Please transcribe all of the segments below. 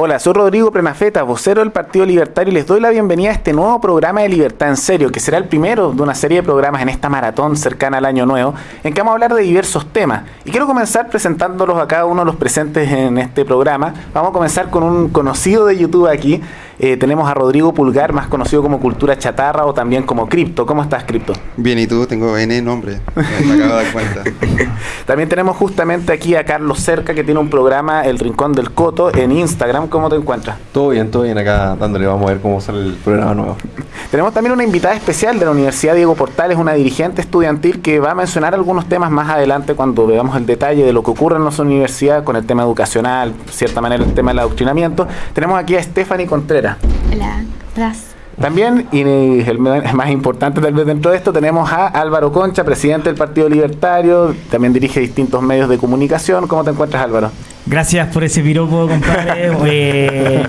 Hola, soy Rodrigo Prenafeta, vocero del Partido Libertario y les doy la bienvenida a este nuevo programa de Libertad en Serio, que será el primero de una serie de programas en esta maratón cercana al Año Nuevo, en que vamos a hablar de diversos temas. Y quiero comenzar presentándolos a cada uno de los presentes en este programa. Vamos a comenzar con un conocido de YouTube aquí, eh, tenemos a Rodrigo Pulgar, más conocido como Cultura Chatarra o también como Cripto. ¿Cómo estás, Cripto? Bien, ¿y tú? Tengo N nombre. Me acabo de dar cuenta. también tenemos justamente aquí a Carlos Cerca, que tiene un programa, El Rincón del Coto, en Instagram. ¿Cómo te encuentras? Todo bien, todo bien acá dándole. Vamos a ver cómo sale el programa nuevo. tenemos también una invitada especial de la Universidad Diego Portales, una dirigente estudiantil que va a mencionar algunos temas más adelante cuando veamos el detalle de lo que ocurre en nuestra universidad con el tema educacional, de cierta manera el tema del adoctrinamiento. Tenemos aquí a Stephanie Contreras. Hola. Hola. También, y el más importante tal vez dentro de esto, tenemos a Álvaro Concha, presidente del Partido Libertario, también dirige distintos medios de comunicación. ¿Cómo te encuentras, Álvaro? Gracias por ese piropo, compadre. Eh,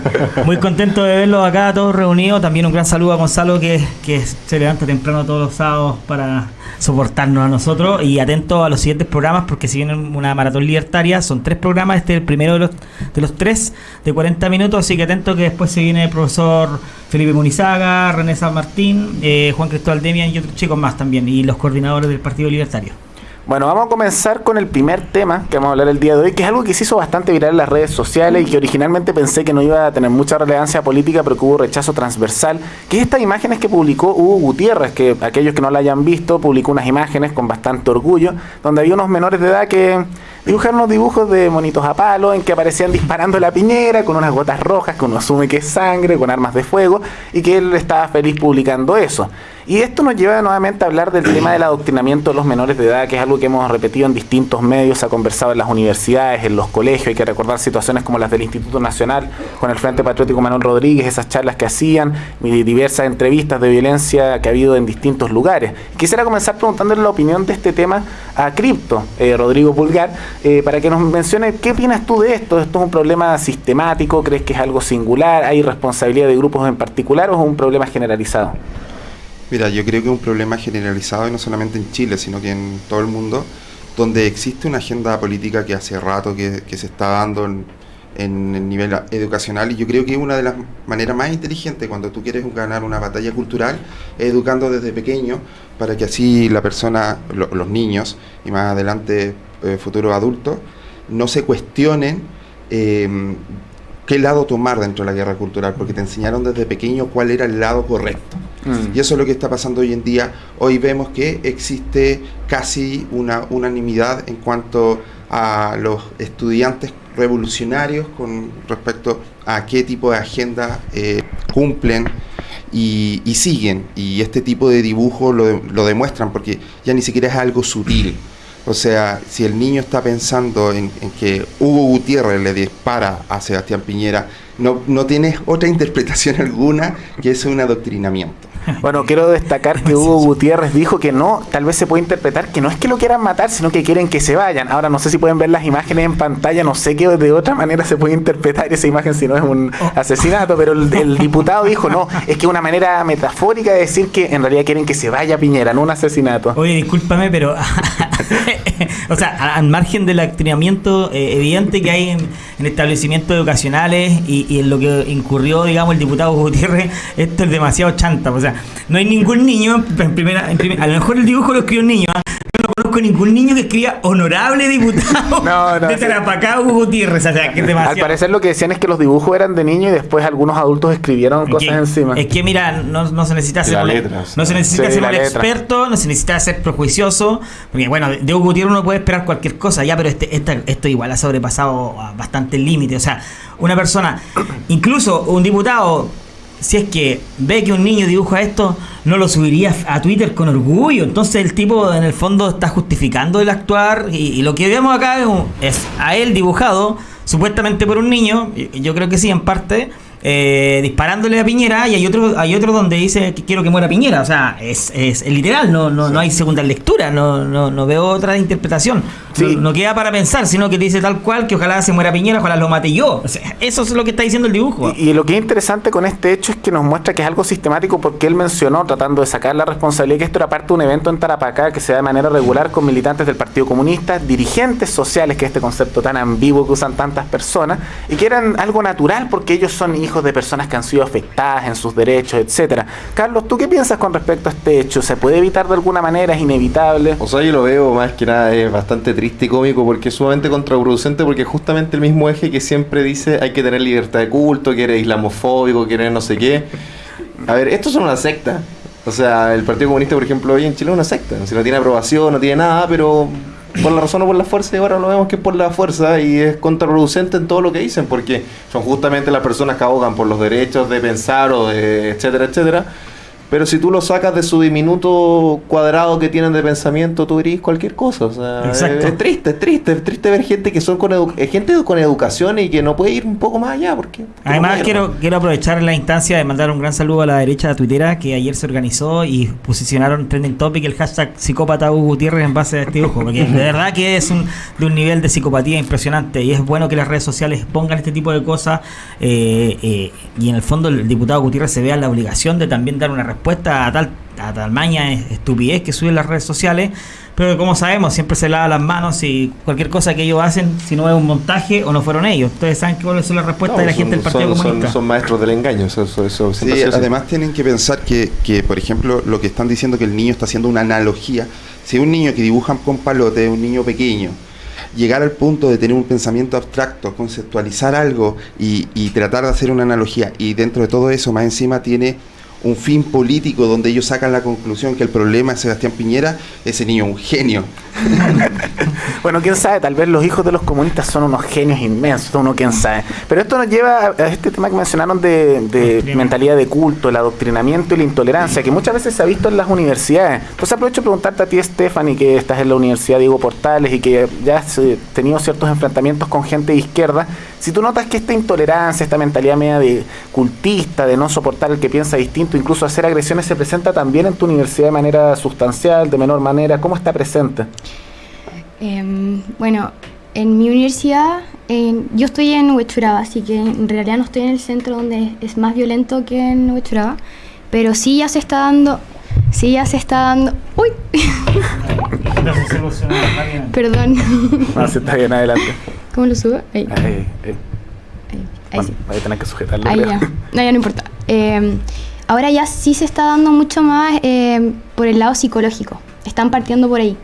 muy contento de verlos acá todos reunidos. También un gran saludo a Gonzalo que, que se levanta temprano todos los sábados para soportarnos a nosotros y atento a los siguientes programas porque si vienen una maratón libertaria, son tres programas, este es el primero de los, de los tres de 40 minutos, así que atento que después se viene el profesor Felipe Munizaga, René San Martín, eh, Juan Cristóbal Demian y otros chicos más también, y los coordinadores del Partido Libertario. Bueno, vamos a comenzar con el primer tema que vamos a hablar el día de hoy, que es algo que se hizo bastante viral en las redes sociales y que originalmente pensé que no iba a tener mucha relevancia política, pero que hubo rechazo transversal, que es estas imágenes que publicó Hugo Gutiérrez, que aquellos que no la hayan visto, publicó unas imágenes con bastante orgullo, donde había unos menores de edad que dibujaron unos dibujos de monitos a palo en que aparecían disparando la piñera con unas gotas rojas que uno asume que es sangre, con armas de fuego, y que él estaba feliz publicando eso. Y esto nos lleva nuevamente a hablar del tema del adoctrinamiento de los menores de edad, que es algo que hemos repetido en distintos medios, se ha conversado en las universidades, en los colegios, hay que recordar situaciones como las del Instituto Nacional con el Frente Patriótico Manuel Rodríguez, esas charlas que hacían, diversas entrevistas de violencia que ha habido en distintos lugares. Quisiera comenzar preguntándole la opinión de este tema a Cripto, eh, Rodrigo Pulgar, eh, para que nos mencione qué opinas tú de esto. ¿Esto es un problema sistemático? ¿Crees que es algo singular? ¿Hay responsabilidad de grupos en particular o es un problema generalizado? Mira, yo creo que es un problema generalizado y no solamente en Chile, sino que en todo el mundo, donde existe una agenda política que hace rato que, se está dando en, el nivel educacional y yo creo que una de las maneras más inteligentes cuando tú quieres ganar una batalla cultural es educando desde pequeño para que así la persona, los niños y más adelante eh, futuros adultos no se cuestionen eh, qué lado tomar dentro de la guerra cultural, porque te enseñaron desde pequeño cuál era el lado correcto. Mm. Y eso es lo que está pasando hoy en día. Hoy vemos que existe casi una unanimidad en cuanto a los estudiantes revolucionarios con respecto a qué tipo de agenda eh, cumplen y, siguen. Y este tipo de dibujo lo, lo demuestran porque ya ni siquiera es algo sutil. O sea, si el niño está pensando en, que Hugo Gutiérrez le dispara a Sebastián Piñera, no, no tienes otra interpretación alguna que es un adoctrinamiento. Bueno, quiero destacar que Hugo Gutiérrez dijo que no, tal vez se puede interpretar que no es que lo quieran matar, sino que quieren que se vayan. Ahora no sé si pueden ver las imágenes en pantalla, no sé qué de otra manera se puede interpretar esa imagen si no es un oh. asesinato, pero el, diputado dijo no, es que una manera metafórica de decir que en realidad quieren que se vaya Piñera, no un asesinato. Oye, discúlpame, pero o sea, al margen del adoctrinamiento eh, evidente que hay en, establecimientos educacionales y, en lo que incurrió, digamos, el diputado Gutiérrez, esto es demasiado chanta. O sea, no hay ningún niño, en primera, en primera, a lo mejor el dibujo lo escribió un niño, ¿ah? no conozco ningún niño que escriba honorable diputado no, no, de Tarapacá Hugo Gutiérrez. O sea, que demasiado. Al parecer lo que decían es que los dibujos eran de niño y después algunos adultos escribieron cosas encima. Es que mira, no, no se necesita ser, no se necesita ser un experto, no se necesita ser prejuicioso, porque bueno, de Hugo Gutiérrez uno puede esperar cualquier cosa, ya, pero este, esto igual ha sobrepasado bastante el límite. O sea, una persona, incluso un diputado si es que ve que un niño dibuja esto, no lo subiría a Twitter con orgullo. Entonces el tipo en el fondo está justificando el actuar y, lo que vemos acá es, a él dibujado supuestamente por un niño, y yo creo que sí en parte, eh, disparándole a Piñera y hay otro hay otro donde dice que quiero que muera Piñera. O sea es, es, literal no no, no hay segunda lectura no, no, no veo otra interpretación. No, queda para pensar sino que dice tal cual que ojalá se muera Piñera ojalá lo mate yo. Eso es lo que está diciendo el dibujo. Y, lo que es interesante con este hecho es que nos muestra que es algo sistemático porque él mencionó tratando de sacar la responsabilidad que esto era parte de un evento en Tarapacá que se da de manera regular con militantes del Partido Comunista dirigentes sociales que es este concepto tan ambiguo que usan tantas personas y que eran algo natural porque ellos son hijos de personas que han sido afectadas en sus derechos, etcétera. Carlos, ¿tú qué piensas con respecto a este hecho? ¿Se puede evitar de alguna manera? ¿Es inevitable? O sea, yo lo veo más que nada es bastante triste y cómico porque es sumamente contraproducente porque justamente el mismo eje que siempre dice hay que tener libertad de culto, que eres islamofóbico, que eres no sé qué. A ver, esto es una secta. O sea, el Partido Comunista, por ejemplo, hoy en Chile es una secta. Si no tiene aprobación, no tiene nada, pero por la razón o por la fuerza, y ahora lo vemos que es por la fuerza y es contraproducente en todo lo que dicen, porque son justamente las personas que abogan por los derechos de pensar o de etcétera, etcétera, pero si tú lo sacas de su diminuto cuadrado que tienen de pensamiento, tú dirías cualquier cosa. O sea, es, triste, es triste, es triste ver gente que son con gente con educación y que no puede ir un poco más allá. porque Además, quiero, quiero aprovechar la instancia de mandar un gran saludo a la derecha de Twittera que ayer se organizó y posicionaron trending topic el hashtag psicópata Hugo Gutiérrez en base a este dibujo. Porque de verdad que es un, de un nivel de psicopatía impresionante y es bueno que las redes sociales pongan este tipo de cosas eh, eh, y en el fondo el diputado Gutiérrez se vea la obligación de también dar una respuesta respuesta a tal, a tal maña estupidez que suben las redes sociales, pero como sabemos, siempre se lava las manos y cualquier cosa que ellos hacen, si no es un montaje o no fueron ellos. Ustedes saben cuáles son las respuestas de la gente del Partido Comunista. Son, maestros del engaño. Eso, eso, sí, además tienen que pensar que, que, por ejemplo, lo que están diciendo que el niño está haciendo una analogía. Si un niño que dibujan con palote, un niño pequeño, llegar al punto de tener un pensamiento abstracto, conceptualizar algo y, y, tratar de hacer una analogía y dentro de todo eso más encima tiene un fin político donde ellos sacan la conclusión que el problema es Sebastián Piñera, ese niño es un genio. bueno, quién sabe, tal vez los hijos de los comunistas son unos genios inmensos, uno quién sabe. Pero esto nos lleva a este tema que mencionaron de, mentalidad de culto, el adoctrinamiento y la intolerancia, que muchas veces se ha visto en las universidades. Entonces aprovecho de preguntarte a ti, Stephanie, que estás en la Universidad Diego Portales y que ya has eh, tenido ciertos enfrentamientos con gente de izquierda, si tú notas que esta intolerancia, esta mentalidad media de cultista, de no soportar el que piensa distinto, incluso hacer agresiones, se presenta también en tu universidad de manera sustancial, de menor manera, ¿cómo está presente? Em, bueno, en mi universidad, yo estoy en Huechuraba, así que en realidad no estoy en el centro donde es más violento que en Huechuraba, pero sí ya se está dando, sí ya se está dando, uy, perdón, no, se está bien adelante. ¿Cómo lo subo? Ahí. Ahí, ahí. sí. Ahí tenés que sujetarlo. Ahí ya. No, ya no importa. Em, ahora ya sí se está dando mucho más em, por el lado psicológico. Están partiendo por ahí.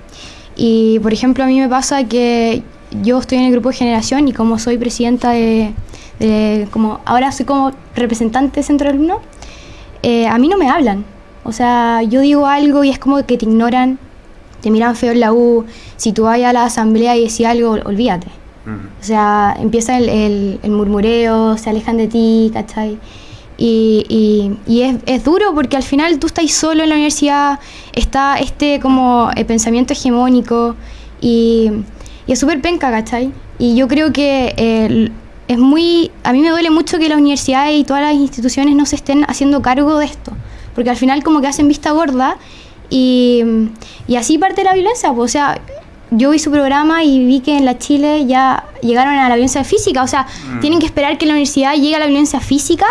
Y por ejemplo, a mí me pasa que yo estoy en el grupo de generación y como soy presidenta de, como ahora soy como representante de centro de alumnos, eh, a mí no me hablan. O sea, yo digo algo y es como que te ignoran, te miran feo en la U. Si tú vas a la asamblea y decís algo, olvídate. O sea, empieza el, el, murmureo, se alejan de ti, ¿cachai? Y, y, es, es, duro porque al final tú estás solo en la universidad, está este como el pensamiento hegemónico y, y es súper penca, ¿cachai? Y yo creo que es muy, a mí me duele mucho que la universidad y todas las instituciones no se estén haciendo cargo de esto, porque al final como que hacen vista gorda y, y así parte la violencia, pues, o sea, yo vi su programa y vi que en la Chile ya llegaron a la violencia física. O sea, mm. tienen que esperar que la universidad llegue a la violencia física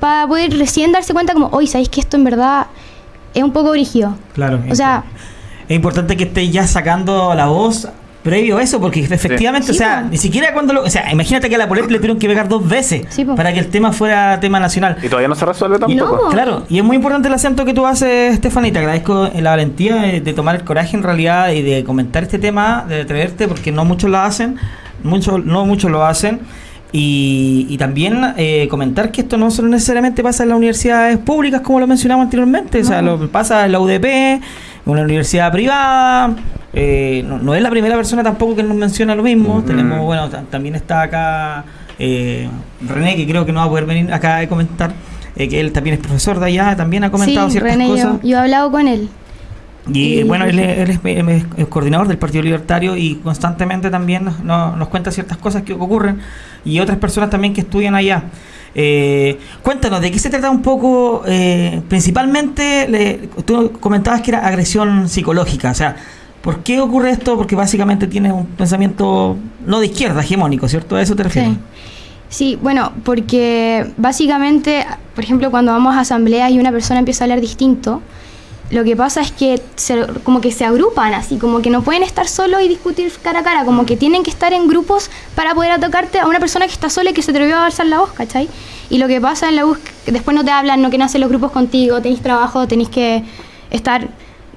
para poder recién darse cuenta como, hoy ¿sabéis que esto en verdad es un poco brígido? Claro. O sea... Es importante que esté ya sacando la voz previo a eso, porque efectivamente, o sea, ni siquiera cuando lo. O sea, imagínate que a la Polet le tuvieron que pegar dos veces para que el tema fuera tema nacional. Y todavía no se resuelve tampoco. Claro, y es muy importante el acento que tú haces, Stephanie. Te agradezco la valentía de, tomar el coraje en realidad y de comentar este tema, de atreverte, porque no muchos lo hacen, muchos, no muchos lo hacen. Y, también eh, comentar que esto no solo necesariamente pasa en las universidades públicas, como lo mencionamos anteriormente, o sea, lo pasa en la UDP, una universidad privada. Eh, no, es la primera persona tampoco que nos menciona lo mismo. Tenemos, bueno, también está acá eh, René, que creo que no va a poder venir acá a comentar, eh, que él también es profesor de allá, también ha comentado ciertas cosas. Yo, he hablado con él. Y, Y- bueno, él, es- él es, es- es coordinador del Partido Libertario y constantemente también nos, nos- nos cuenta ciertas cosas que ocurren y otras personas también que estudian allá. Eh, cuéntanos, ¿de qué se trata un poco? eh, principalmente, le- tú comentabas que era agresión psicológica, o sea, ¿por qué ocurre esto? Porque básicamente tienes un pensamiento no de izquierda, hegemónico, ¿cierto? ¿A eso te refieres? Sí. Sí, bueno, porque básicamente, por ejemplo, cuando vamos a asambleas y una persona empieza a hablar distinto, lo que pasa es que se- como que se agrupan así, como que no pueden estar solos y discutir cara a cara, como que tienen que estar en grupos para poder atacarte a una persona que está sola y que se atrevió a alzar la voz, ¿cachai? Y lo que pasa en la voz, después no te hablan, no quieren hacer los grupos contigo, tenéis trabajo, tenéis que estar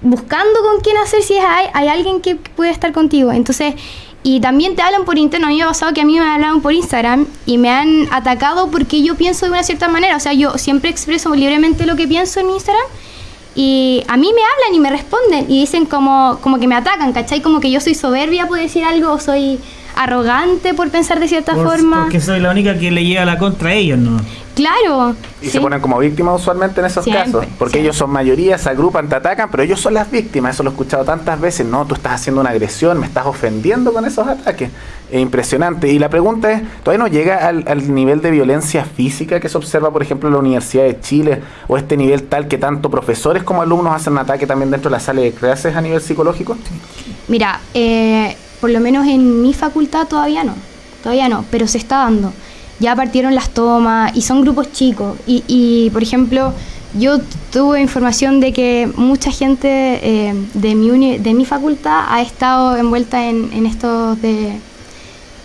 buscando con quién hacer si hay, hay alguien que puede estar contigo. Entonces, y también te hablan por interno. A mí me ha pasado que a mí me hablaron por Instagram y me han atacado porque yo pienso de una cierta manera. O sea, yo siempre expreso libremente lo que pienso en mi Instagram. Y a mí me hablan y me responden y dicen como, como que me atacan, ¿cachai? Como que yo soy soberbia por decir algo o soy arrogante por pensar de cierta Por- forma. Porque soy la única que le lleva la contra a ellos, ¿no? Claro. Y sí. se ponen como víctimas usualmente en esos Siempre, casos, porque siempre. ellos son mayoría, se agrupan, te atacan, pero ellos son las víctimas, eso lo he escuchado tantas veces, no, tú estás haciendo una agresión, me estás ofendiendo con esos ataques, es impresionante. Y la pregunta es, ¿todavía no llega al, al nivel de violencia física que se observa, por ejemplo, en la Universidad de Chile, o este nivel tal que tanto profesores como alumnos hacen un ataque también dentro de la sala de clases a nivel psicológico? Mira, eh, por lo menos en mi facultad todavía no, todavía no, pero se está dando. Ya partieron las tomas y son grupos chicos. Y, y, por ejemplo, yo tuve información de que mucha gente eh, de, mi uni- de mi facultad ha estado envuelta en, en estos de,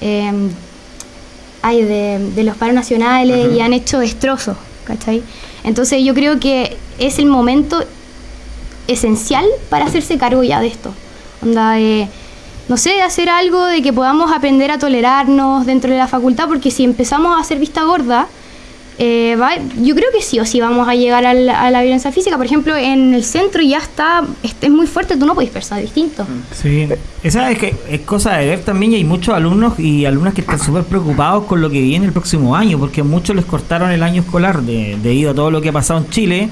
eh, ay, de, de los paros nacionales y han hecho destrozos, ¿cachai? Entonces yo creo que es el momento esencial para hacerse cargo ya de esto. Onda de, no sé, hacer algo de que podamos aprender a tolerarnos dentro de la facultad, porque si empezamos a hacer vista gorda, eh, va- yo creo que sí o sí vamos a llegar al- a la violencia física. Por ejemplo, en el centro ya está, es, muy fuerte, tú no puedes pensar distinto. Sí, esa es que es cosa de ver también y hay muchos alumnos y alumnas que están súper preocupados con lo que viene el próximo año, porque a muchos les cortaron el año escolar de- debido a todo lo que ha pasado en Chile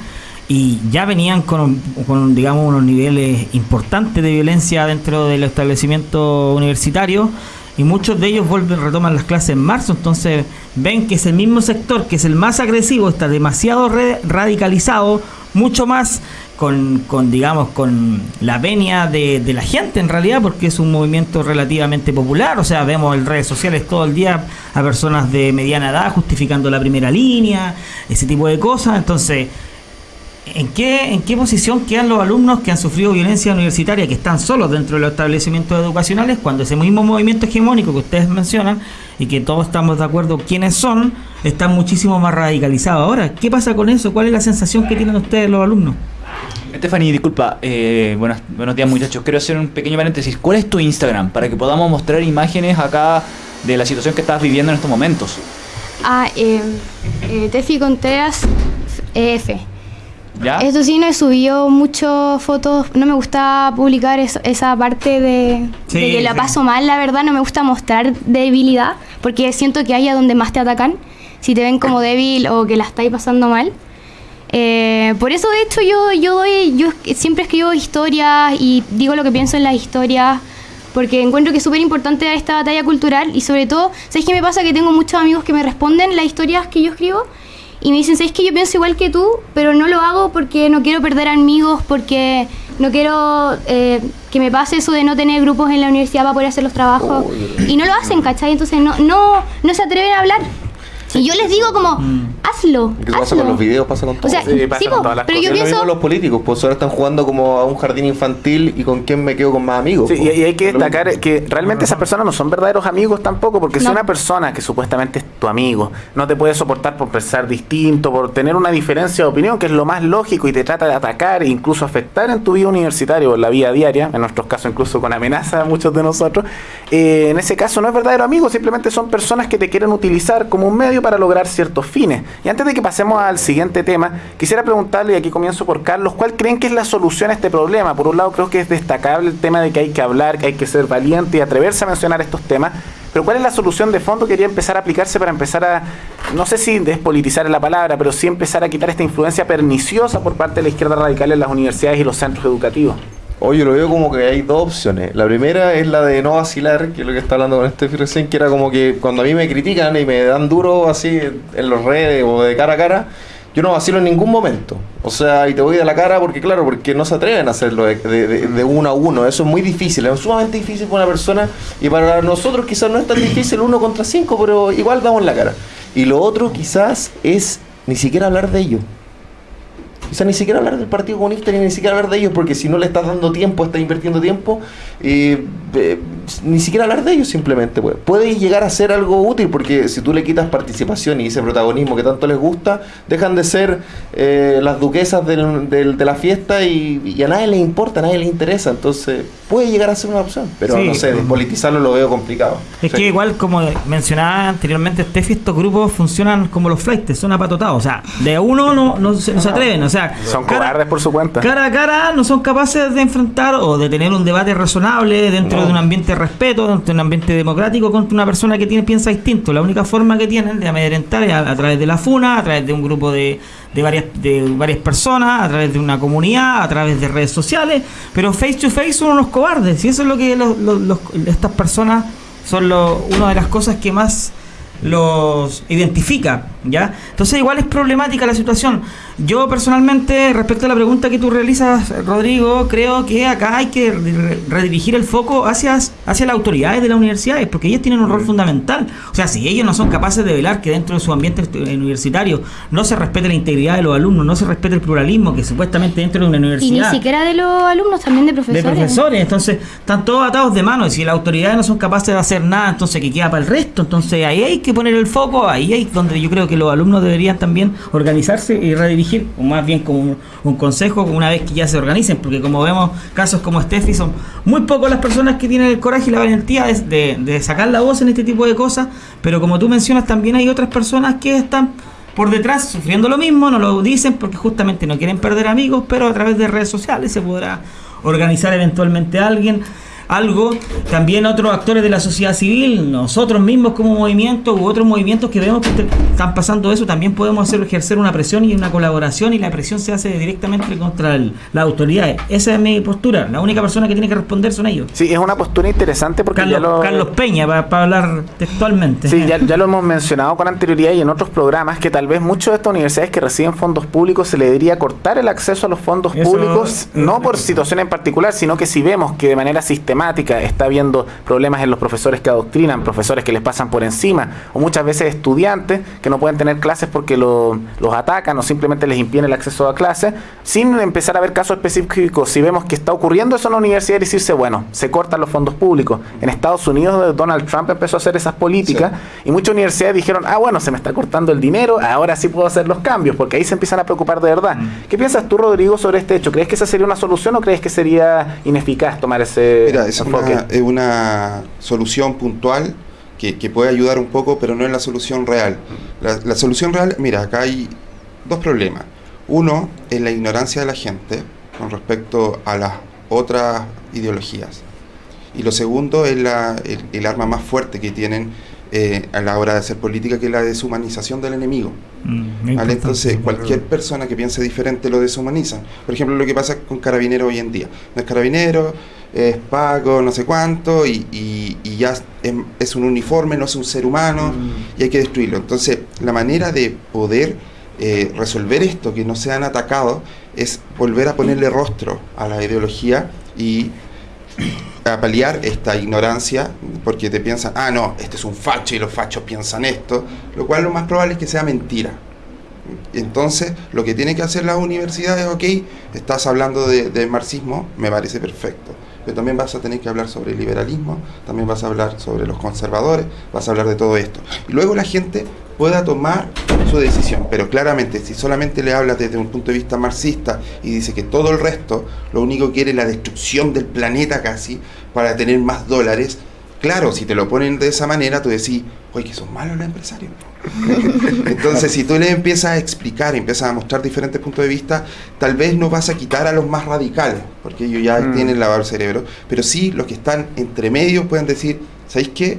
y ya venían con, con, digamos, unos niveles importantes de violencia dentro del establecimiento universitario y muchos de ellos vuelven, retoman las clases en marzo, entonces ven que es el mismo sector, que es el más agresivo, está demasiado re- radicalizado, mucho más con, con, digamos, con la venia de la gente en realidad, porque es un movimiento relativamente popular, o sea, vemos en redes sociales todo el día a personas de mediana edad justificando la primera línea, ese tipo de cosas, entonces... ¿En qué, ¿En qué posición quedan los alumnos que han sufrido violencia universitaria, que están solos dentro de los establecimientos educacionales, cuando ese mismo movimiento hegemónico que ustedes mencionan y que todos estamos de acuerdo quiénes son, están muchísimo más radicalizados ahora? ¿Qué pasa con eso? ¿Cuál es la sensación que tienen ustedes los alumnos? Stephanie, disculpa, eh, buenas- buenos días muchachos. Quiero hacer un pequeño paréntesis. ¿Cuál es tu Instagram? Para que podamos mostrar imágenes acá de la situación que estás viviendo en estos momentos. Ah, eh, eh, Tefi Contreras EF. ¿Ya? Esto sí, no he subido muchas fotos. No me gusta publicar eso- esa parte de, Sí, de que la sí. paso mal, la verdad. No me gusta mostrar debilidad, porque siento que haya donde más te atacan. Si te ven como débil o que la estáis pasando mal. Eh, por eso, de hecho, yo, yo doy, yo siempre escribo historias y digo lo que pienso en las historias, porque encuentro que es súper importante esta batalla cultural y sobre todo, ¿sabes qué me pasa? Que tengo muchos amigos que me responden las historias que yo escribo y me dicen, ¿sabes que yo pienso igual que tú, pero no lo hago porque no quiero perder amigos, porque no quiero eh, que me pase eso de no tener grupos en la universidad para poder hacer los trabajos? Y no lo hacen, ¿cachai? Entonces no, no, no se atreven a hablar. Y yo les digo como, hazlo, ¿Qué pasa hazlo. con los videos? Pasa con todo. O sea, Sí, pasa sí, con po, todas las pero cosas. yo es lo mismo pienso... los políticos, pues ahora están jugando como a un jardín infantil y con quién me quedo con más amigos. Sí, po. y, hay que destacar que realmente esas personas no son verdaderos amigos tampoco, porque si No. una persona que supuestamente es tu amigo no te puede soportar por pensar distinto, por tener una diferencia de opinión, que es lo más lógico, y te trata de atacar e incluso afectar en tu vida universitaria o en la vida diaria, en nuestros casos incluso con amenaza a muchos de nosotros, eh, en ese caso no es verdadero amigo, simplemente son personas que te quieren utilizar como un medio para lograr ciertos fines. Y antes de que pasemos al siguiente tema, quisiera preguntarle, y aquí comienzo por Carlos, ¿cuál creen que es la solución a este problema? Por un lado creo que es destacable el tema de que hay que hablar, que hay que ser valiente y atreverse a mencionar estos temas, pero ¿cuál es la solución de fondo que quería empezar a aplicarse para empezar a, no sé si despolitizar es la palabra, pero sí empezar a quitar esta influencia perniciosa por parte de la izquierda radical en las universidades y los centros educativos? Oye, lo veo como que hay dos opciones. La primera es la de no vacilar, que es lo que está hablando con Steffi recién, que era como que cuando a mí me critican y me dan duro así en los redes o de cara a cara, yo no vacilo en ningún momento. O sea, y te voy de la cara porque, claro, porque no se atreven a hacerlo de- de uno a uno. Eso es muy difícil, es sumamente difícil para una persona y para nosotros quizás no es tan difícil uno contra cinco, pero igual damos la cara. Y lo otro quizás es ni siquiera hablar de ello. Quizás ni siquiera hablar del Partido Comunista ni ni siquiera hablar de ellos, porque si no le estás dando tiempo, estás invirtiendo tiempo, eh, eh, ni siquiera hablar de ellos simplemente. Pues. Puede llegar a ser algo útil, porque si tú le quitas participación y ese protagonismo que tanto les gusta, dejan de ser eh, las duquesas del- del- de la fiesta y, y a nadie les importa, a nadie les interesa. Entonces puede llegar a ser una opción, pero Sí. no sé, despolitizarlo lo veo complicado. Es que igual, como mencionaba anteriormente Steffi, estos grupos funcionan como los flights, son apatotados. O sea, de uno no, no se, no se atreven. O sea, Son cara- cobardes por su cuenta. Cara a cara no son capaces de enfrentar o de tener un debate razonable dentro No. de un ambiente de respeto, dentro de un ambiente democrático contra una persona que tiene piensa distinto. La única forma que tienen de amedrentar es a, a través de la FUNA, a través de un grupo de, de varias de varias personas, a través de una comunidad, a través de redes sociales, pero face to face son unos cobardes y eso es lo que los- los- los- estas personas son lo- una de las cosas que más los identifica, ¿ya? Entonces igual es problemática la situación. Yo personalmente, respecto a la pregunta que tú realizas, Rodrigo, creo que acá hay que re- redirigir el foco hacia, hacia las autoridades de las universidades, porque ellas tienen un rol fundamental. O sea, si ellos no son capaces de velar que dentro de su ambiente estu- universitario no se respete la integridad de los alumnos, no se respete el pluralismo, que supuestamente dentro de una Y ni universidad siquiera de los alumnos, también de profesores. de profesores, entonces están todos atados de mano y si las autoridades no son capaces de hacer nada, entonces que queda para el resto, entonces ahí hay que poner el foco, ahí es donde yo creo que los alumnos deberían también organizarse y redirigir, o más bien como un, consejo una vez que ya se organicen, porque como vemos casos como Steffi son muy pocas las personas que tienen el coraje y la valentía de, de- sacar la voz en este tipo de cosas, pero como tú mencionas también hay otras personas que están por detrás sufriendo lo mismo, no lo dicen porque justamente no quieren perder amigos, pero a través de redes sociales se podrá organizar eventualmente alguien, algo, también otros actores de la sociedad civil, nosotros mismos como movimiento u otros movimientos que vemos que están pasando eso, también podemos hacer ejercer una presión y una colaboración y la presión se hace directamente contra el- las autoridades. Esa es mi postura, la única persona que tiene que responder son ellos. Sí, es una postura interesante porque Carlos, ya lo... Carlos Peña, para hablar textualmente. Sí, ya, ya lo hemos mencionado con anterioridad y en otros programas que tal vez muchas de estas universidades que reciben fondos públicos se le debería cortar el acceso a los fondos Eso- públicos, no por situación en particular, sino que si vemos que de manera sistemática está habiendo problemas en los profesores que adoctrinan, profesores que les pasan por encima, o muchas veces estudiantes que no pueden tener clases porque lo- los atacan o simplemente les impiden el acceso a clases, sin empezar a ver casos específicos, si vemos que está ocurriendo eso en la universidad y decirse, bueno, se cortan los fondos públicos. En Estados Unidos Donald Trump empezó a hacer esas políticas y muchas universidades dijeron, ah, bueno, se me está cortando el dinero, ahora sí puedo hacer los cambios, porque ahí se empiezan a preocupar de verdad. ¿Qué piensas tú, Rodrigo, sobre este hecho? ¿Crees que esa sería una solución o crees que sería ineficaz tomar ese Mira, es enfoque? una, es una solución puntual que, que puede ayudar un poco, pero no es la solución real. La, la solución real, mira, acá hay dos problemas. Uno es la ignorancia de la gente con respecto a las otras ideologías. Y lo segundo es la, el, el arma más fuerte que tienen eh, a la hora de hacer política, que es la deshumanización del enemigo. Mm, ¿vale? Entonces, cualquier persona que piense diferente lo deshumanizan. Por ejemplo, lo que pasa con Carabinero hoy en día. No es Carabinero, es Paco, no sé cuánto, y, y- y ya es, es un uniforme, no es un ser humano, y hay que destruirlo. Entonces, la manera de poder eh, resolver esto, que no sean atacados, es volver a ponerle rostro a la ideología y a paliar esta ignorancia, porque te piensan, ah, no, este es un facho y los fachos piensan esto, lo cual lo más probable es que sea mentira. Entonces, lo que tiene que hacer la universidad es, ok, estás hablando de, de marxismo, me parece perfecto, pero también vas a tener que hablar sobre el liberalismo, también vas a hablar sobre los conservadores, vas a hablar de todo esto. Y luego la gente pueda tomar su decisión, pero claramente si solamente le hablas desde un punto de vista marxista y dice que todo el resto lo único que quiere es la destrucción del planeta casi para tener más dólares, claro, si te lo ponen de esa manera, tú decís, oye, que son malos los empresarios. Entonces, si tú le empiezas a explicar, empiezas a mostrar diferentes puntos de vista, tal vez no vas a quitar a los más radicales, porque ellos ya Mm. tienen lavado el cerebro, pero sí los que están entre medio pueden decir, ¿sabéis qué?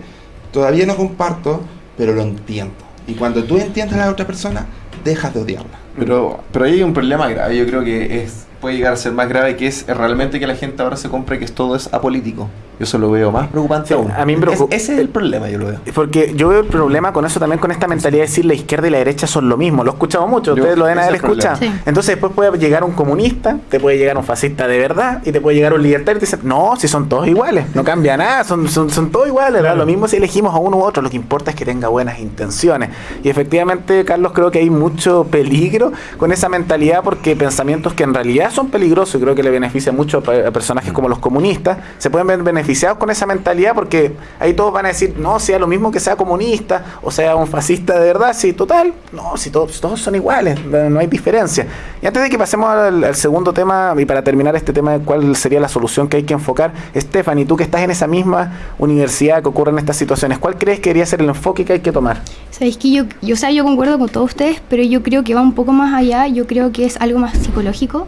Todavía no comparto, pero lo entiendo. Y cuando tú entiendes a la otra persona, dejas de odiarla. Pero, pero ahí hay un problema grave, yo creo que es puede llegar a ser más grave, que es realmente que la gente ahora se compre que todo es apolítico. Yo eso lo veo más preocupante Sí, aún. a mí me Es- ese es el problema, yo lo veo. Porque yo veo el problema con eso también, con esta mentalidad de decir la izquierda y la derecha son lo mismo. Lo he escuchado mucho, Yo- ustedes lo deben haber escuchado. Sí. Entonces después puede llegar un comunista, te puede llegar un fascista de verdad y te puede llegar un libertario y te dice, no, si son todos iguales, no cambia nada, son, son, son todos iguales, da lo mismo si elegimos a uno u otro, lo que importa es que tenga buenas intenciones. Y efectivamente, Carlos, creo que hay mucho peligro con esa mentalidad porque pensamientos que en realidad son peligrosos y creo que le beneficia mucho a, pe- a personajes como los comunistas, se pueden ver beneficiados con esa mentalidad porque ahí todos van a decir, no, sea lo mismo que sea comunista o sea un fascista de verdad, sí, total, no, si todos, todos son iguales, no hay diferencia. Y antes de que pasemos al, al segundo tema y para terminar este tema de cuál sería la solución que hay que enfocar, Stephanie, tú que estás en esa misma universidad que ocurren estas situaciones, ¿cuál crees que debería ser el enfoque que hay que tomar? Sabéis que yo, yo, o sea, yo concuerdo con todos ustedes, pero yo creo que va un poco más allá, yo creo que es algo más psicológico,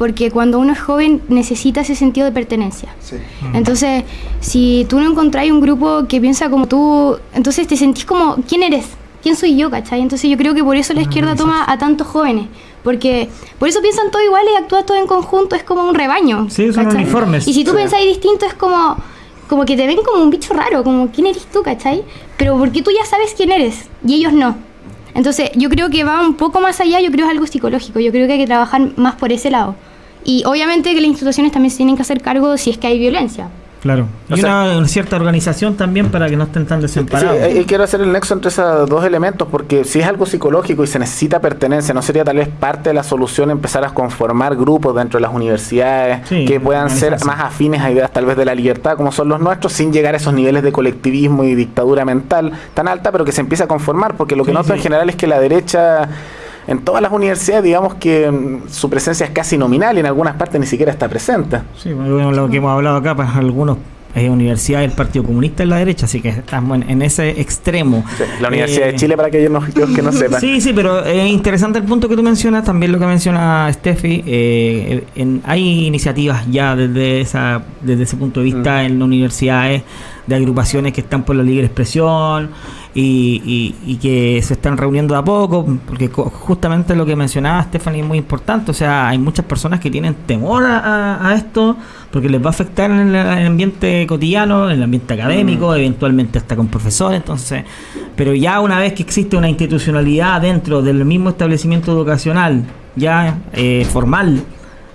porque cuando uno es joven necesita ese sentido de pertenencia. Sí. Entonces, si tú no encontrás un grupo que piensa como tú, entonces te sentís como, ¿quién eres? ¿Quién soy yo? ¿Cachai? Entonces yo creo que por eso la izquierda toma a tantos jóvenes, porque por eso piensan todos iguales y actúan todos en conjunto, es como un rebaño. Sí, son ¿cachai? uniformes. Y si tú Sí. pensáis distinto es como, como que te ven como un bicho raro, como ¿quién eres tú? ¿Cachai? Pero porque tú ya sabes quién eres y ellos no. Entonces yo creo que va un poco más allá, yo creo que es algo psicológico, yo creo que hay que trabajar más por ese lado. Y obviamente que las instituciones también se tienen que hacer cargo si es que hay violencia. Claro. O Y sea- una, una cierta organización también para que no estén tan Sí, desamparados. eh, eh, quiero hacer el nexo entre esos dos elementos porque si es algo psicológico y se necesita pertenencia, ¿no sería tal vez parte de la solución empezar a conformar grupos dentro de las universidades Sí, que puedan ser más afines a ideas tal vez de la libertad como son los nuestros sin llegar a esos niveles de colectivismo y dictadura mental tan alta, pero que se empiece a conformar? Porque lo que Sí, noto en general es que la derecha... En todas las universidades, digamos que mm, su presencia es casi nominal y en algunas partes ni siquiera está presente. Sí, bueno, lo que hemos hablado acá para algunos eh, universidades del Partido Comunista en la derecha, así que estamos en, en ese extremo. La Universidad Eh, de Chile, para aquellos no- aquellos que no sepan. Sí, sí, pero es interesante el punto que tú mencionas, también lo que menciona Steffi. eh, en- hay iniciativas ya desde, esa, desde ese punto de vista Mm. en las universidades de agrupaciones que están por la libre expresión y, y- y que se están reuniendo de a poco, porque justamente lo que mencionaba Stephanie es muy importante, o sea, hay muchas personas que tienen temor a, a- esto porque les va a afectar en el, en el ambiente cotidiano, en el ambiente académico, eventualmente hasta con profesores, entonces, pero ya una vez que existe una institucionalidad dentro del mismo establecimiento educacional, ya eh, formal,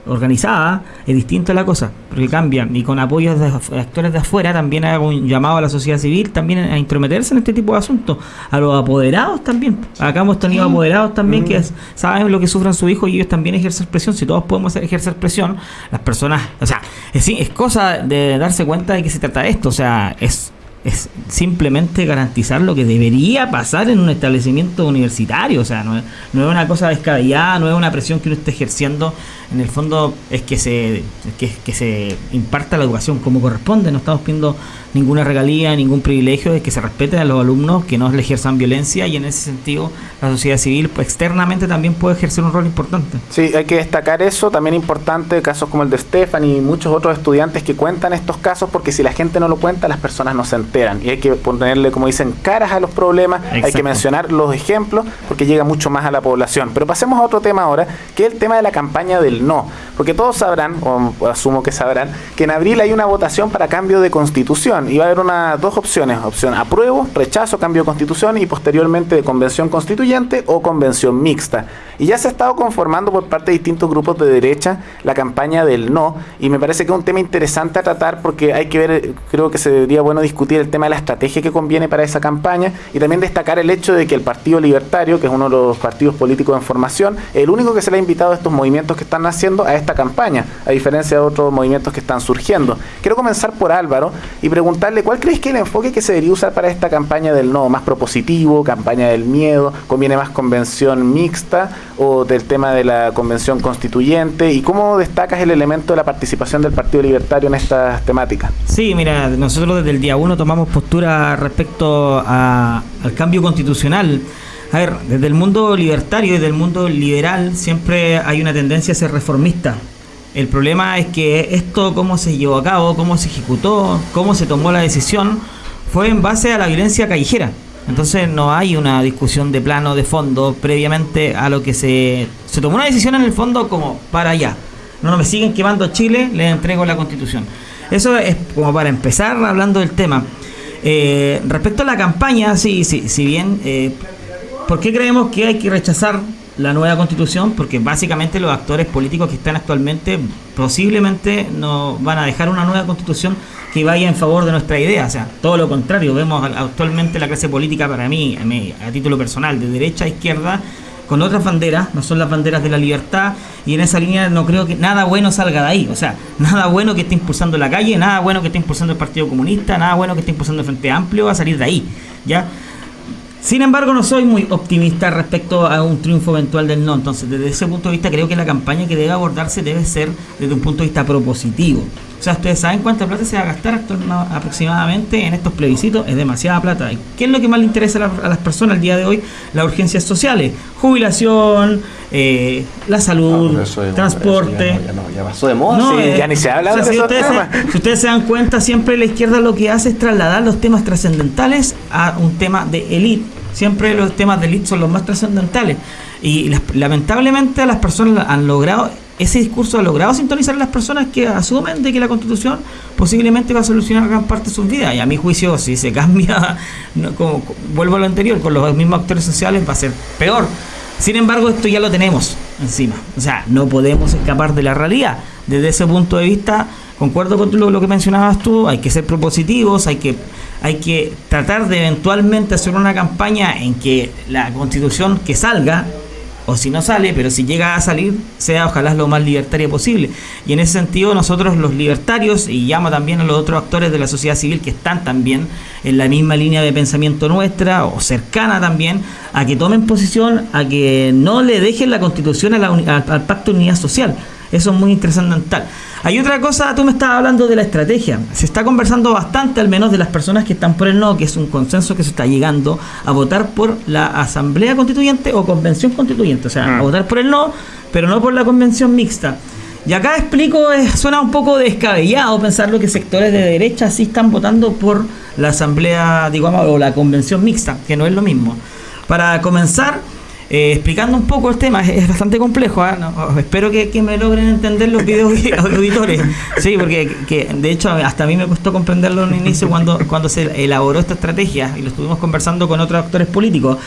organizada, es distinta la cosa, porque cambia. Y con apoyos de actores de afuera también hago un llamado a la sociedad civil también a intrometerse en este tipo de asuntos. A los apoderados también. Acá hemos tenido apoderados también que es- saben lo que sufren sus hijos y ellos también ejercen presión. Si todos podemos ejercer presión, las personas, o sea, es, es cosa de darse cuenta de que se trata de esto. O sea, es es simplemente garantizar lo que debería pasar en un establecimiento universitario. O sea, no es, no es una cosa descabellada, no es una presión que uno esté ejerciendo. En el fondo es que se, que, que se imparta la educación como corresponde. No estamos pidiendo ninguna regalía, ningún privilegio, es que se respeten a los alumnos, que no le ejerzan violencia y en ese sentido la sociedad civil pues, externamente también puede ejercer un rol importante. Sí, hay que destacar eso. También importante casos como el de Stefan y muchos otros estudiantes que cuentan estos casos, porque si la gente no lo cuenta, las personas no se enteran. Y hay que ponerle, como dicen, caras a los problemas. Hay que mencionar los ejemplos, porque llega mucho más a la población. Pero pasemos a otro tema ahora, que es el tema de la campaña del no. Porque todos sabrán, o asumo que sabrán, que en abril hay una votación para cambio de constitución. Y va a haber una, dos opciones. Opción apruebo, rechazo, cambio de constitución y posteriormente de convención constituyente o convención mixta. Y ya se ha estado conformando por parte de distintos grupos de derecha la campaña del no. Y me parece que es un tema interesante a tratar porque hay que ver, creo que sería bueno discutir el tema de la estrategia que conviene para esa campaña y también destacar el hecho de que el Partido Libertario, que es uno de los partidos políticos en formación, el único que se le ha invitado a estos movimientos que están haciendo a esta campaña, a diferencia de otros movimientos que están surgiendo. Quiero comenzar por Álvaro y preguntarle cuál crees que es el enfoque que se debería usar para esta campaña del no, más propositivo, campaña del miedo, conviene más convención mixta o del tema de la convención constituyente y cómo destacas el elemento de la participación del Partido Libertario en estas temáticas. Sí, mira, nosotros desde el día uno tomamos postura respecto al cambio constitucional. A ver, desde el mundo libertario, desde el mundo liberal, siempre hay una tendencia a ser reformista. El problema es que esto, cómo se llevó a cabo, cómo se ejecutó, cómo se tomó la decisión, fue en base a la violencia callejera. Entonces no hay una discusión de plano, de fondo, previamente a lo que se... Se tomó una decisión en el fondo como para allá. no me siguen quemando Chile, les entrego la constitución. Eso es como para empezar hablando del tema. Eh, respecto a la campaña, sí, sí, si bien, eh, ¿por qué creemos que hay que rechazar la nueva constitución? Porque básicamente los actores políticos que están actualmente posiblemente no van a dejar una nueva constitución que vaya en favor de nuestra idea. O sea, todo lo contrario, vemos actualmente la clase política para mí, a título personal, de derecha a izquierda, con otras banderas, no son las banderas de la libertad, y en esa línea no creo que nada bueno salga de ahí. O sea, nada bueno que esté impulsando la calle, nada bueno que esté impulsando el Partido Comunista, nada bueno que esté impulsando el Frente Amplio va a salir de ahí. ¿Ya? Sin embargo, no soy muy optimista respecto a un triunfo eventual del no. Entonces, desde ese punto de vista, creo que la campaña que debe abordarse debe ser desde un punto de vista propositivo. O sea, ustedes saben cuánta plata se va a gastar aproximadamente en estos plebiscitos. Es demasiada plata. ¿Qué es lo que más le interesa a las personas el día de hoy? Las urgencias sociales. Jubilación, eh, la salud, transporte. ya, pasó de moda. Eh, ya ni se habla de si ustedes, si ustedes se dan cuenta, siempre la izquierda lo que hace es trasladar los temas trascendentales a un tema de élite Siempre los temas de élite son los más trascendentales. Y lamentablemente las personas han logrado, ese discurso ha logrado sintonizar a las personas que asumen de que la constitución posiblemente va a solucionar gran parte de sus vidas. Y a mi juicio, si se cambia, como, vuelvo a lo anterior, con los mismos actores sociales va a ser peor. Sin embargo, esto ya lo tenemos encima. O sea, no podemos escapar de la realidad. Desde ese punto de vista, concuerdo con lo, lo que mencionabas tú, hay que ser propositivos, hay que hay que tratar de eventualmente hacer una campaña en que la constitución que salga, o si no sale, pero si llega a salir, sea ojalá lo más libertaria posible. Y en ese sentido nosotros los libertarios, y llamo también a los otros actores de la sociedad civil que están también en la misma línea de pensamiento nuestra, o cercana también, a que tomen posición, a que no le dejen la constitución al, pacto de unidad social. Eso es muy interesante. Hay otra cosa, tú me estabas hablando de la estrategia. Se está conversando bastante, al menos de las personas que están por el no, que es un consenso que se está llegando a votar por la Asamblea Constituyente o Convención Constituyente. O sea, a mm. votar por el no, pero no por la Convención Mixta. Y acá explico, suena un poco descabellado pensarlo que sectores de derecha sí están votando por la Asamblea, digamos, o la Convención Mixta, que no es lo mismo. Para comenzar, eh, explicando un poco el tema, es, bastante complejo, ¿ah? espero que, me logren entender los videos auditores, sí, porque que, de hecho hasta a mí me costó comprenderlo en el inicio cuando, cuando se elaboró esta estrategia y lo estuvimos conversando con otros actores políticos.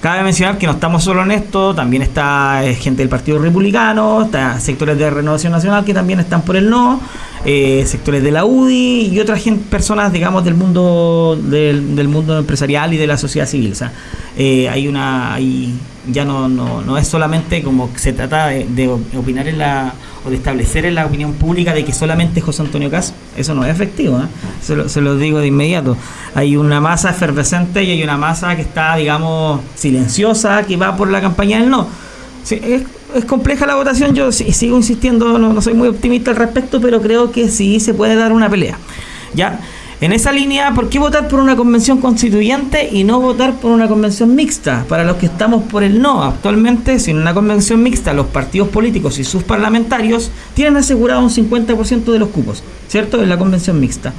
Cabe mencionar que no estamos solo en esto, también está eh, gente del Partido Republicano, está sectores de Renovación Nacional que también están por el no, eh, sectores de la UDI y otras personas, digamos, del mundo del, mundo empresarial y de la sociedad civil. O sea, eh, hay una, hay, ya no, no, no es solamente como se trata de, opinar en la o de establecer en la opinión pública de que solamente José Antonio Cas, eso no es efectivo, ¿eh? se, lo, se, lo, digo de inmediato. Hay una masa efervescente y hay una masa que está, digamos, silenciosa, que va por la campaña del no. es, es, compleja la votación, yo sigo insistiendo, no, no soy muy optimista al respecto, pero creo que sí se puede dar una pelea. ¿Ya? En esa línea, ¿por qué votar por una convención constituyente y no votar por una convención mixta? Para los que estamos por el no, actualmente, sin una convención mixta, los partidos políticos y sus parlamentarios tienen asegurado un 50% de los cupos, ¿cierto? En la convención mixta.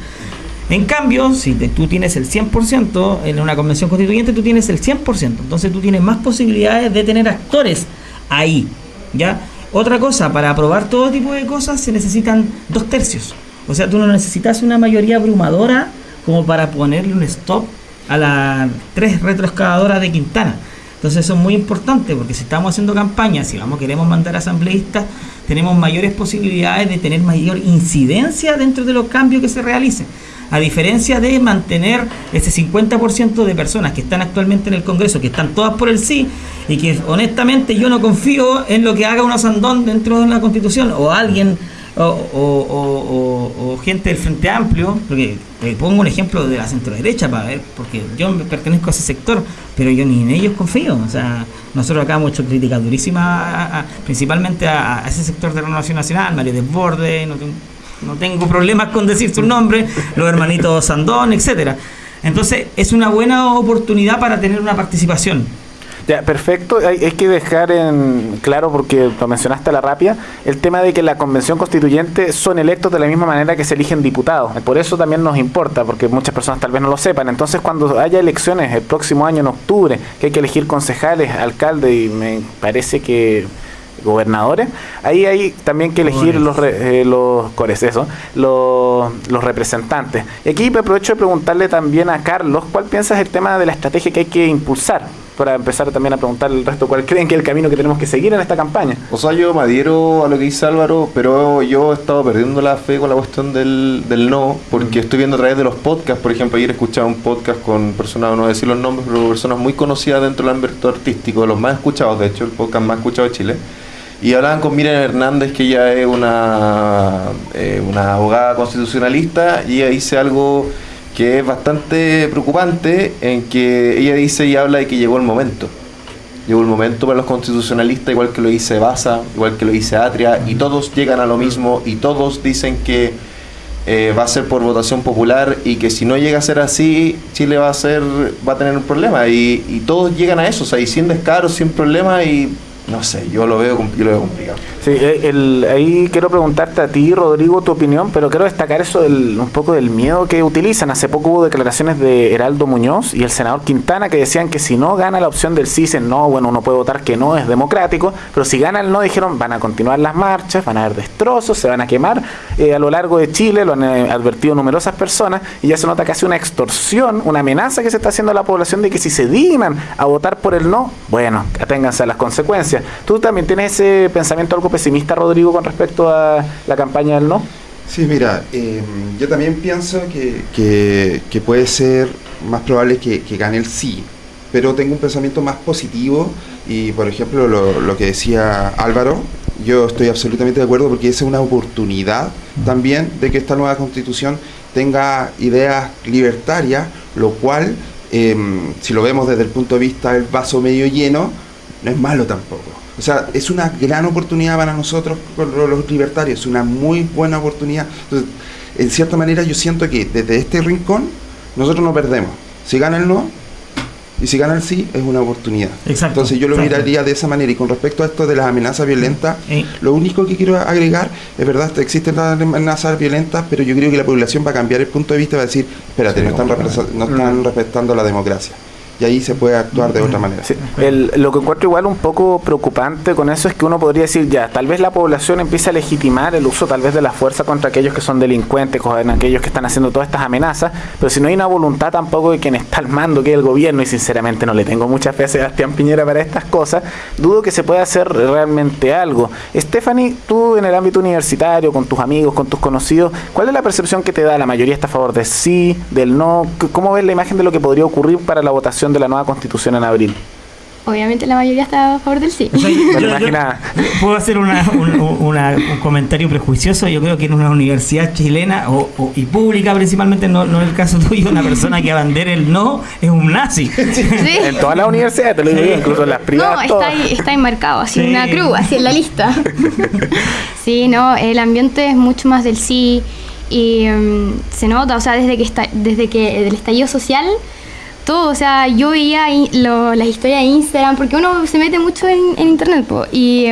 En cambio, si tú tienes el 100%, en una convención constituyente tú tienes el 100%, entonces tú tienes más posibilidades de tener actores ahí, ¿ya? Otra cosa, para aprobar todo tipo de cosas se necesitan dos tercios. O sea, tú no necesitas una mayoría abrumadora como para ponerle un stop a las tres retroexcavadoras de Quintana. Entonces eso es muy importante porque si estamos haciendo campañas, si vamos queremos mandar asambleístas, tenemos mayores posibilidades de tener mayor incidencia dentro de los cambios que se realicen. A diferencia de mantener ese 50% de personas que están actualmente en el Congreso, que están todas por el sí, y que honestamente yo no confío en lo que haga un Sandón dentro de la Constitución o alguien o, gente del Frente Amplio, porque te pongo un ejemplo de la centro derecha para ver, porque yo me pertenezco a ese sector, pero yo ni en ellos confío. O sea, nosotros acá hemos hecho críticas durísimas, principalmente a, ese sector de la Renovación Nacional, Mario Desborde, no, no tengo problemas con decir su nombre, los hermanitos Sandón, etcétera. Entonces, es una buena oportunidad para tener una participación ya, perfecto. Hay, que dejar en claro, porque lo mencionaste a la rápida, el tema de que la convención constituyente son electos de la misma manera que se eligen diputados. Por eso también nos importa, porque muchas personas tal vez no lo sepan. Entonces, cuando haya elecciones el próximo año en octubre, que hay que elegir concejales, alcaldes, y me parece que gobernadores, ahí hay también que elegir los, re- eh, los cores, eso, los, los representantes. Y aquí me aprovecho de preguntarle también a Carlos, ¿cuál piensas el tema de la estrategia que hay que impulsar? Para empezar también a preguntar al resto, ¿cuál creen que es el camino que tenemos que seguir en esta campaña? O sea, yo me adhiero a lo que dice Álvaro, pero yo he estado perdiendo la fe con la cuestión del, del no, porque estoy viendo a través de los podcasts, por ejemplo, ayer escuchaba un podcast con personas, no voy a decir los nombres, pero personas muy conocidas dentro del ámbito artístico, los más escuchados, de hecho, el podcast más escuchado de Chile. Y hablaban con Miriam Hernández, que ella es una, eh, una abogada constitucionalista, y ella dice algo que es bastante preocupante, en que ella dice y habla de que llegó el momento. Llegó el momento para los constitucionalistas, igual que lo dice Baza, igual que lo dice Atria, y todos llegan a lo mismo, y todos dicen que eh, va a ser por votación popular, y que si no llega a ser así, Chile va a ser va a tener un problema, y, y todos llegan a eso, o sea, y sin descaro, sin problema, y no sé, yo lo veo, yo lo veo complicado. Sí, eh, el- ahí quiero preguntarte a ti, Rodrigo, tu opinión, pero quiero destacar eso del, un poco del miedo que utilizan. Hace poco hubo declaraciones de Heraldo Muñoz y el senador Quintana que decían que si no gana la opción del sí, dicen no, bueno, uno puede votar que no, es democrático, pero si gana el no, dijeron van a continuar las marchas, van a haber destrozos, se van a quemar eh, a lo largo de Chile, lo han eh, advertido numerosas personas y ya se nota casi una extorsión, una amenaza que se está haciendo a la población de que si se dignan a votar por el no, bueno, aténganse a las consecuencias. ¿Tú también tienes ese pensamiento algo pesimista, Rodrigo, con respecto a la campaña del no? Sí, mira, eh, yo también pienso que, puede ser más probable que, gane el sí, pero tengo un pensamiento más positivo y, por ejemplo, lo, lo que decía Álvaro, yo estoy absolutamente de acuerdo porque esa es una oportunidad también de que esta nueva constitución tenga ideas libertarias, lo cual, eh, si lo vemos desde el punto de vista del vaso medio lleno, no es malo tampoco. O sea, es una gran oportunidad para nosotros, los libertarios, es una muy buena oportunidad. Entonces, en cierta manera yo siento que desde este rincón nosotros no perdemos. Si gana el no y si gana el sí, es una oportunidad. Exacto, Entonces yo lo exacto. miraría de esa manera. Y con respecto a esto de las amenazas violentas, Eh. lo único que quiero agregar, es verdad, existen las amenazas violentas, pero yo creo que la población va a cambiar el punto de vista y va a decir, espérate, no están, no están respetando la democracia. Y ahí se puede actuar de otra manera. El- lo que encuentro igual un poco preocupante con eso es que uno podría decir ya, tal vez la población empieza a legitimar el uso tal vez de la fuerza contra aquellos que son delincuentes, con aquellos que están haciendo todas estas amenazas, pero si no hay una voluntad tampoco de quien está al mando, que es el gobierno, y sinceramente no le tengo mucha fe a Sebastián Piñera para estas cosas, dudo que se pueda hacer realmente algo. Stephanie, tú en el ámbito universitario, con tus amigos, con tus conocidos, ¿cuál es la percepción que te da? ¿La mayoría está a favor de sí, del no? ¿Cómo ves la imagen de lo que podría ocurrir para la votación de la nueva constitución en abril? Obviamente la mayoría está a favor del sí. O sea, yo- yo-. Puedo hacer una- un, una- un comentario prejuicioso. Yo creo que en una universidad chilena o, o- y pública principalmente, no, no en el caso tuyo, una persona que abandere el no es un nazi. Sí. En todas las universidades, te lo digo yo, incluso en las No, privadas. está todas. ahí, está enmarcado, así Sí. una cruz, así en la lista. sí, no, el ambiente es mucho más del sí y mm, se nota, o sea, desde que está, desde que el estallido social, todo, o sea, yo veía lo- las historias de Instagram, porque uno se mete mucho en, en internet, po, y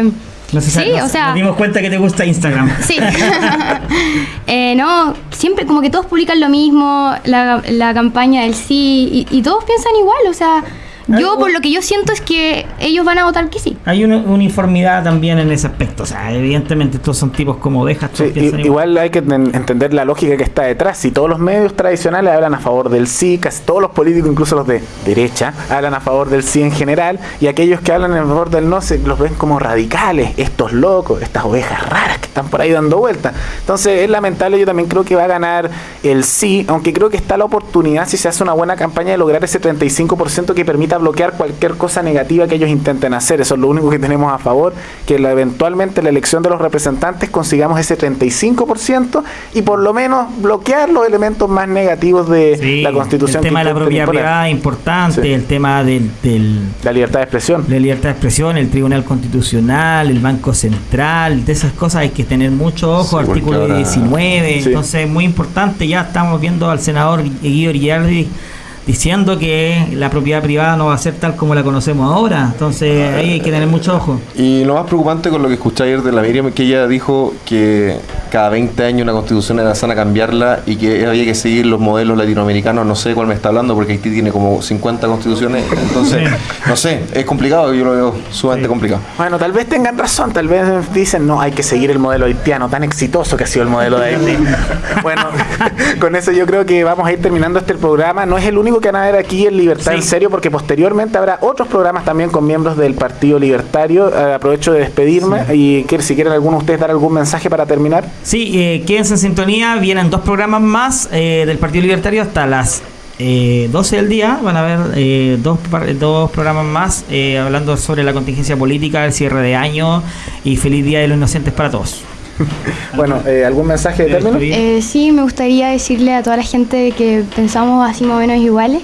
No sé, sí, nos- o sea, nos dimos cuenta que te gusta Instagram. Sí. Eh, no, siempre como que todos publican lo mismo, la, la campaña del sí, y, y todos piensan igual, o sea, yo por lo que yo siento es que ellos van a votar que sí. Hay una uniformidad también en ese aspecto. O sea, evidentemente estos son tipos como ovejas. Sí, igual. igual hay que en- entender la lógica que está detrás. Si todos los medios tradicionales hablan a favor del sí, casi todos los políticos, incluso los de derecha, hablan a favor del sí en general, y aquellos que hablan en favor del no se los ven como radicales, estos locos, estas ovejas raras que están por ahí dando vueltas. Entonces es lamentable, yo también creo que va a ganar el sí, aunque creo que está la oportunidad, si se hace una buena campaña, de lograr ese 35% que permita bloquear cualquier cosa negativa que ellos intenten hacer. Eso es lo único que tenemos a favor, que la- eventualmente la elección de los representantes consigamos ese 35% y por lo menos bloquear los elementos más negativos de Sí, la constitución. El tema de la propiedad privada es importante, Sí. el tema del, del- La libertad de expresión. la libertad de expresión, el Tribunal Constitucional, el Banco Central, de esas cosas hay que tener mucho ojo, Sí, artículo ahora- 19, Sí. entonces es muy importante, ya estamos viendo al senador Guido Girardi diciendo que la propiedad privada no va a ser tal como la conocemos ahora. Entonces ahí hay que tener mucho ojo. Y lo más preocupante con lo que escuché ayer de la Miriam, que ella dijo que cada 20 años una constitución era sana cambiarla y que había que seguir los modelos latinoamericanos, no sé cuál me está hablando, porque Haití tiene como 50 constituciones, entonces, no sé, es complicado, yo lo veo sumamente complicado. Bueno, tal vez tengan razón, tal vez dicen, no, hay que seguir el modelo haitiano, tan exitoso que ha sido el modelo de Haití. bueno, con eso yo creo que vamos a ir terminando este programa. No es el único que van a ver aquí en Libertad Sí. en Serio, porque posteriormente habrá otros programas también con miembros del Partido Libertario. Eh, aprovecho de despedirme y que, si quieren alguno de ustedes dar algún mensaje para terminar. Sí, eh, quédense en sintonía. Vienen dos programas más eh, del Partido Libertario hasta las eh, 12 del día. Van a haber eh, dos, dos programas más eh, hablando sobre la contingencia política, el cierre de año y feliz Día de los Inocentes para todos. Bueno, eh, ¿algún mensaje de término? Eh, sí, me gustaría decirle a toda la gente que pensamos así más o menos iguales,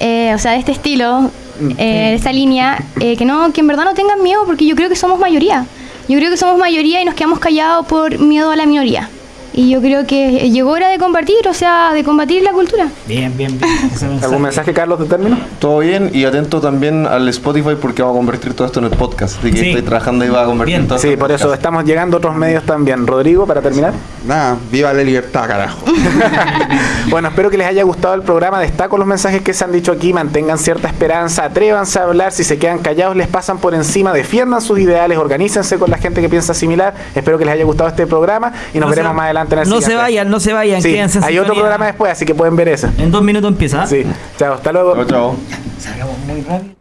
eh, o sea, de este estilo, eh, de esta línea, eh, que no, que en verdad no tengan miedo, porque yo creo que somos mayoría. Yo creo que somos mayoría y nos quedamos callados por miedo a la minoría. Y yo creo que llegó hora de compartir, o sea, de combatir la cultura. Bien, bien, bien. Mensaje. ¿Algún mensaje, Carlos, de término? Todo bien y atento también al Spotify porque vamos a convertir todo esto en el podcast. Así que Sí. estoy trabajando y va a convertir Bien. todo esto Sí, por eso estamos llegando a otros medios también. Rodrigo, para terminar. Nada, viva la libertad, carajo. bueno, espero que les haya gustado el programa. Destaco los mensajes que se han dicho aquí. Mantengan cierta esperanza, atrévanse a hablar. Si se quedan callados, les pasan por encima. Defiendan sus ideales, organícense con la gente que piensa similar. Espero que les haya gustado este programa y nos No se veremos va- más adelante en el No se vayan, no se vayan, Sí, quédense en hay otro programa después, así que pueden ver ese. En dos minutos empieza. Sí, chao, hasta luego. Chao, chao. Salgamos muy rápido.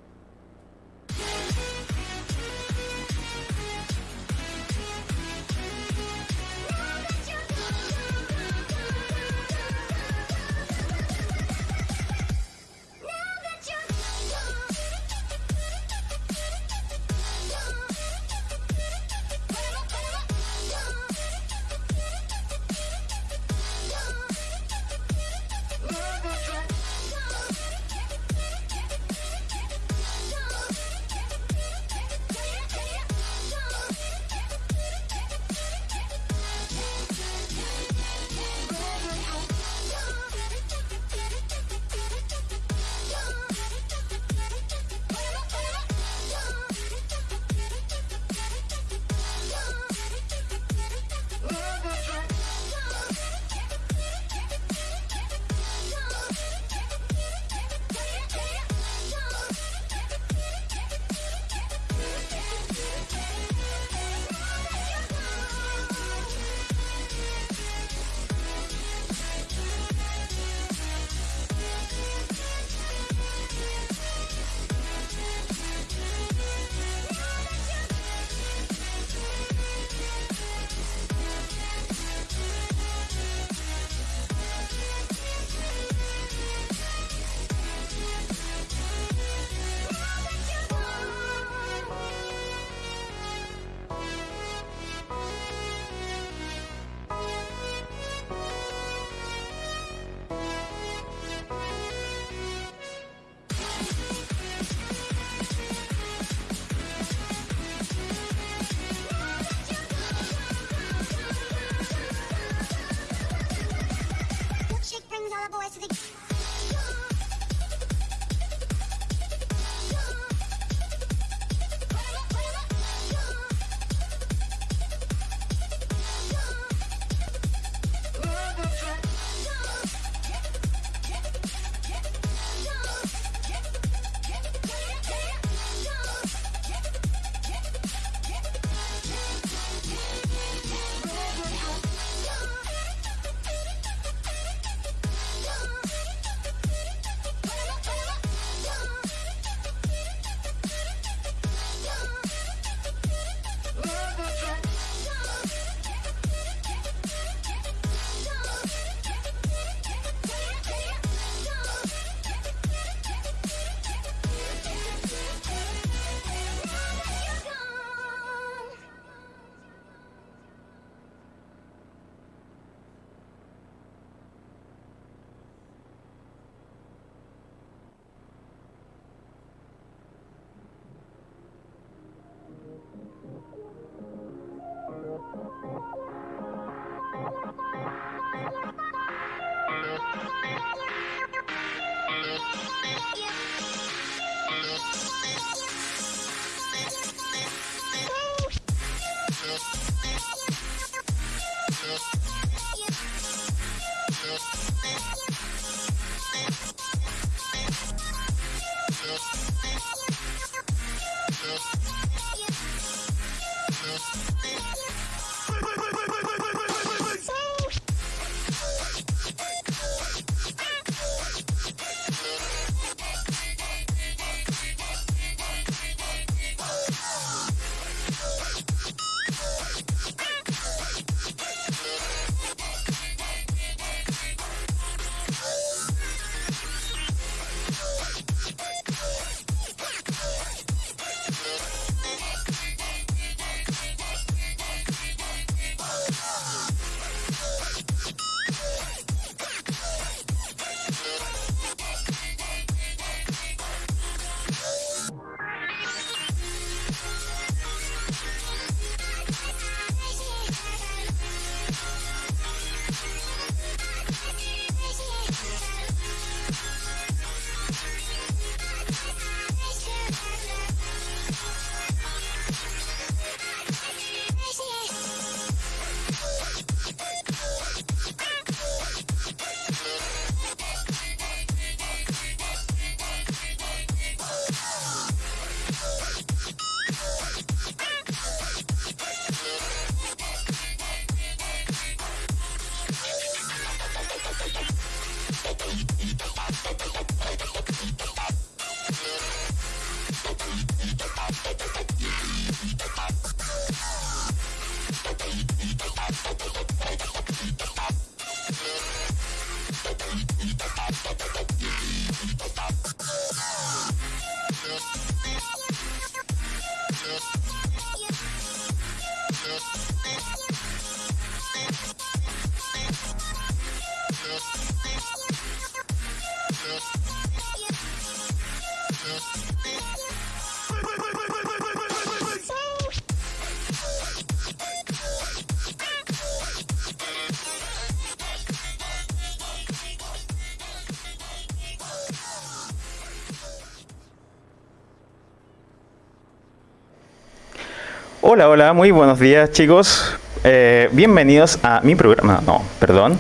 Hola, hola, muy buenos días chicos. Eh, bienvenidos a mi programa, no, perdón.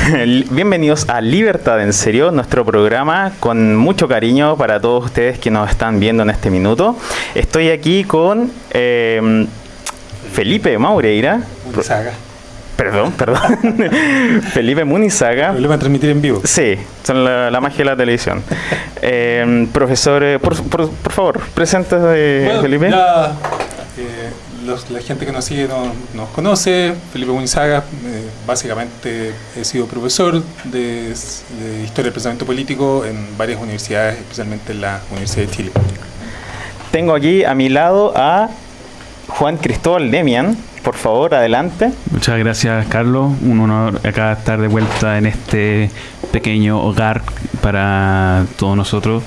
bienvenidos a Libertad en Serio, nuestro programa con mucho cariño para todos ustedes que nos están viendo en este minuto. Estoy aquí con eh, Felipe Maureira. Munizaga. Perdón, perdón. Felipe Munizaga. Lo a transmitir en vivo. Sí, son la, la magia de la televisión. Eh, profesor, eh, por, por, por favor, preséntese, Bueno, Felipe. eh, los- la gente que nos sigue no- nos conoce. Felipe Munizaga, eh, básicamente he sido profesor de, de Historia del Pensamiento Político en varias universidades, especialmente en la Universidad de Chile. Tengo aquí a mi lado a Juan Cristóbal Demian. Por favor, adelante. Muchas gracias, Carlos. Un honor acá estar de vuelta en este pequeño hogar para todos nosotros.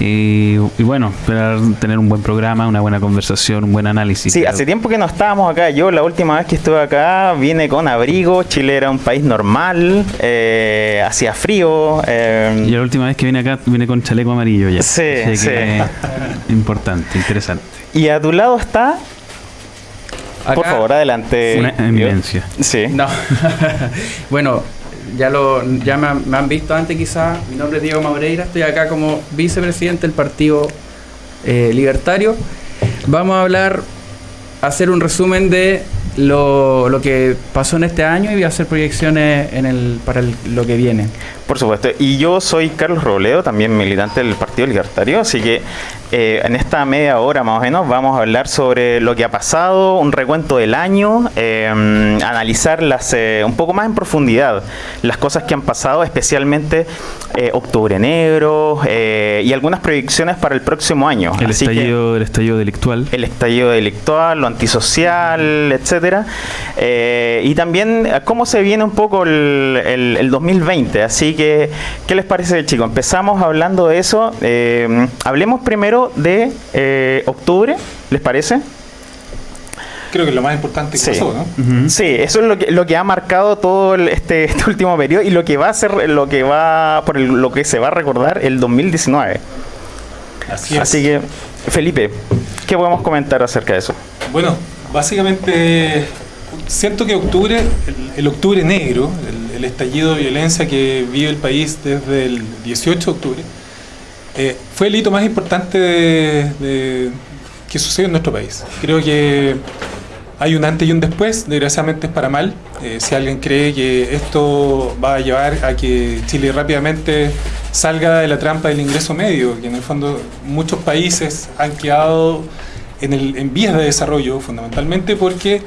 Y, y bueno, esperar tener un buen programa, una buena conversación, un buen análisis. Sí, hace tiempo que no estábamos acá. Yo la última vez que estuve acá vine con abrigo. Chile era un país normal, eh, hacía frío. eh, Y la última vez que vine acá vine con chaleco amarillo ya. Sí, Así sí. importante, interesante. y a tu lado está, por Acá- favor, adelante. Una eminencia. Sí. No. bueno, ya lo ya me, han- visto antes quizás. Mi nombre es Diego Maureira. Estoy acá como vicepresidente del Partido eh, Libertario. Vamos a hablar, hacer un resumen de lo, lo que pasó en este año y voy a hacer proyecciones en el, para el- lo que viene. Por supuesto. Y yo soy Carlos Robledo, también militante del Partido Libertario, así que eh, en esta media hora más o menos vamos a hablar sobre lo que ha pasado, un recuento del año, eh, analizar las, eh, un poco más en profundidad las cosas que han pasado, especialmente eh, Octubre Negro eh, y algunas proyecciones para el próximo año. El Así que- estallido, el estallido delictual. el estallido delictual, lo antisocial, etcétera. Eh, y también cómo se viene un poco el, el- el 2020. Así que, ¿qué les parece, chicos? Empezamos hablando de eso. Hablemos primero de eh, octubre, ¿les parece? Creo que es lo más importante que Sí. pasó, ¿no? Sí, eso es lo que, lo que ha marcado todo el- este, este último periodo y lo que va a ser, lo que va, por el- lo que se va a recordar el 2019. Así es. Así que, Felipe, ¿qué podemos comentar acerca de eso? Bueno, básicamente siento que octubre, el, el octubre negro, el, el estallido de violencia que vive el país desde el 18 de octubre, eh, fue el hito más importante de- que sucedió en nuestro país. Creo que hay un antes y un después, desgraciadamente es para mal. Eh, si alguien cree que esto va a llevar a que Chile rápidamente salga de la trampa del ingreso medio, que en el fondo muchos países han quedado en, el, en vías de desarrollo fundamentalmente porque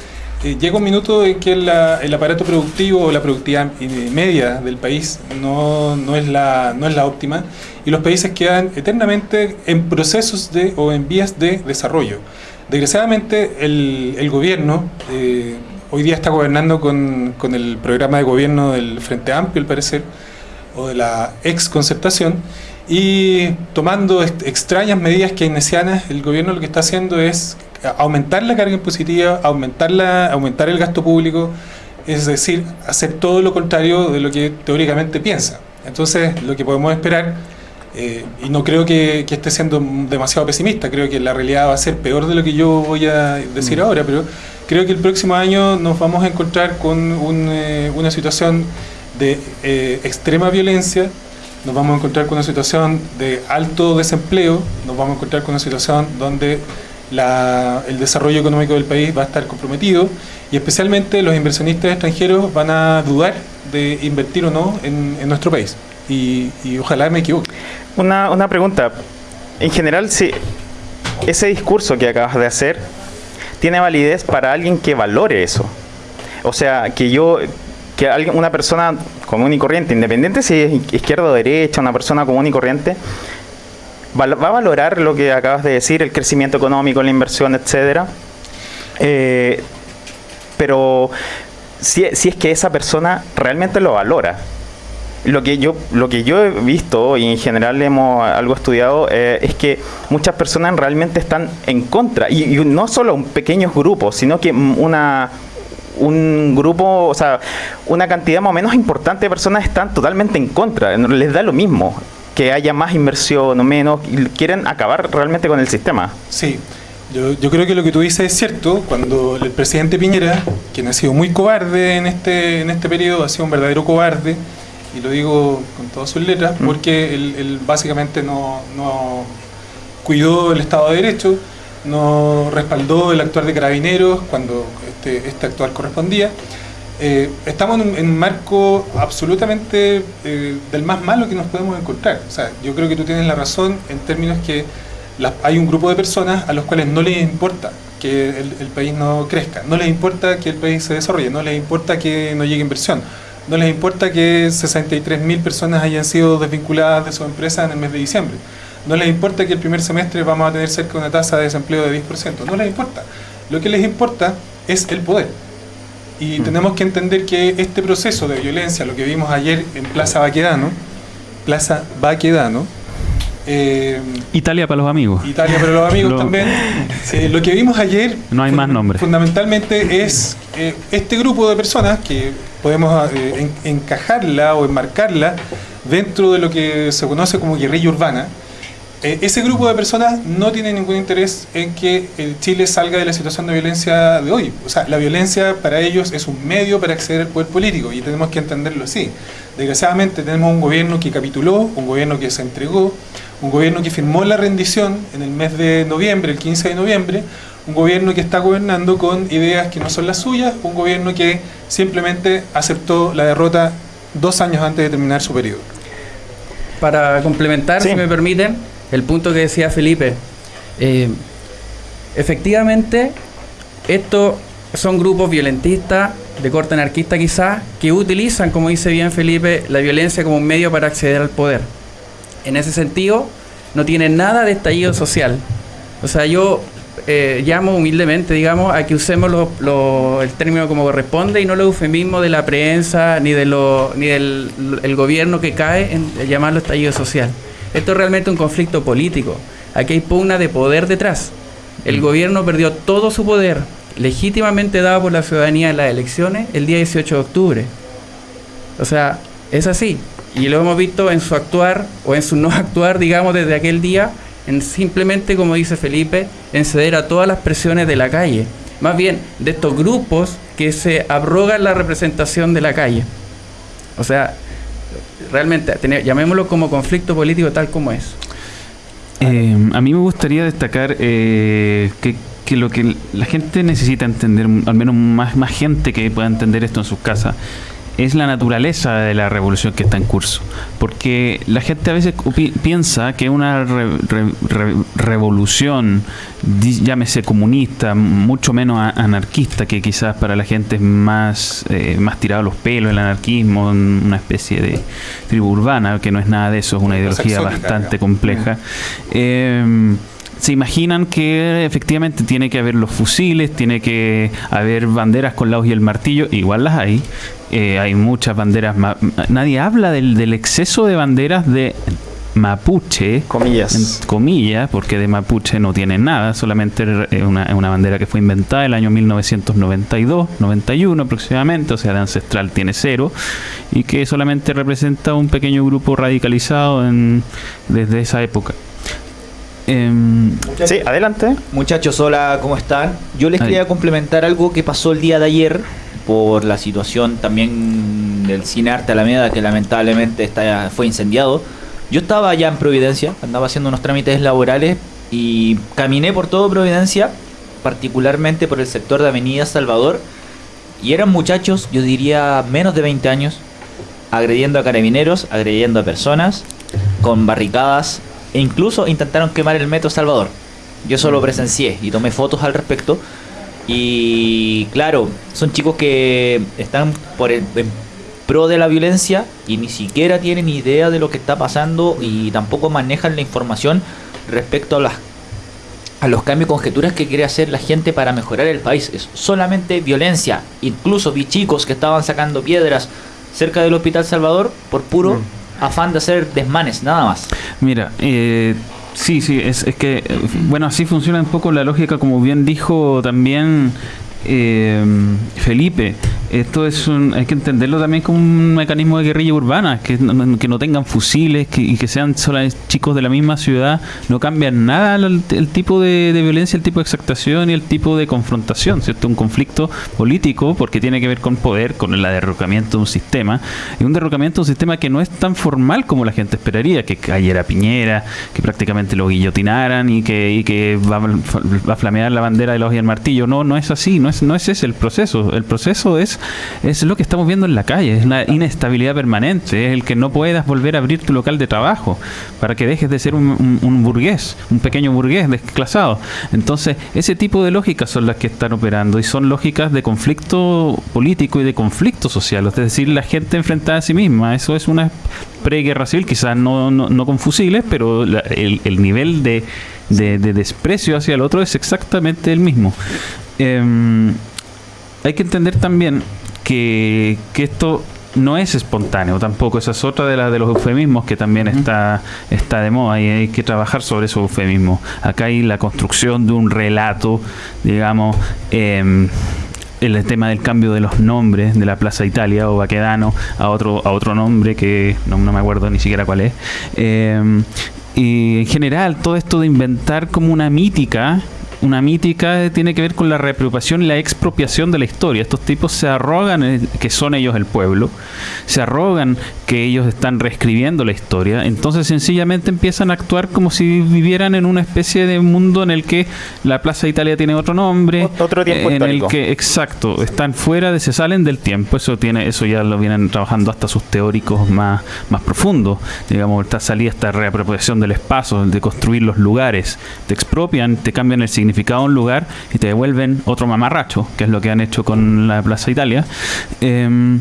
eh, llega un minuto en que la- el aparato productivo o la productividad eh, media del país no, no es la, no es la óptima y los países quedan eternamente en procesos de, o en vías de desarrollo. Desgraciadamente el, gobierno eh, hoy día está gobernando con, con el programa de gobierno del Frente Amplio, al parecer, o de la ex concertación, y tomando extrañas medidas keynesianas, el gobierno lo que está haciendo es aumentar la carga impositiva, aumentar, la, aumentar el gasto público, es decir, hacer todo lo contrario de lo que teóricamente piensa. Entonces, lo que podemos esperar, eh, y no creo que, que esté siendo demasiado pesimista, creo que la realidad va a ser peor de lo que yo voy a decir ahora, pero creo que el próximo año nos vamos a encontrar con un, eh, una situación de eh, extrema violencia, nos vamos a encontrar con una situación de alto desempleo, nos vamos a encontrar con una situación donde la- el desarrollo económico del país va a estar comprometido y especialmente los inversionistas extranjeros van a dudar de invertir o no en, en nuestro país. Y, y ojalá me equivoque. Una, una pregunta. En general, si ese discurso que acabas de hacer tiene validez para alguien que valore eso. O sea, que yo, que alguien, una persona común y corriente, independiente si es izquierda o derecha, una persona común y corriente, va a valorar lo que acabas de decir, el crecimiento económico, la inversión, etcétera. Eh, pero si, si es que esa persona realmente lo valora. Lo que yo lo que yo he visto y en general hemos algo estudiado eh, es que muchas personas realmente están en contra y, y no solo un pequeños grupos, sino que una un grupo, o sea, una cantidad más o menos importante de personas están totalmente en contra, les da lo mismo que haya más inversión o menos, quieren acabar realmente con el sistema. Sí, yo, yo creo que lo que tú dices es cierto. Cuando el presidente Piñera, quien ha sido muy cobarde en este, en este periodo, ha sido un verdadero cobarde, y lo digo con todas sus letras, porque él, él básicamente no, no cuidó el Estado de Derecho, no respaldó el actuar de carabineros cuando este, este actuar correspondía. Eh, estamos en un, en un marco absolutamente eh, del más malo que nos podemos encontrar. O sea, yo creo que tú tienes la razón en términos que la- hay un grupo de personas a los cuales no les importa que el, el país no crezca, no les importa que el país se desarrolle, no les importa que no llegue inversión, no les importa que 63.000 personas hayan sido desvinculadas de su empresa en el mes de diciembre, no les importa que el primer semestre vamos a tener cerca de una tasa de desempleo de 10%, no les importa. Lo que les importa es el poder. Y tenemos que entender que este proceso de violencia, lo que vimos ayer en Plaza Baquedano, Plaza Baquedano, eh, Italia para los amigos. Italia para los amigos Lo- también, lo que vimos ayer No hay más nombres. fundamentalmente es eh, este grupo de personas que podemos eh, en- encajarla o enmarcarla dentro de lo que se conoce como guerrilla urbana. Eh, ese grupo de personas no tiene ningún interés en que el Chile salga de la situación de violencia de hoy. O sea, la violencia para ellos es un medio para acceder al poder político y tenemos que entenderlo así. Desgraciadamente tenemos un gobierno que capituló, un gobierno que se entregó, un gobierno que firmó la rendición en el mes de noviembre, el 15 de noviembre, un gobierno que está gobernando con ideas que no son las suyas, un gobierno que simplemente aceptó la derrota dos años antes de terminar su periodo. Para complementar, si me permiten, el punto que decía Felipe. eh, efectivamente, estos son grupos violentistas, de corte anarquista quizás, que utilizan, como dice bien Felipe, la violencia como un medio para acceder al poder. En ese sentido, no tienen nada de estallido social. O sea, yo eh, llamo humildemente, digamos, a que usemos lo- el término como corresponde y no los eufemismos de la prensa ni, de lo, ni del el gobierno que cae en llamarlo estallido social. Esto es realmente un conflicto político. Aquí hay pugna de poder detrás. El gobierno perdió todo su poder legítimamente dado por la ciudadanía en las elecciones el día 18 de octubre. O sea, es así. Y lo hemos visto en su actuar o en su no actuar, digamos, desde aquel día, en simplemente, como dice Felipe, en ceder a todas las presiones de la calle. más bien de estos grupos que se abrogan la representación de la calle. O sea, realmente, tener- llamémoslo como conflicto político tal como es. Eh, a mí me gustaría destacar eh, que, que lo que la gente necesita entender, al menos más, más gente que pueda entender esto en sus casas, es la naturaleza de la revolución que está en curso. Porque la gente a veces pi- piensa que una re- re- re- revolución, llámese comunista, mucho menos anarquista, que quizás para la gente es más, eh, más tirado a los pelos, el anarquismo, una especie de tribu urbana, que no es nada de eso, es una ideología bastante compleja. Eh, se imaginan que efectivamente tiene que haber los fusiles, tiene que haber banderas con la hoz y el martillo, igual las hay. Eh, hay muchas banderas. Nadie habla del, del exceso de banderas de mapuche, Comillas. comillas, porque de mapuche no tiene nada, solamente es una, una bandera que fue inventada el año 1992, 91 aproximadamente, o sea, de ancestral tiene cero, y que solamente representa un pequeño grupo radicalizado en- desde esa época. Em, Sí, adelante. Muchachos, hola, ¿cómo están? Yo les Ahí. quería complementar algo que pasó el día de ayer por la situación también del Cine Arte Alameda, que lamentablemente está, fue incendiado. Yo estaba allá en Providencia, andaba haciendo unos trámites laborales y caminé por todo Providencia, particularmente por el sector de Avenida Salvador, y eran muchachos, yo diría menos de 20 años, agrediendo a carabineros, agrediendo a personas, con barricadas, e incluso intentaron quemar el metro Salvador. Yo eso lo presencié y tomé fotos al respecto. Y claro, son chicos que están por el, en pro de la violencia y ni siquiera tienen idea de lo que está pasando y tampoco manejan la información respecto a las a los cambios y conjeturas que quiere hacer la gente para mejorar el país. Es solamente violencia. Incluso vi chicos que estaban sacando piedras cerca del Hospital Salvador por puro afán de hacer desmanes, nada más. Mira, eh, sí, sí, es, es que, bueno, así funciona un poco la lógica, como bien dijo también eh, Felipe. Esto es un, hay que entenderlo también como un mecanismo de guerrilla urbana, que no, que no tengan fusiles que, y que sean solo chicos de la misma ciudad, no cambian nada el, el tipo de, violencia, el tipo de exactación y el tipo de confrontación, ¿cierto? Un conflicto político porque tiene que ver con poder, con el derrocamiento de un sistema, y un derrocamiento de un sistema que no es tan formal como la gente esperaría, que cayera Piñera, que prácticamente lo guillotinaran y que, y que va, a- flamear la bandera de hoja y el martillo. No, no es así, no es, no es ese el proceso. El proceso es, es lo que estamos viendo en la calle, es una inestabilidad permanente, es el que no puedas volver a abrir tu local de trabajo para que dejes de ser un, un- un burgués, un pequeño burgués desclasado. Entonces, ese tipo de lógicas son las que están operando y son lógicas de conflicto político y de conflicto social, es decir, la gente enfrentada a sí misma. Eso es una preguerra civil, quizás no, no, no con fusiles, pero la- el, el nivel de, de- de desprecio hacia el otro es exactamente el mismo. Em, hay que entender también que, que esto no es espontáneo tampoco. Esa es otra de, la, de los eufemismos que también está, está de moda y hay que trabajar sobre esos eufemismos. Acá hay la construcción de un relato, digamos, em, el tema del cambio de los nombres de la Plaza Italia o Baquedano a otro, a otro nombre que no, no me acuerdo ni siquiera cuál es. Em, y en general, todo esto de inventar como una mítica una mítica tiene que ver con la reapropiación y la expropiación de la historia. Estos tipos se arrogan eh, que son ellos el pueblo, se arrogan que ellos están reescribiendo la historia, entonces sencillamente empiezan a actuar como si vivieran en una especie de mundo en el que la Plaza Italia tiene otro nombre, Ot- otro tiempo en el que exacto, están fuera de se salen del tiempo, eso tiene eso ya lo vienen trabajando hasta sus teóricos más más profundos, digamos, esta salida esta reapropiación del espacio, de construir los lugares, te expropian, te cambian el significado un lugar y te devuelven otro mamarracho, que es lo que han hecho con la Plaza Italia. Em,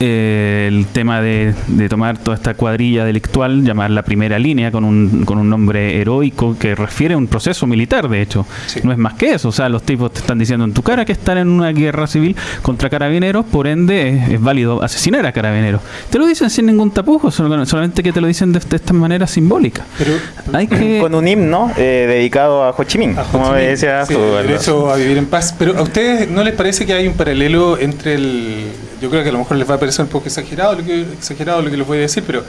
eh, el tema de, de tomar toda esta cuadrilla delictual, llamar la primera línea con un, con un nombre heroico que refiere a un proceso militar, de hecho. Sí. No es más que eso. O sea, los tipos te están diciendo en tu cara que están en una guerra civil contra carabineros, por ende es, es válido asesinar a carabineros. Te lo dicen sin ningún tapujo, solamente que te lo dicen de, de esta manera simbólica. Pero Hay que... Con un himno eh, dedicado a Ho Chi Minh, a Ho como Chi Minh, decía sí, su- el derecho a vivir en paz. Pero ¿a ustedes no les parece que hay un paralelo entre el... Yo creo que a lo mejor les va a parecer un poco exagerado lo que, exagerado lo que les voy a decir, pero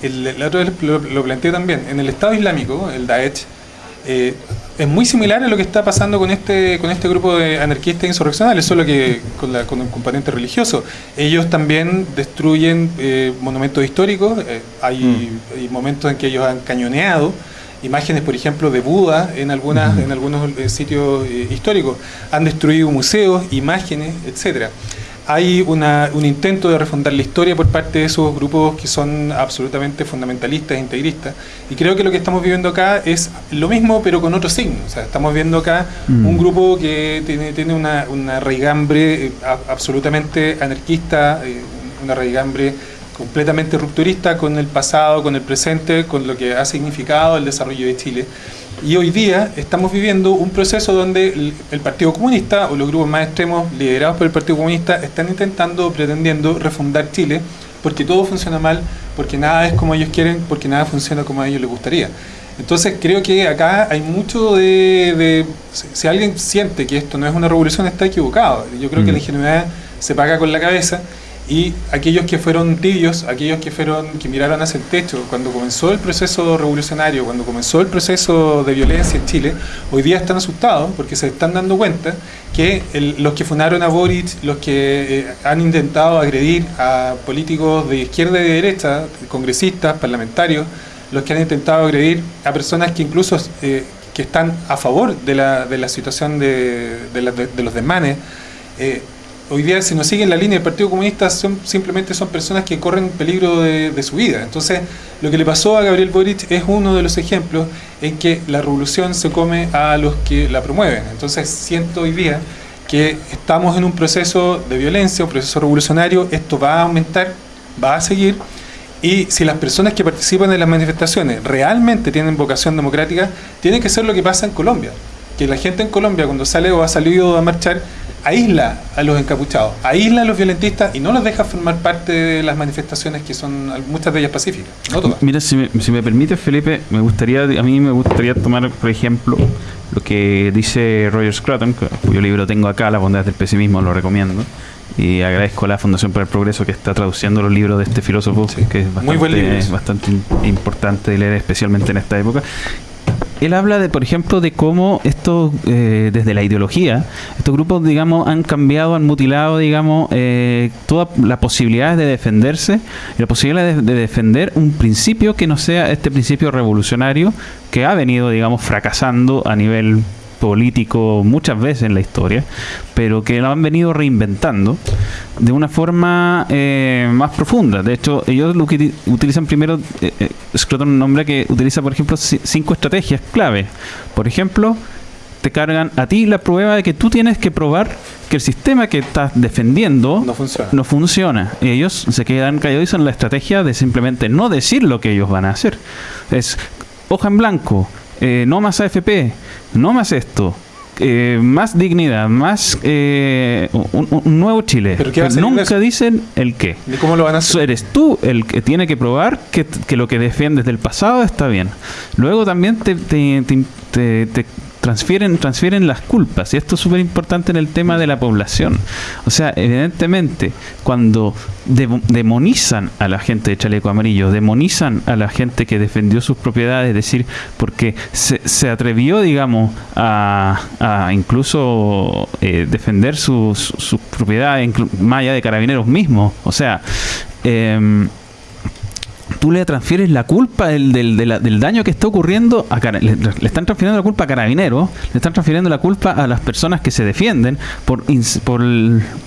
el, la otra vez lo, lo planteé también. En el Estado Islámico, el Daesh, Eh, es muy similar a lo que está pasando con este con este grupo de anarquistas insurreccionales, solo que con, la, con un componente religioso. Ellos también destruyen eh, monumentos históricos, eh, hay, hay momentos en que ellos han cañoneado imágenes, por ejemplo, de Buda en, algunas, en algunos eh, sitios históricos, han destruido museos, imágenes, etcétera hay una, un intento de refundar la historia por parte de esos grupos que son absolutamente fundamentalistas, e integristas. Y creo que lo que estamos viviendo acá es lo mismo, pero con otro signo. O sea, estamos viendo acá Mm. un grupo que tiene, tiene una, una raigambre eh, absolutamente anarquista, eh, una raigambre completamente rupturista con el pasado, con el presente, con lo que ha significado el desarrollo de Chile. Y hoy día estamos viviendo un proceso donde el, el Partido Comunista o los grupos más extremos liderados por el Partido Comunista están intentando, pretendiendo refundar Chile porque todo funciona mal, porque nada es como ellos quieren, porque nada funciona como a ellos les gustaría. Entonces creo que acá hay mucho de... de- si, si alguien siente que esto no es una revolución está equivocado. Yo creo que Mm. la ingenuidad se paga con la cabeza y aquellos que fueron tibios, aquellos que fueron que miraron hacia el techo cuando comenzó el proceso revolucionario, cuando comenzó el proceso de violencia en Chile, hoy día están asustados porque se están dando cuenta que el- los que funaron a Boric, los que eh, han intentado agredir a políticos de izquierda y de derecha, congresistas, parlamentarios, los que han intentado agredir a personas que incluso eh, que están a favor de la, de la situación de, de la- de- los desmanes, eh, hoy día si no siguen la línea del Partido Comunista son, simplemente son personas que corren peligro de, de su vida. Entonces, lo que le pasó a Gabriel Boric es uno de los ejemplos en que la revolución se come a los que la promueven. Entonces, siento hoy día que estamos en un proceso de violencia, un proceso revolucionario, esto va a aumentar, va a seguir, y si las personas que participan en las manifestaciones realmente tienen vocación democrática, tiene que ser lo que pasa en Colombia. Que la gente en Colombia, cuando sale o ha salido a marchar, aísla a los encapuchados, aísla a los violentistas y no los deja formar parte de las manifestaciones que son muchas de ellas pacíficas. No todas. Mira, si me, si me permite, Felipe, me gustaría, a mí me gustaría tomar, por ejemplo, lo que dice Roger Scruton, cuyo libro tengo acá, La bondad del pesimismo, lo recomiendo. Y agradezco a la Fundación para el Progreso que está traduciendo los libros de este filósofo, Sí. que es Muy bastante, ese. bastante im- importante de leer, especialmente en esta época. Él habla de, por ejemplo, de cómo estos, eh, desde la ideología, estos grupos, digamos, han cambiado, han mutilado, digamos, eh, todas las posibilidades de defenderse la posibilidad de, de defender un principio que no sea este principio revolucionario que ha venido, digamos, fracasando a nivel político muchas veces en la historia, pero que lo han venido reinventando de una forma eh, más profunda. De hecho, ellos lo que uti- utilizan primero, eh, eh, Scruton nombra que utiliza, por ejemplo, ci- cinco estrategias clave. Por ejemplo, te cargan a ti la prueba de que tú tienes que probar que el sistema que estás defendiendo No funciona. no funciona. Y ellos se quedan callados son la estrategia de simplemente no decir lo que ellos van a hacer. Es hoja en blanco, eh, no más AFP, no más esto. eh, más dignidad, más eh, un, un nuevo Chile. ¿Pero nunca dicen el qué. ¿Y cómo lo van a hacer? Eres tú el que tiene que probar que, que lo que defiendes del pasado está bien. Luego también te, te- te- te- te transfieren, transfieren las culpas. Y esto es súper importante en el tema de la población. O sea, evidentemente, cuando demo- demonizan a la gente de chaleco amarillo, demonizan a la gente que defendió sus propiedades, es decir, porque se, se atrevió, digamos, a, incluso eh, defender sus sus- propiedades, allá de carabineros mismos. O sea, em, tú le transfieres la culpa del, del, de la- del daño que está ocurriendo a le, le están transfiriendo la culpa a carabineros, le están transfiriendo la culpa a las personas que se defienden por, por,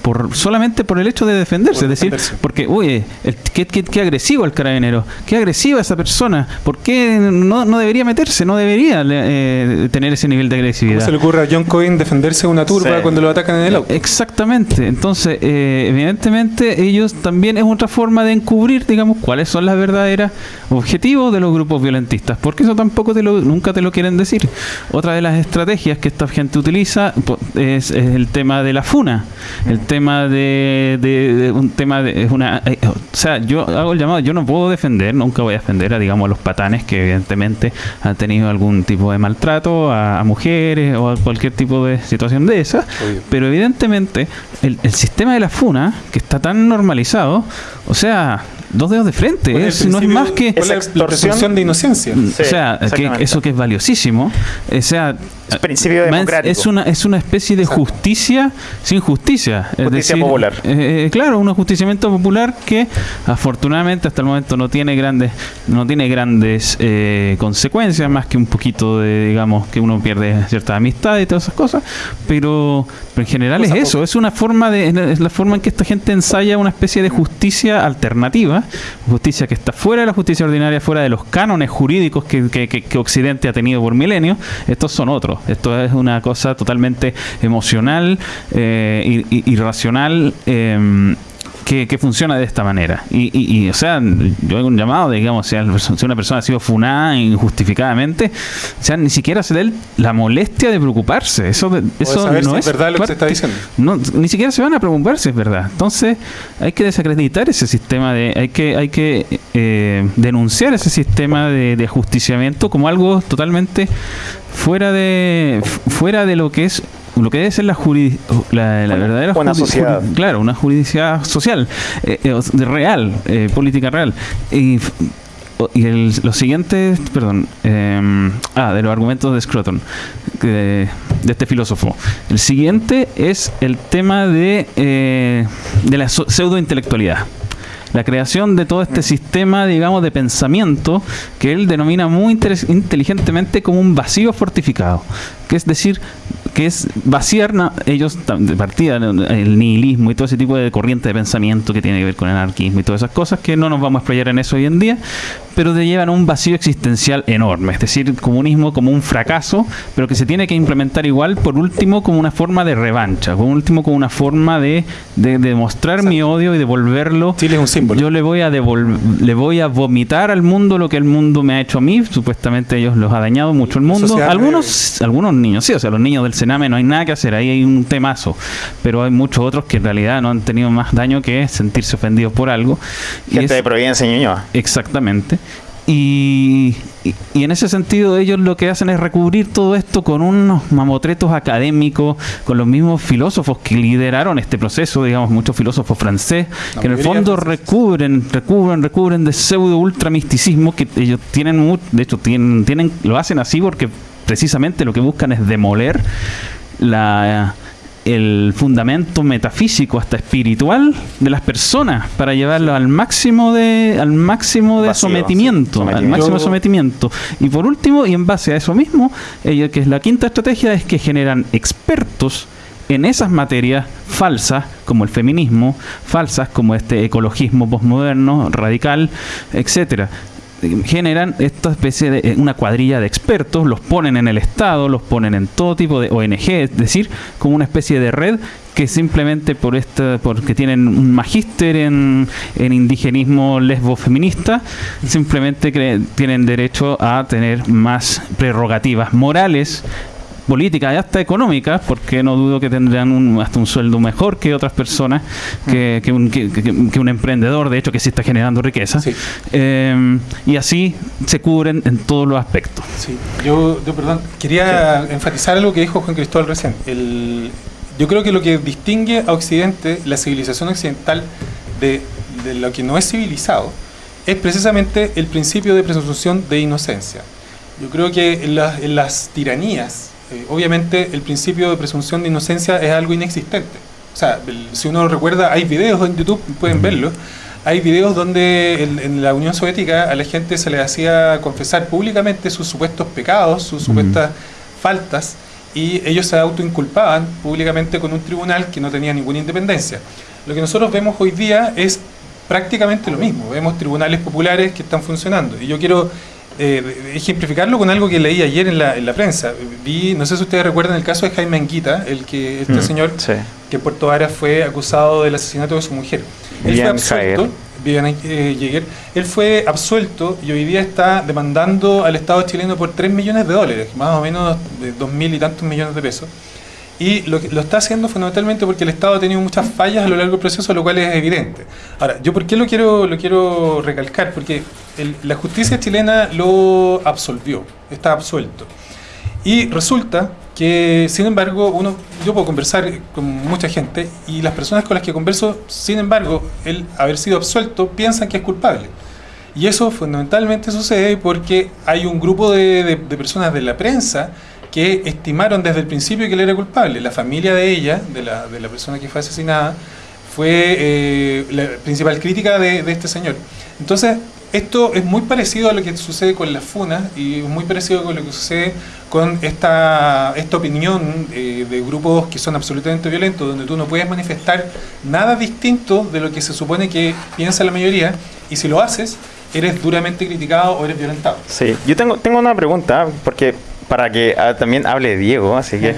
por solamente por el hecho de defenderse, Por es decir, defenderse. porque, oye, el, qué, qué- qué agresivo el carabinero, qué agresiva esa persona, ¿por qué no, no debería meterse, no debería eh, tener ese nivel de ¿Cómo agresividad? se le ocurre a John Coyne defenderse de una turba Sí. cuando lo atacan en el auto? Exactamente. Entonces, eh, evidentemente, ellos también es otra forma de encubrir, digamos, cuáles son las verdaderas objetivos de los grupos violentistas, porque eso tampoco te lo, nunca te lo quieren decir. Otra de las estrategias que esta gente utiliza po- es, es el tema de la funa, el tema de, de- de un tema de es una, eh, o sea, yo hago el llamado, yo no puedo defender, nunca voy a defender a digamos a los patanes que evidentemente han tenido algún tipo de maltrato a, a mujeres o a cualquier tipo de situación de esa, Obvio. pero evidentemente el, el sistema de la funa, que está tan normalizado, o sea, dos dedos de frente. Es, no es más que... la- presunción de inocencia. o sea, que eso que es valiosísimo. O sea, Es principio democrático. Es una, es una especie de justicia sin justicia. Es Justicia decir, popular. eh, eh, claro, un ajusticiamiento popular que afortunadamente hasta el momento no tiene grandes, no tiene grandes eh, consecuencias, más que un poquito de, digamos, que uno pierde cierta amistad y todas esas cosas. Pero, pero en general es eso, es una forma de, es la forma en que esta gente ensaya una especie de justicia alternativa, justicia que está fuera de la justicia ordinaria, fuera de los cánones jurídicos que, Occidente ha tenido por milenios. Estos son otros. Esto es una cosa totalmente emocional, eh, irracional. em, que, que funciona de esta manera. Y, y- y, o sea, yo hago un llamado, digamos, si, una persona ha sido funada injustificadamente, o sea, ni siquiera se le dé la molestia de preocuparse. Eso, de- eso saber no si es verdad lo que se está diciendo. no, ni siquiera se van a preocupar si es verdad. Entonces, hay que desacreditar ese sistema de, hay que, hay que eh, denunciar ese sistema de, de ajusticiamiento como algo totalmente fuera de, fuera de lo que es lo que debe ser la, la, la verdadera Una sociedad. claro, una juridicidad social, eh, eh, real, eh, política real. Y, y el, lo siguiente, perdón, eh, ah, de los argumentos de Scruton, de este filósofo. El siguiente es el tema de, eh, de la pseudointelectualidad. La creación de todo este sistema, digamos, de pensamiento que él denomina muy inteligentemente como un vacío fortificado. Que es decir, que es vaciar ellos de partida el nihilismo y todo ese tipo de corriente de pensamiento que tiene que ver con el anarquismo y todas esas cosas que no nos vamos a explayar en eso hoy en día, pero te llevan a un vacío existencial enorme, es decir, el comunismo como un fracaso, pero que se tiene que implementar igual, por último, como una forma de revancha, por último, como una forma de, de, de mostrar mi odio y devolverlo. Chile es un símbolo. Yo le voy a le voy a vomitar al mundo lo que el mundo me ha hecho a mí, supuestamente ellos los ha dañado mucho el mundo. Algunos, algunos niños, sí, o sea, los niños del Sename no hay nada que hacer, ahí hay un temazo, pero hay muchos otros que en realidad no han tenido más daño que sentirse ofendidos por algo. Y Gente es- de Providencia y Ñuñoa. Exactamente. Y, y- y en ese sentido ellos lo que hacen es recubrir todo esto con unos mamotretos académicos, con los mismos filósofos que lideraron este proceso, digamos, muchos filósofos francés, La que en el fondo recubren, recubren, recubren de pseudo ultramisticismo que ellos tienen, de hecho tienen, tienen, lo hacen así porque precisamente lo que buscan es demoler la el fundamento metafísico hasta espiritual de las personas para llevarlo al máximo de al máximo de Vacío, sometimiento, al máximo sometimiento. Y por último y en base a eso mismo que es la quinta estrategia es que generan expertos en esas materias falsas como el feminismo falsas como este ecologismo posmoderno radical etcétera generan esta especie de eh, una cuadrilla de expertos, los ponen en el Estado, los ponen en todo tipo de ONG, es decir, como una especie de red que simplemente por esta, porque tienen un magíster en, en indigenismo lesbo feminista, simplemente cre- tienen derecho a tener más prerrogativas morales políticas y hasta económicas, porque no dudo que tendrán un- hasta un sueldo mejor que otras personas, que, que un, que- un emprendedor, de hecho, que sí está generando riqueza. Sí. Eh, y así se cubren en todos los aspectos. Sí, yo, yo, perdón, quería enfatizar algo que dijo Juan Cristóbal recién. El, yo creo que lo que distingue a Occidente, la civilización occidental, de, de lo que no es civilizado, es precisamente el principio de presunción de inocencia. Yo creo que en, las- en las tiranías, eh, obviamente el principio de presunción de inocencia es algo inexistente. O sea, el- si uno recuerda, hay videos en YouTube, pueden verlo, hay videos donde en, en la Unión Soviética a la gente se le hacía confesar públicamente sus supuestos pecados, sus supuestas faltas, y ellos se autoinculpaban públicamente con un tribunal que no tenía ninguna independencia. Lo que nosotros vemos hoy día es prácticamente lo mismo. Vemos tribunales populares que están funcionando. Y yo quiero eh, ejemplificarlo con algo que leí ayer en la, en la prensa. Vi, no sé si ustedes recuerdan el caso de Jaime Anguita, el que este Mm, señor sí. que en Puerto Varas fue acusado del asesinato de su mujer. Él fue Vivian absuelto. Vivian, eh, Jaeger. él fue absuelto y hoy día está demandando al Estado chileno por 3 millones de dólares, más o menos de 2 mil y tantos millones de pesos. Y lo, lo está haciendo fundamentalmente porque el Estado ha tenido muchas fallas a lo largo del proceso, lo cual es evidente. Ahora, ¿yo por qué lo quiero, lo quiero recalcar? Porque el- la justicia chilena lo absolvió, está absuelto. Y resulta que sin embargo uno yo puedo conversar con mucha gente y las personas con las que converso sin embargo el haber sido absuelto piensan que es culpable y eso fundamentalmente sucede porque hay un grupo de, de- de personas de la prensa que estimaron desde el principio que él era culpable. La familia de ella de la, de la persona que fue asesinada fue eh, la principal crítica de, este señor. Entonces esto es muy parecido a lo que sucede con las funas y muy parecido con lo que sucede con esta, esta opinión eh, de grupos que son absolutamente violentos, donde tú no puedes manifestar nada distinto de lo que se supone que piensa la mayoría y si lo haces, eres duramente criticado o eres violentado. Sí, yo tengo, tengo una pregunta, porque para que ah, también hable Diego, así que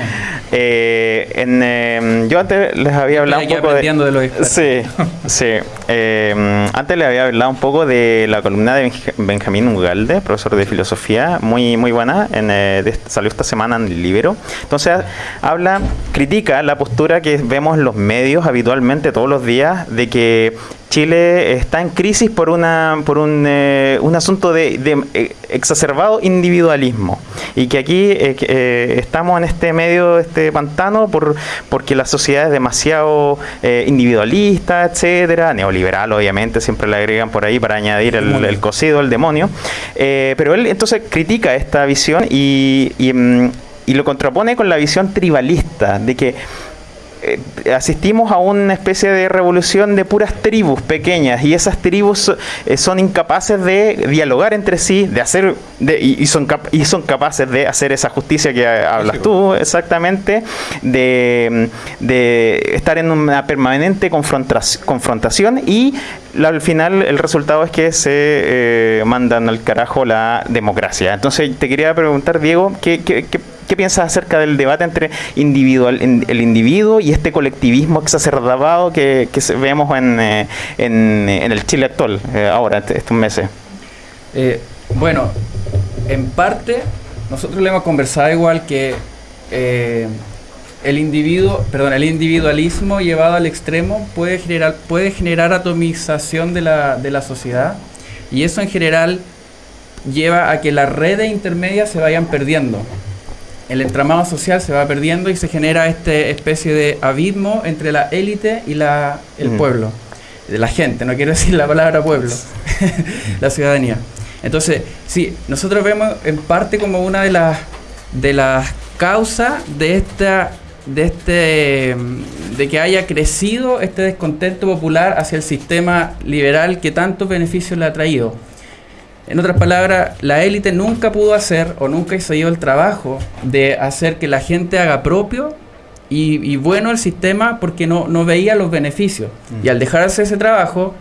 eh, en, eh, yo antes les había hablado un poco de... de los. Sí, sí. Eh, antes les había hablado un poco de la columna de Benj- Benjamín Ugalde, profesor de filosofía, muy muy buena, en, eh, de- salió esta semana en el Libero. Entonces habla, critica la postura que vemos en los medios habitualmente todos los días de que Chile está en crisis por una por un, eh, un asunto de, de, eh, exacerbado individualismo. Y que aquí eh, eh, estamos en este medio este pantano por porque la sociedad es demasiado eh, individualista etcétera. Neoliberal obviamente siempre le agregan por ahí para añadir el, el cocido el demonio. Eh, pero él entonces critica esta visión y, y, mm, y lo contrapone con la visión tribalista de que eh, asistimos a una especie de revolución de puras tribus pequeñas y esas tribus eh, son incapaces de dialogar entre sí, de hacer de- y, y son cap- y son capaces de hacer esa justicia que eh, hablas tú exactamente, de, de estar en una permanente confrontación y la- al final el resultado es que se eh, mandan al carajo la democracia. Entonces te quería preguntar, Diego, ¿qué, qué, qué- qué piensas acerca del debate entre individual, el individuo y este colectivismo exacerbado que, que vemos en, eh, en, el Chile actual, eh, ahora, este- estos meses? Eh, bueno, en parte, nosotros le hemos conversado igual que el individuo, perdón, el individualismo llevado al extremo puede generar, puede generar atomización de la, de la sociedad y eso en general lleva a que las redes intermedias se vayan perdiendo. El entramado social se va perdiendo y se genera esta especie de abismo entre la élite y la, el Mm. pueblo, de la gente, no quiero decir la palabra pueblo, la ciudadanía. Entonces, sí, nosotros vemos en parte como una de las de las causas de esta de este de que haya crecido este descontento popular hacia el sistema liberal que tantos beneficios le ha traído. En otras palabras, la élite nunca pudo hacer o nunca hizo yo el trabajo de hacer que la gente haga propio y, y bueno el sistema porque no, no veía los beneficios. Y al dejarse ese trabajo,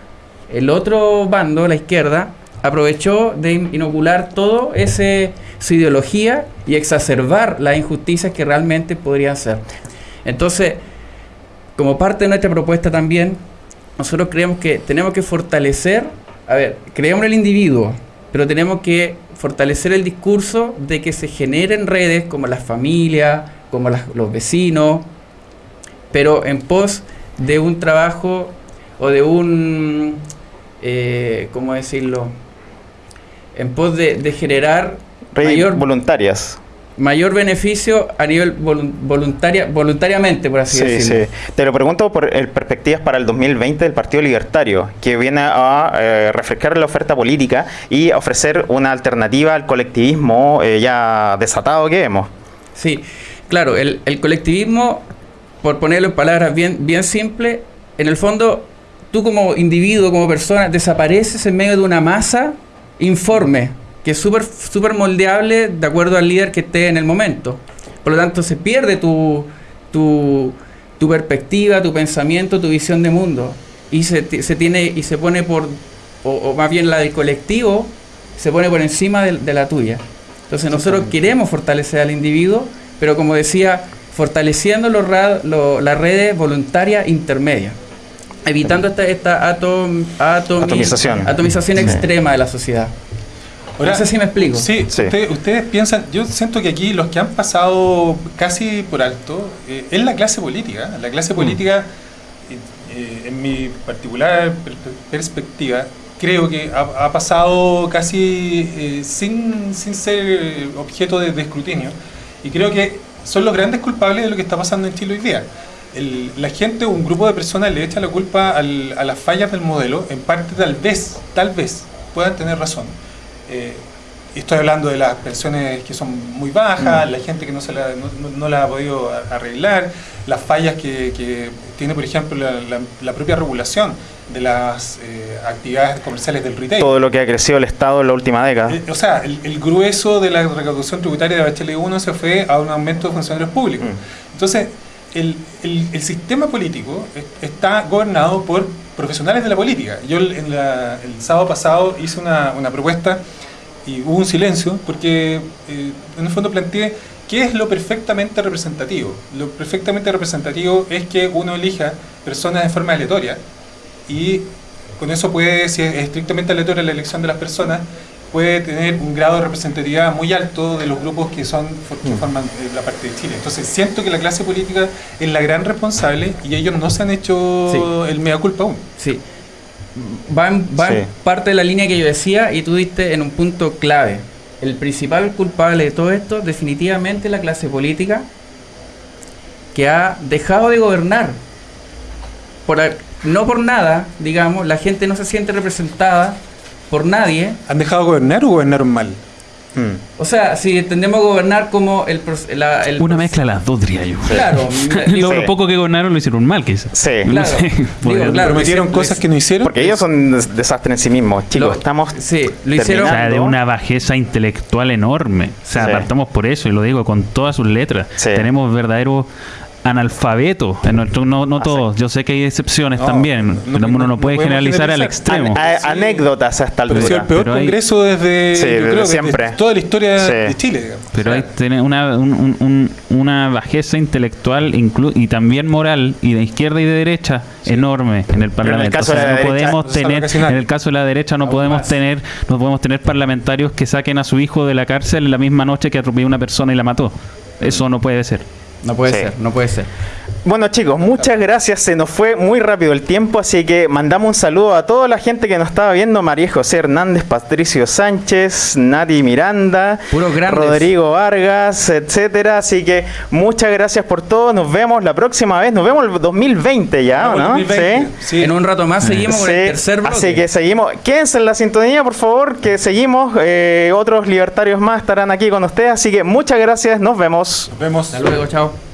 el otro bando, la izquierda, aprovechó de in- inocular todo ese su ideología y exacerbar las injusticias que realmente podrían ser. Entonces, como parte de nuestra propuesta también, nosotros creemos que tenemos que fortalecer, a ver, creemos en el individuo, pero tenemos que fortalecer el discurso de que se generen redes como las familias, como las- los vecinos, pero en pos de un trabajo o de un, eh, ¿cómo decirlo? En pos de, de generar mayor, voluntarias. Mayor beneficio a nivel volun- voluntaria, voluntariamente, por así Sí, decirlo. sí. Te lo pregunto por el perspectivas para el 2020 del Partido Libertario, que viene a eh, refrescar la oferta política y ofrecer una alternativa al colectivismo eh, ya desatado que vemos. Sí, claro, el, el colectivismo, por ponerlo en palabras bien, bien simples, en el fondo, tú como individuo, como persona, desapareces en medio de una masa informe, que es súper súper moldeable de acuerdo al líder que esté en el momento. Por lo tanto, se pierde tu, tu, tu perspectiva, tu pensamiento, tu visión de mundo. Y se, se tiene y se pone por, o, o más bien la del colectivo, se pone por encima de, de la tuya. Entonces nosotros queremos fortalecer al individuo, pero como decía, fortaleciendo los lo- las redes voluntarias intermedias, evitando esta, esta atom- atomi- Atomización. atomización Sí. extrema de la sociedad. Ahora, no sé si me explico. Sí, Sí. Ustedes, ustedes piensan, yo siento que aquí los que han pasado casi por alto eh, es la clase política. La clase política, eh, eh, en mi particular per- perspectiva, creo que ha, ha pasado casi eh, sin, sin ser objeto de, de escrutinio. Y creo que son los grandes culpables de lo que está pasando en Chile hoy día. El- la gente, un grupo de personas le echa la culpa al- a las fallas del modelo, en parte tal vez, tal vez puedan tener razón. Eh, estoy hablando de las pensiones que son muy bajas, la gente que no, se la, no, la ha podido arreglar, las fallas que, que tiene, por ejemplo, la, la- la propia regulación de las eh, actividades comerciales del retail. Todo lo que ha crecido el Estado en la última década. Eh, o sea, el, el grueso de la recaudación tributaria de Bachelet 1 se fue a un aumento de funcionarios públicos. Entonces, el, el- el sistema político es- está gobernado por profesionales de la política. Yo en la- el sábado pasado hice una, una propuesta y hubo un silencio porque eh, en el fondo planteé qué es lo perfectamente representativo. Lo perfectamente representativo es que uno elija personas de forma aleatoria y con eso puede, si es estrictamente aleatoria la elección de las personas, puede tener un grado de representatividad muy alto de los grupos que son que forman eh, la parte de Chile. Entonces siento que la clase política es la gran responsable y ellos no se han hecho el mea culpa aún. Sí. Va, en, va en parte de la línea que yo decía y tú diste en un punto clave. El principal culpable de todo esto definitivamente es la clase política que ha dejado de gobernar. Por, no por nada, digamos, la gente no se siente representada por nadie. ¿Han dejado gobernar o gobernaron mal? O sea, si entendemos gobernar como el... proce- la- el Una mezcla de las dos, diría yo. Claro, lo, sí. lo poco que gobernaron lo hicieron mal, quizás. Sí. No sé, podría- Prometieron cosas que no hicieron. Porque ellos son un des- desastre en sí mismos, chicos. estamos O sea, de una bajeza intelectual enorme. O sea, Sí. partamos por eso, y lo digo con todas sus letras. Tenemos verdaderos analfabetos. En nuestro, no Ah, no todos. Yo sé que hay excepciones No, también. pero uno no, puede generalizar al extremo. Anécdotas a esta Pero altura. ha sido el peor Pero hay- congreso desde, Sí, yo desde creo que siempre. desde toda la historia Sí. de Chile. digamos. Pero hay tiene una, un- un- un- una bajeza intelectual inclu- y también moral y de izquierda y de derecha enorme en el Parlamento. caso O sea, de la no derecha, podemos tener, en el caso de la derecha no podemos tener, no podemos tener parlamentarios que saquen a su hijo de la cárcel en la misma noche que atropelló a una persona y la mató. Eso no puede ser. No puede Sí. ser, no puede ser. Bueno chicos, muchas gracias. Se nos fue muy rápido el tiempo, así que mandamos un saludo a toda la gente que nos estaba viendo. María José Hernández, Patricio Sánchez, Nati Miranda, Rodrigo Vargas, etcétera. Así que muchas gracias por todo. Nos vemos la próxima vez. Nos vemos el 2020 ya, ¿o ¿no? 2020. En un rato más seguimos con el Sí, tercer bloque. Así que seguimos. Quédense en la sintonía, por favor, que seguimos. Eh, otros libertarios más estarán aquí con ustedes. Así que muchas gracias. Nos vemos. Nos vemos. Hasta luego, chao.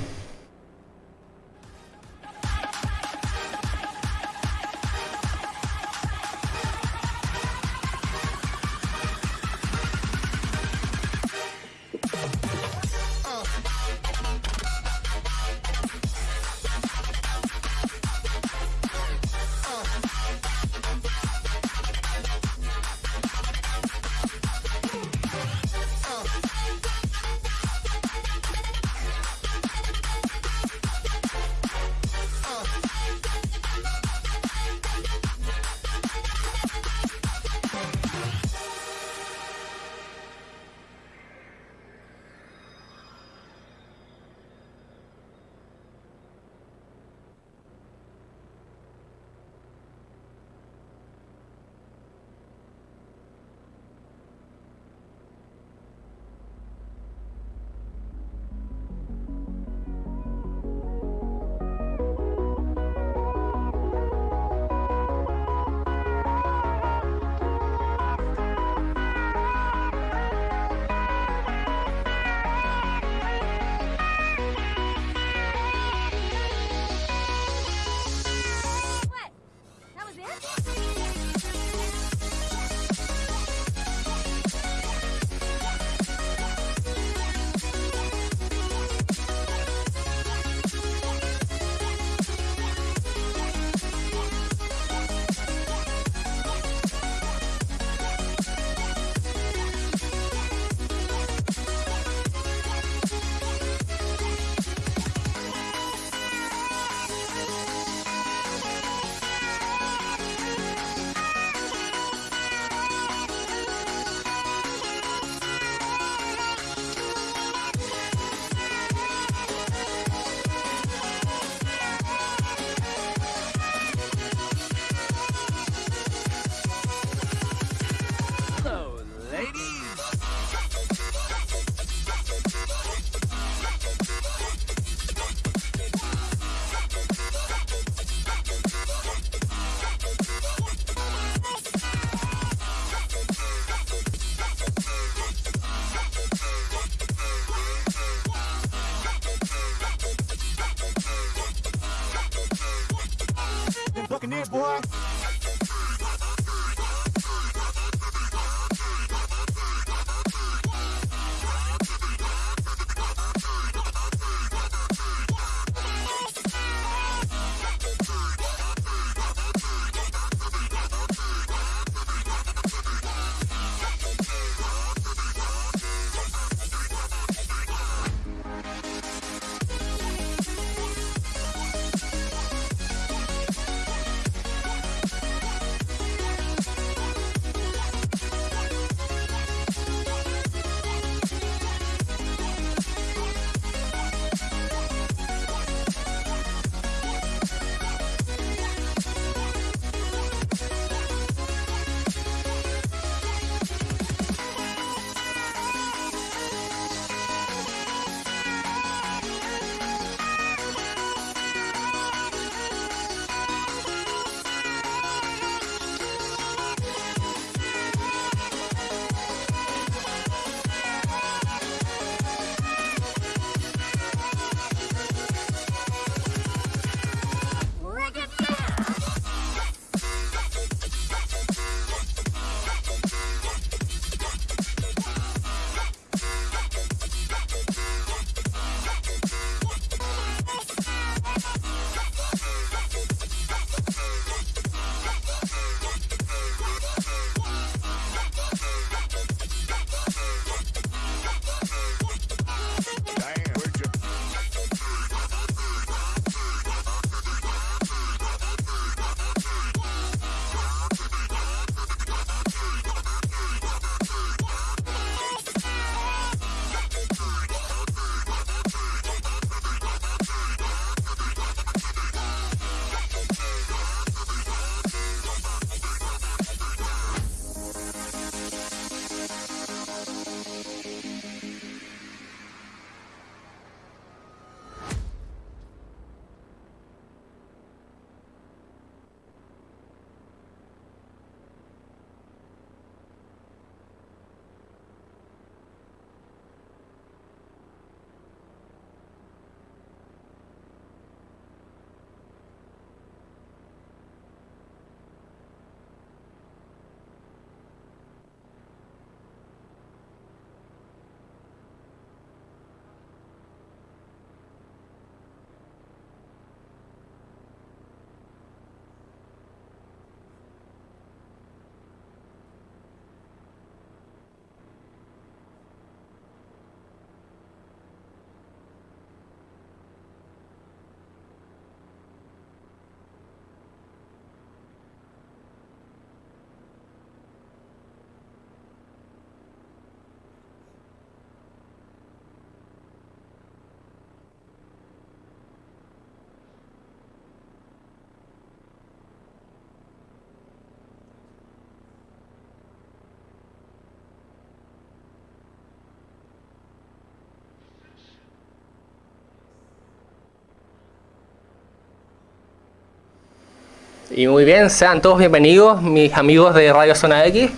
Y muy bien, sean todos bienvenidos, mis amigos de Radio Zona X.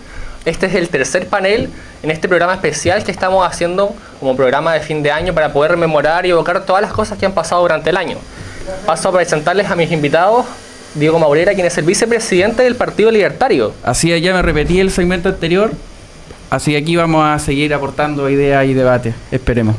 Este es el tercer panel en este programa especial que estamos haciendo como programa de fin de año para poder rememorar y evocar todas las cosas que han pasado durante el año. Paso a presentarles a mis invitados, Diego Maurera, quien es el vicepresidente del Partido Libertario. Así es, ya me repetí el segmento anterior, así que aquí vamos a seguir aportando ideas y debates, esperemos.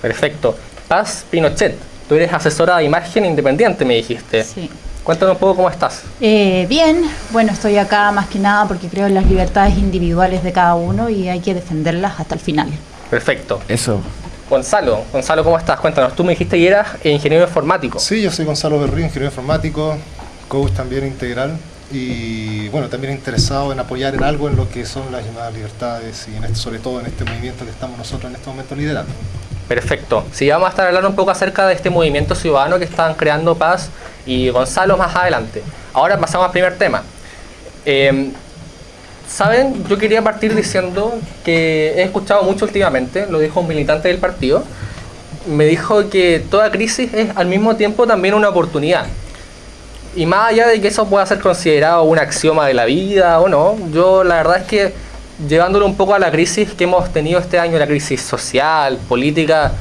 Perfecto. Paz Pinochet, tú eres asesora de imagen independiente, me dijiste. Sí. Cuéntanos un poco cómo estás. Eh, bien, bueno, estoy acá más que nada porque creo en las libertades individuales de cada uno y hay que defenderlas hasta el final. Perfecto. Eso. Gonzalo, Gonzalo, ¿cómo estás? Cuéntanos, tú me dijiste que eras ingeniero informático. Sí, yo soy Gonzalo Berrío, ingeniero informático, coach también integral y bueno, también interesado en apoyar en algo en lo que son las llamadas libertades y en este, sobre todo en este movimiento que estamos nosotros en este momento liderando. Perfecto. Sí, vamos a estar hablando un poco acerca de este movimiento ciudadano que están creando Paz y Gonzalo más adelante. Ahora pasamos al primer tema. Eh, Saben, yo quería partir diciendo que he escuchado mucho últimamente, lo dijo un militante del partido, me dijo que toda crisis es al mismo tiempo también una oportunidad. Y más allá de que eso pueda ser considerado un axioma de la vida o no, yo la verdad es que llevándolo un poco a la crisis que hemos tenido este año, la crisis social, política,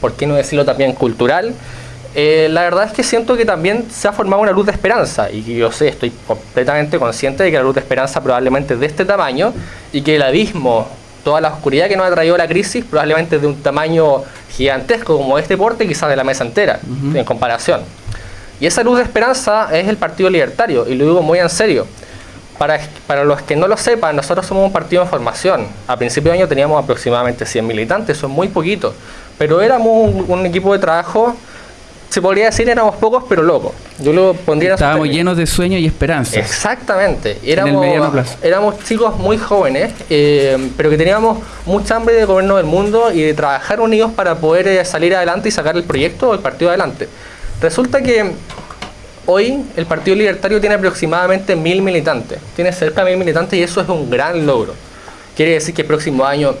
por qué no decirlo también cultural, eh, la verdad es que siento que también se ha formado una luz de esperanza y yo sé, estoy completamente consciente de que la luz de esperanza probablemente es de este tamaño y que el abismo, toda la oscuridad que nos ha traído la crisis probablemente es de un tamaño gigantesco como este porte, quizás de la mesa entera, en comparación. Y esa luz de esperanza es el Partido Libertario, y lo digo muy en serio. Para, para los que no lo sepan, nosotros somos un partido en formación. A principio de año teníamos aproximadamente 100 militantes, es muy poquito. Pero éramos un, un equipo de trabajo, se podría decir éramos pocos pero locos. Yo lo pondría Estábamos llenos de sueños y esperanza. Exactamente. Éramos, éramos chicos muy jóvenes, eh, pero que teníamos mucha hambre de gobierno del mundo y de trabajar unidos para poder eh, salir adelante y sacar el proyecto o el partido adelante. Resulta que hoy el Partido Libertario tiene aproximadamente mil militantes. Tiene cerca de mil militantes y eso es un gran logro. Quiere decir que el próximo año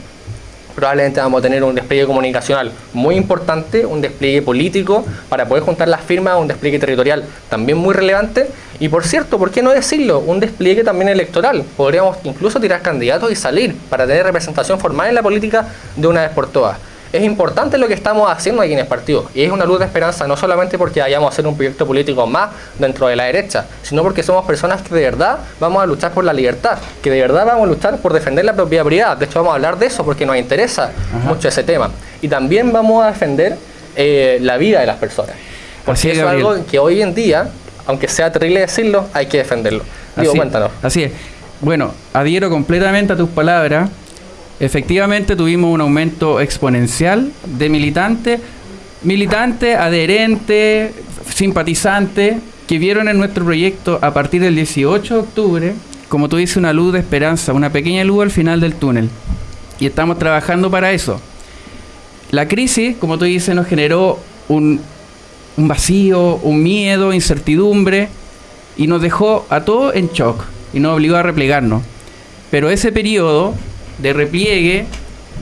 probablemente vamos a tener un despliegue comunicacional muy importante, un despliegue político para poder juntar las firmas, un despliegue territorial también muy relevante y por cierto, ¿por qué no decirlo? Un despliegue también electoral. Podríamos incluso tirar candidatos y salir para tener representación formal en la política de una vez por todas. Es importante lo que estamos haciendo aquí en el partido y es una luz de esperanza no solamente porque vayamos a hacer un proyecto político más dentro de la derecha, sino porque somos personas que de verdad vamos a luchar por la libertad, que de verdad vamos a luchar por defender la propiedad privada. De hecho, vamos a hablar de eso porque nos interesa mucho ese tema. Y también vamos a defender eh, la vida de las personas. Porque Así es, eso es algo que hoy en día, aunque sea terrible decirlo, hay que defenderlo. Digo, Así- cuéntanos. Así es. Bueno, adhiero completamente a tus palabras. Efectivamente tuvimos un aumento exponencial de militantes, militantes, adherentes, simpatizantes, que vieron en nuestro proyecto a partir del 18 de octubre, como tú dices, una luz de esperanza, una pequeña luz al final del túnel. Y estamos trabajando para eso. La crisis, como tú dices, nos generó un, un vacío, un miedo, incertidumbre, y nos dejó a todos en shock y nos obligó a replegarnos. Pero ese periodo de repliegue,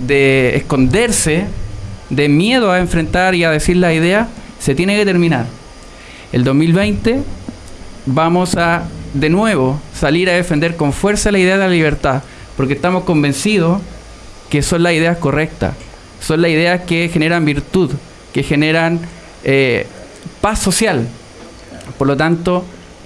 de esconderse, de miedo a enfrentar y a decir la idea, se tiene que terminar. El 2020 vamos a de nuevo salir a defender con fuerza la idea de la libertad, porque estamos convencidos que son las ideas correctas, son las ideas que generan virtud, que generan eh, paz social. Por lo tanto,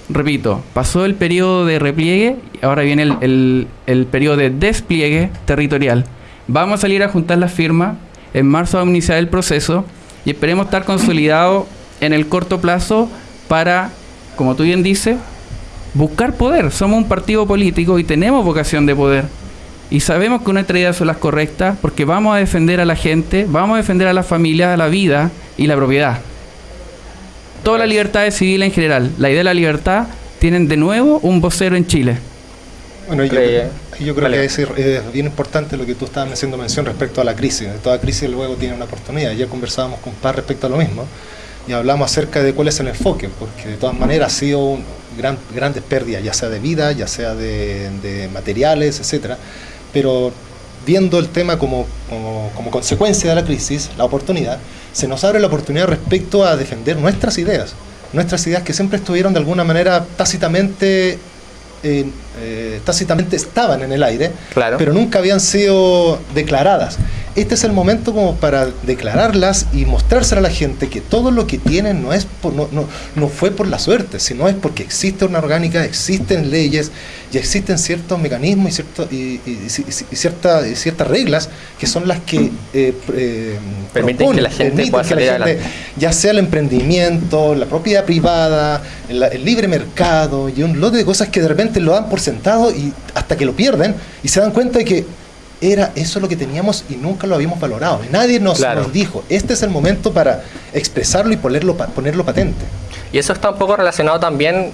repito, pasó el periodo de repliegue, ahora viene el, el- periodo de despliegue territorial. Vamos a salir a juntar las firmas, en marzo vamos a iniciar el proceso y esperemos estar consolidados en el corto plazo para, como tú bien dices, buscar poder. Somos un partido político y tenemos vocación de poder. Y sabemos que nuestras ideas son las correctas porque vamos a defender a la gente, vamos a defender a la familia, a la vida y la propiedad. Todas las libertades civiles en general, la idea de la libertad, tienen de nuevo un vocero en Chile. Bueno, yo, yo creo Vale. que es, es bien importante lo que tú estabas haciendo mención respecto a la crisis. Toda crisis luego tiene una oportunidad. Ayer conversábamos con Paz respecto a lo mismo y hablamos acerca de cuál es el enfoque, porque de todas maneras ha sido un gran, grandes pérdidas, ya sea de vida, ya sea de, de materiales, etcétera. Pero viendo el tema como, como, como consecuencia de la crisis, la oportunidad, se nos abre la oportunidad respecto a defender nuestras ideas. Nuestras ideas que siempre estuvieron de alguna manera tácitamente eh, eh, tácitamente estaban en el aire, Claro. pero nunca habían sido declaradas. Este es el momento como para declararlas y mostrárselo a la gente que todo lo que tienen no es por, no, no, no fue por la suerte, sino es porque existe una orgánica, existen leyes y existen ciertos mecanismos y, cierto, y, y- y- cierta- y ciertas reglas que son las que eh, eh, Permiten que la gente permiten pueda salir gente- adelante. ya sea el emprendimiento, la propiedad privada, el, el libre mercado y un lote de cosas que de repente lo dan por sentado y hasta que lo pierden y se dan cuenta de que era eso lo que teníamos y nunca lo habíamos valorado. Nadie nos, Claro. nos dijo, este es el momento para expresarlo y ponerlo, ponerlo patente. Y eso está un poco relacionado también,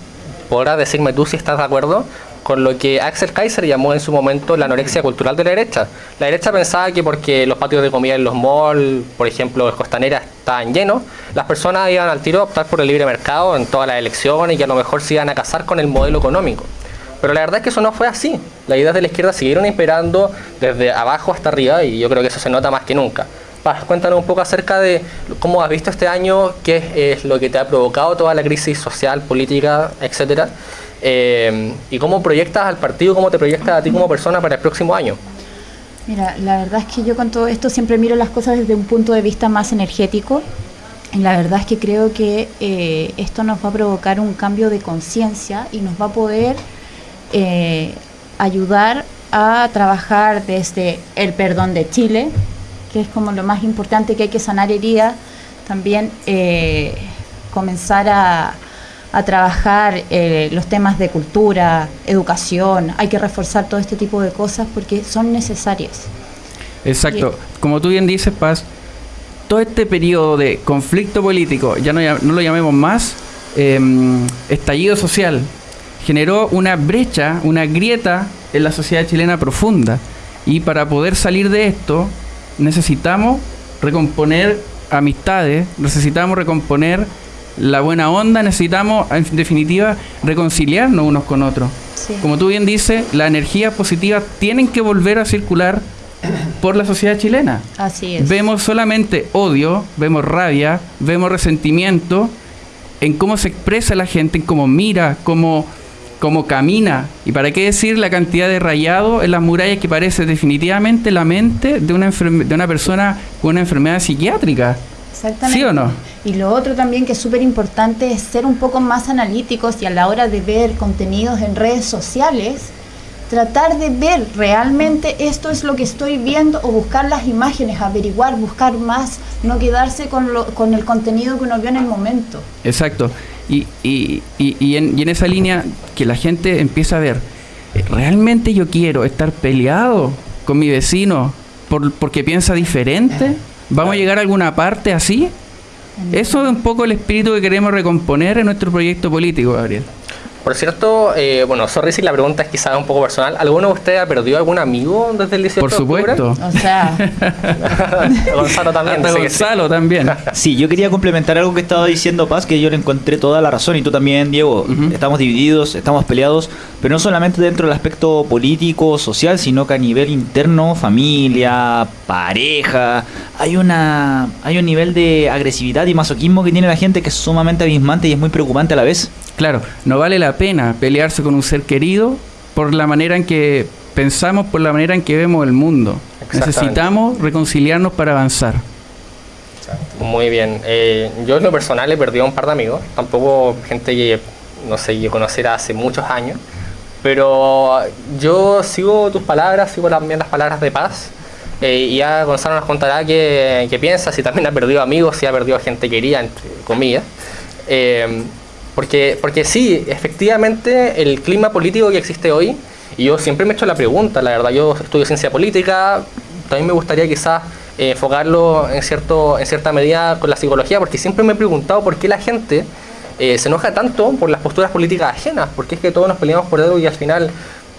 podrás decirme tú si estás de acuerdo, con lo que Axel Kaiser llamó en su momento la anorexia cultural de la derecha. La derecha pensaba que porque los patios de comida en los malls, por ejemplo, en costaneras, estaban llenos, las personas iban al tiro a optar por el libre mercado en todas las elecciones y que a lo mejor se iban a casar con el modelo económico. Pero la verdad es que eso no fue así. Las ideas de la izquierda siguieron imperando desde abajo hasta arriba y yo creo que eso se nota más que nunca. Paz, cuéntanos un poco acerca de cómo has visto este año, qué es lo que te ha provocado toda la crisis social, política, etcétera, eh, y cómo proyectas al partido, cómo te proyectas a ti como persona para el próximo año. Mira, la verdad es que yo con todo esto siempre miro las cosas desde un punto de vista más energético. Y la verdad es que creo que eh, esto nos va a provocar un cambio de conciencia y nos va a poder eh, ayudar a trabajar desde el perdón de Chile, que es como lo más importante que hay que sanar heridas, también eh, comenzar a, a trabajar eh, los temas de cultura, educación, hay que reforzar todo este tipo de cosas porque son necesarias. Exacto. Como tú bien dices, Paz, todo este periodo de conflicto político, ya no, no lo llamemos más, em, estallido social, generó una brecha, una grieta en la sociedad chilena profunda. Y para poder salir de esto, necesitamos recomponer amistades, necesitamos recomponer la buena onda, necesitamos, en definitiva, reconciliarnos unos con otros. Sí. Como tú bien dices, las energías positivas tienen que volver a circular por la sociedad chilena. Así es. Vemos solamente odio, vemos rabia, vemos resentimiento en cómo se expresa la gente, en cómo mira, cómo, cómo camina. Y para qué decir la cantidad de rayado en las murallas que parece definitivamente la mente de una, de una persona con una enfermedad psiquiátrica. Exactamente. ¿Sí o no? Y lo otro también que es súper importante es ser un poco más analíticos y a la hora de ver contenidos en redes sociales, tratar de ver realmente esto es lo que estoy viendo o buscar las imágenes, averiguar, buscar más, no quedarse con, lo, con el contenido que uno vio en el momento. Exacto. Y, y, y, en, y en esa línea que la gente empieza a ver, ¿realmente yo quiero estar peleado con mi vecino por, porque piensa diferente? ¿Vamos a llegar a alguna parte así? Eso es un poco el espíritu que queremos recomponer en nuestro proyecto político, Gabriel. Por cierto, eh, bueno, sorry si la pregunta es quizás un poco personal. ¿Alguno de ustedes ha perdido algún amigo desde el 18 Por de supuesto. O sea, Gonzalo también. Hasta que sí. Gonzalo también. Sí, yo quería complementar algo que estaba diciendo Paz, que yo le encontré toda la razón, y tú también, Diego. Estamos divididos, estamos peleados, pero no solamente dentro del aspecto político, social, sino que a nivel interno, familia, pareja. Hay una hay un nivel de agresividad y masoquismo que tiene la gente que es sumamente abismante y es muy preocupante a la vez. Claro, no vale la pena pelearse con un ser querido por la manera en que pensamos, por la manera en que vemos el mundo. Necesitamos reconciliarnos para avanzar. Muy bien. Eh, yo en lo personal he perdido a un par de amigos, tampoco gente que, no sé, que conociera hace muchos años, pero yo sigo tus palabras, sigo también las palabras de paz. eh, y ya Gonzalo nos contará qué, qué piensa, si también ha perdido amigos, si ha perdido gente querida, entre comillas. Eh, porque, porque sí, efectivamente, el clima político que existe hoy, y yo siempre me he hecho la pregunta, la verdad, yo estudio ciencia política, también me gustaría quizás eh, enfocarlo en, cierto, en cierta medida con la psicología, porque siempre me he preguntado por qué la gente eh, se enoja tanto por las posturas políticas ajenas, porque es que todos nos peleamos por algo y al final,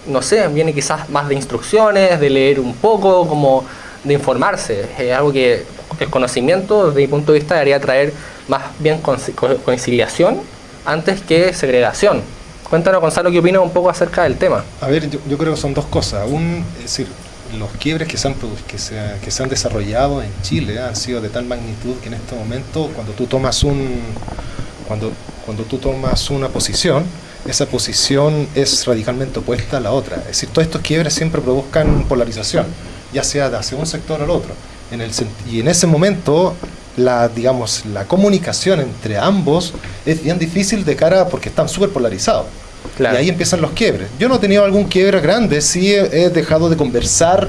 no sé, viene quizás más de instrucciones, de leer un poco, como de informarse. Es algo que el conocimiento, desde mi punto de vista, debería traer más bien conci- co- conciliación antes que segregación. Cuéntanos, Gonzalo, qué opinas un poco acerca del tema. A ver, yo, yo creo que son dos cosas. Un, es decir, los quiebres que se, han, que, se, que se han desarrollado en Chile han sido de tal magnitud que en este momento, cuando tú tomas un cuando, cuando tú tomas una posición, esa posición es radicalmente opuesta a la otra. Es decir, todos estos quiebres siempre provocan polarización, ya sea hacia un sector al otro. En el, y en ese momento, la, digamos, la comunicación entre ambos es bien difícil de cara porque están súper polarizados. Claro. Y ahí empiezan los quiebres. Yo no he tenido algún quiebre grande, sí he, he dejado de conversar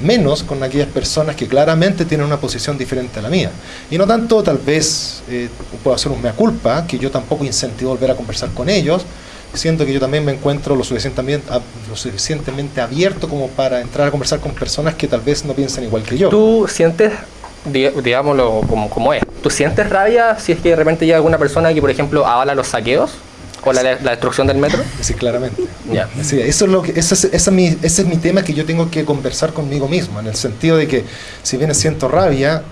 menos con aquellas personas que claramente tienen una posición diferente a la mía. Y no tanto, tal vez, eh, puedo hacer un mea culpa, que yo tampoco incentivo volver a conversar con ellos. Siento que yo también me encuentro lo suficientemente, lo suficientemente abierto como para entrar a conversar con personas que tal vez no piensan igual que yo. ¿Tú sientes, digámoslo como, como es, ¿tú sientes rabia si es que de repente llega alguna persona que, por ejemplo, avala los saqueos o la, la destrucción del metro? Sí, claramente. Ya. Sí, eso es lo que, ese, es, ese es mi, ese es mi tema que yo tengo que conversar conmigo mismo, en el sentido de que si bien siento rabia,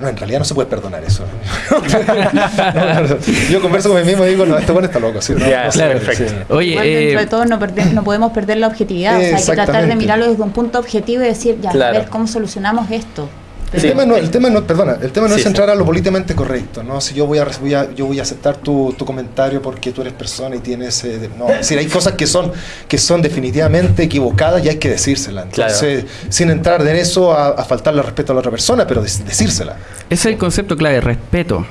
no, en realidad no se puede perdonar eso. No, no, no. Yo converso con mí mismo y digo, no, este bueno está loco. Sí, no, Ya, no se claro, puede, sí. perfecto. Oye, Igual dentro eh, de todo no, perder- no podemos perder la objetividad, o sea, hay que tratar de mirarlo desde un punto objetivo y decir, ya, Claro. a ver cómo solucionamos esto. El tema no, el tema no, perdona, el tema no Sí, es sí. entrar a lo políticamente correcto, ¿no? Si yo voy a, voy a- yo voy a aceptar tu, tu comentario porque tú eres persona y tienes, eh, de- no, es decir, hay cosas que son, que son definitivamente equivocadas y hay que decírselas. Entonces, sin entrar en eso a, a faltarle respeto a la otra persona, pero dec- decírsela. Ese es el concepto clave, respeto.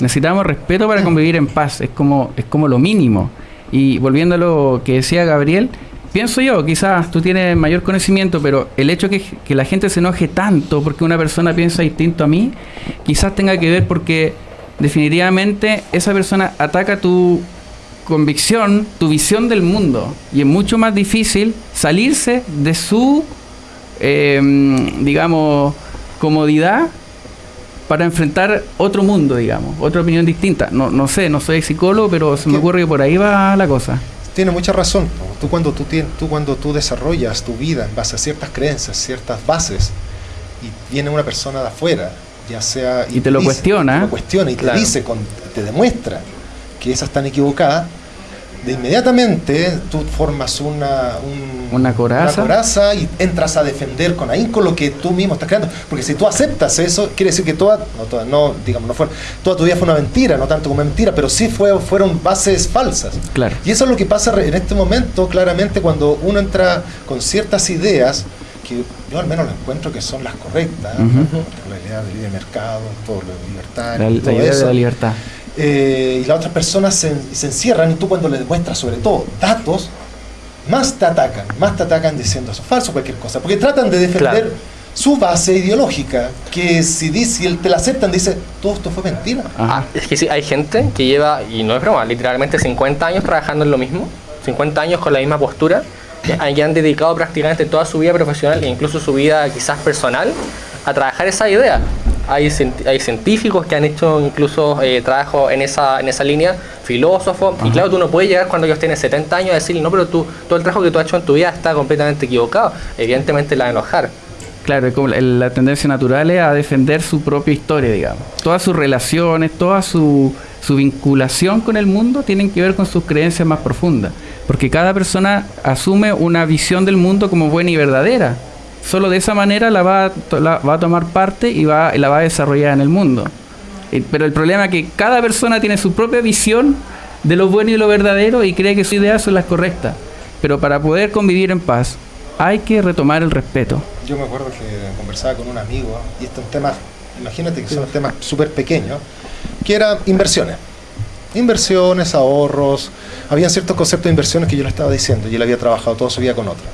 Necesitamos respeto para convivir en paz, es como, es como lo mínimo. Y volviendo a lo que decía Gabriel, pienso yo, quizás tú tienes mayor conocimiento, pero el hecho que, que la gente se enoje tanto porque una persona piensa distinto a mí, quizás tenga que ver porque definitivamente esa persona ataca tu convicción, tu visión del mundo. Y es mucho más difícil salirse de su, eh, digamos, comodidad para enfrentar otro mundo, digamos, otra opinión distinta. No, no sé, no soy psicólogo, pero se me ocurre que por ahí va la cosa. Tiene mucha razón. ¿no? Tú cuando tú, tú cuando tú desarrollas tu vida en base a ciertas creencias, ciertas bases, y viene una persona de afuera, ya sea Y te lo cuestiona. te lo cuestiona y Claro. te dice, con- te demuestra que esas están equivocadas, de inmediatamente tú formas una, un- Una coraza. una coraza y entras a defender con ahínco lo que tú mismo estás creando. Porque si tú aceptas eso, quiere decir que toda, no, toda, no digamos, no fue, toda tu vida fue una mentira, no tanto como mentira, pero sí fue, fueron bases falsas. Claro. Y eso es lo que pasa en este momento, claramente, cuando uno entra con ciertas ideas, que yo al menos las encuentro que son las correctas, por la idea del libre mercado, todo lo libertario, La, la todo idea eso. de la libertad. Eh, y las otras personas se, se encierran y tú cuando les demuestras sobre todo datos, más te atacan, más te atacan diciendo eso es falso, cualquier cosa, porque tratan de defender Claro. su base ideológica, que si, dice, si te la aceptan, dice, todo esto fue mentira. Ah, es que sí, hay gente que lleva, y no es broma, literalmente 50 años trabajando en lo mismo, 50 años con la misma postura, que han dedicado prácticamente toda su vida profesional e incluso su vida quizás personal a trabajar esa idea. Hay, hay científicos que han hecho incluso eh, trabajo en esa, en esa línea, filósofos, y claro, tú no puedes llegar cuando ellos tienen 70 años a decirle, no, pero tú, todo el trabajo que tú has hecho en tu vida está completamente equivocado. Evidentemente la va a enojar. Claro, la tendencia natural es a defender su propia historia, digamos. Todas sus relaciones, toda su, su vinculación con el mundo tienen que ver con sus creencias más profundas. Porque cada persona asume una visión del mundo como buena y verdadera. Solo de esa manera la va a, tomar parte y va, la va a desarrollar en el mundo. Pero el problema es que cada persona tiene su propia visión de lo bueno y lo verdadero y cree que sus ideas son las correctas. Pero para poder convivir en paz hay que retomar el respeto. Yo me acuerdo que conversaba con un amigo, y estos temas, imagínate que son temas súper pequeños, que eran inversiones. Inversiones, ahorros, habían ciertos conceptos de inversiones que yo le estaba diciendo y él había trabajado toda su vida con otra.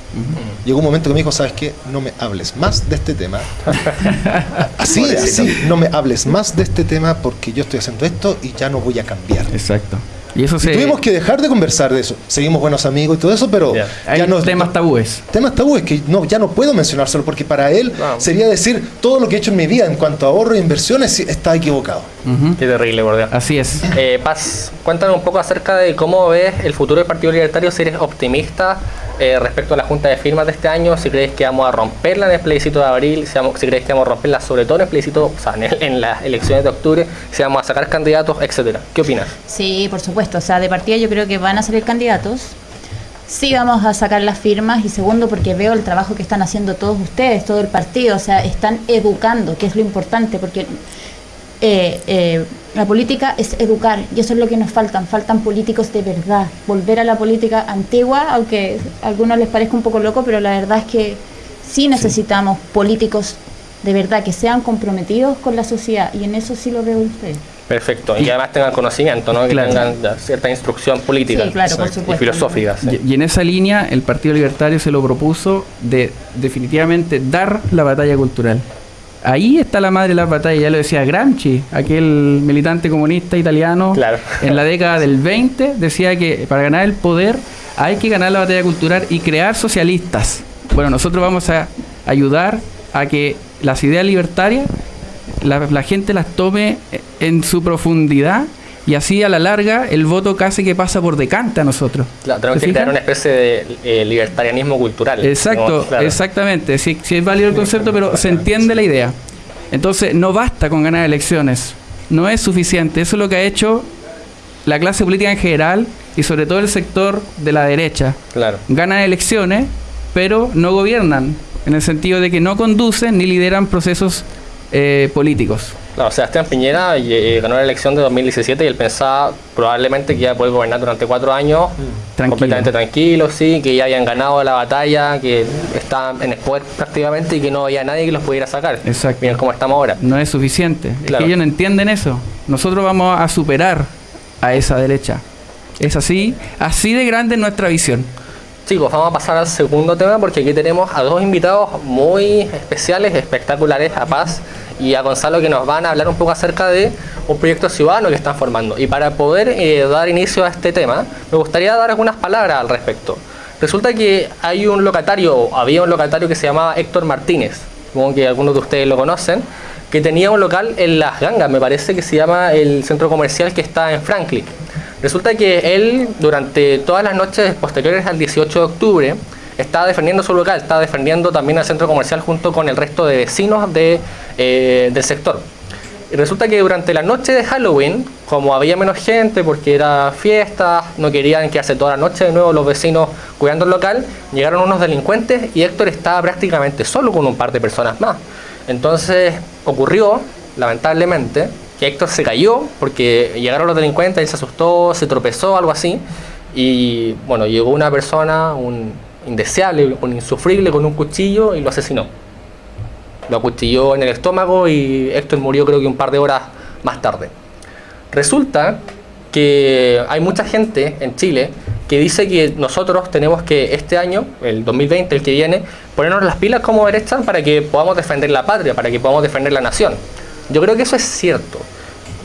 Llegó un momento que me dijo, ¿sabes qué? No me hables más de este tema. así, así, no me hables más de este tema porque yo estoy haciendo esto y ya no voy a cambiar. Exacto. Y eso Y se... tuvimos que dejar de conversar de eso. Seguimos buenos amigos y todo eso, pero Hay ya no temas tabúes. temas tabúes que no, ya no puedo mencionárselo porque para él sería decir todo lo que he hecho en mi vida en cuanto a ahorro e inversiones está equivocado. Qué terrible, por Dios. Así es. Eh, Paz, cuéntanos un poco acerca de cómo ves el futuro del Partido Libertario, si eres optimista eh, respecto a la junta de firmas de este año, si crees que vamos a romperla en el plebiscito de abril, si, vamos- si crees que vamos a romperla sobre todo en el plebiscito, o sea, en, en las elecciones de octubre, si vamos a sacar candidatos, etcétera. ¿Qué opinas? Sí, por supuesto. O sea, de partida yo creo que van a salir candidatos. Sí vamos a sacar las firmas y segundo porque veo el trabajo que están haciendo todos ustedes, todo el partido. O sea, están educando, que es lo importante, porque eh, eh, la política es educar y eso es lo que nos faltan. Faltan políticos de verdad. Volver a la política antigua, aunque a algunos les parezca un poco loco, pero la verdad es que sí necesitamos políticos de verdad que sean comprometidos con la sociedad y en eso sí lo veo en ustedes. Perfecto, y que además tengan conocimiento, ¿no? que Claro. tengan ya, cierta instrucción política Sí, claro, por y filosófica. sí. Y, y en esa línea el Partido Libertario se lo propuso de definitivamente dar la batalla cultural. Ahí está la madre de la batalla, ya lo decía Gramsci, aquel militante comunista italiano en la década del 20, decía que para ganar el poder hay que ganar la batalla cultural y crear socialistas. Bueno, nosotros vamos a ayudar a que las ideas libertarias la, la gente las tome en su profundidad y así a la larga el voto casi que pasa por decante a nosotros. Claro, tenemos ¿Se que crear una especie de eh, libertarianismo cultural. Exacto, claro. exactamente. Sí, sí es válido el concepto, pero se entiende la idea. Entonces, no basta con ganar elecciones. No es suficiente. Eso es lo que ha hecho la clase política en general y sobre todo el sector de la derecha. Claro. Ganan elecciones, pero no gobiernan. En el sentido de que no conducen ni lideran procesos eh, políticos. Claro, Sebastián Piñera eh, ganó la elección de 2017 y él pensaba probablemente que iba a poder gobernar durante cuatro años Tranquilo. completamente tranquilo, sí, que ya habían ganado la batalla, que estaban en el poder prácticamente y que no había nadie que los pudiera sacar. Exacto. Miren cómo estamos ahora. No es suficiente. Es Claro. que ellos no entienden eso. Nosotros vamos a superar a esa derecha. Es así, así de grande es nuestra visión. Chicos, vamos a pasar al segundo tema porque aquí tenemos a dos invitados muy especiales, espectaculares, a Paz y a Gonzalo, que nos van a hablar un poco acerca de un proyecto ciudadano que están formando. Y para poder eh, dar inicio a este tema, me gustaría dar algunas palabras al respecto. Resulta que hay un locatario, había un locatario que se llamaba Héctor Martínez, supongo que algunos de ustedes lo conocen, que tenía un local en Las Gangas, me parece que se llama el centro comercial que está en Franklin. Resulta que él, durante todas las noches posteriores al 18 de octubre, estaba defendiendo su local, estaba defendiendo también el centro comercial junto con el resto de vecinos de, eh, del sector. Y resulta que durante la noche de Halloween, como había menos gente porque era fiesta, no querían que hace toda la noche de nuevo los vecinos cuidando el local, llegaron unos delincuentes y Héctor estaba prácticamente solo con un par de personas más. Entonces ocurrió, lamentablemente, que Héctor se cayó porque llegaron los delincuentes, él se asustó, se tropezó, algo así, y bueno, llegó una persona, un indeseable, un insufrible con un cuchillo y lo asesinó. Lo acuchilló en el estómago y Héctor murió creo que un par de horas más tarde. Resulta que hay mucha gente en Chile que dice que nosotros tenemos que este año, el 2020, el que viene, ponernos las pilas como derecha para que podamos defender la patria, para que podamos defender la nación. Yo creo que eso es cierto.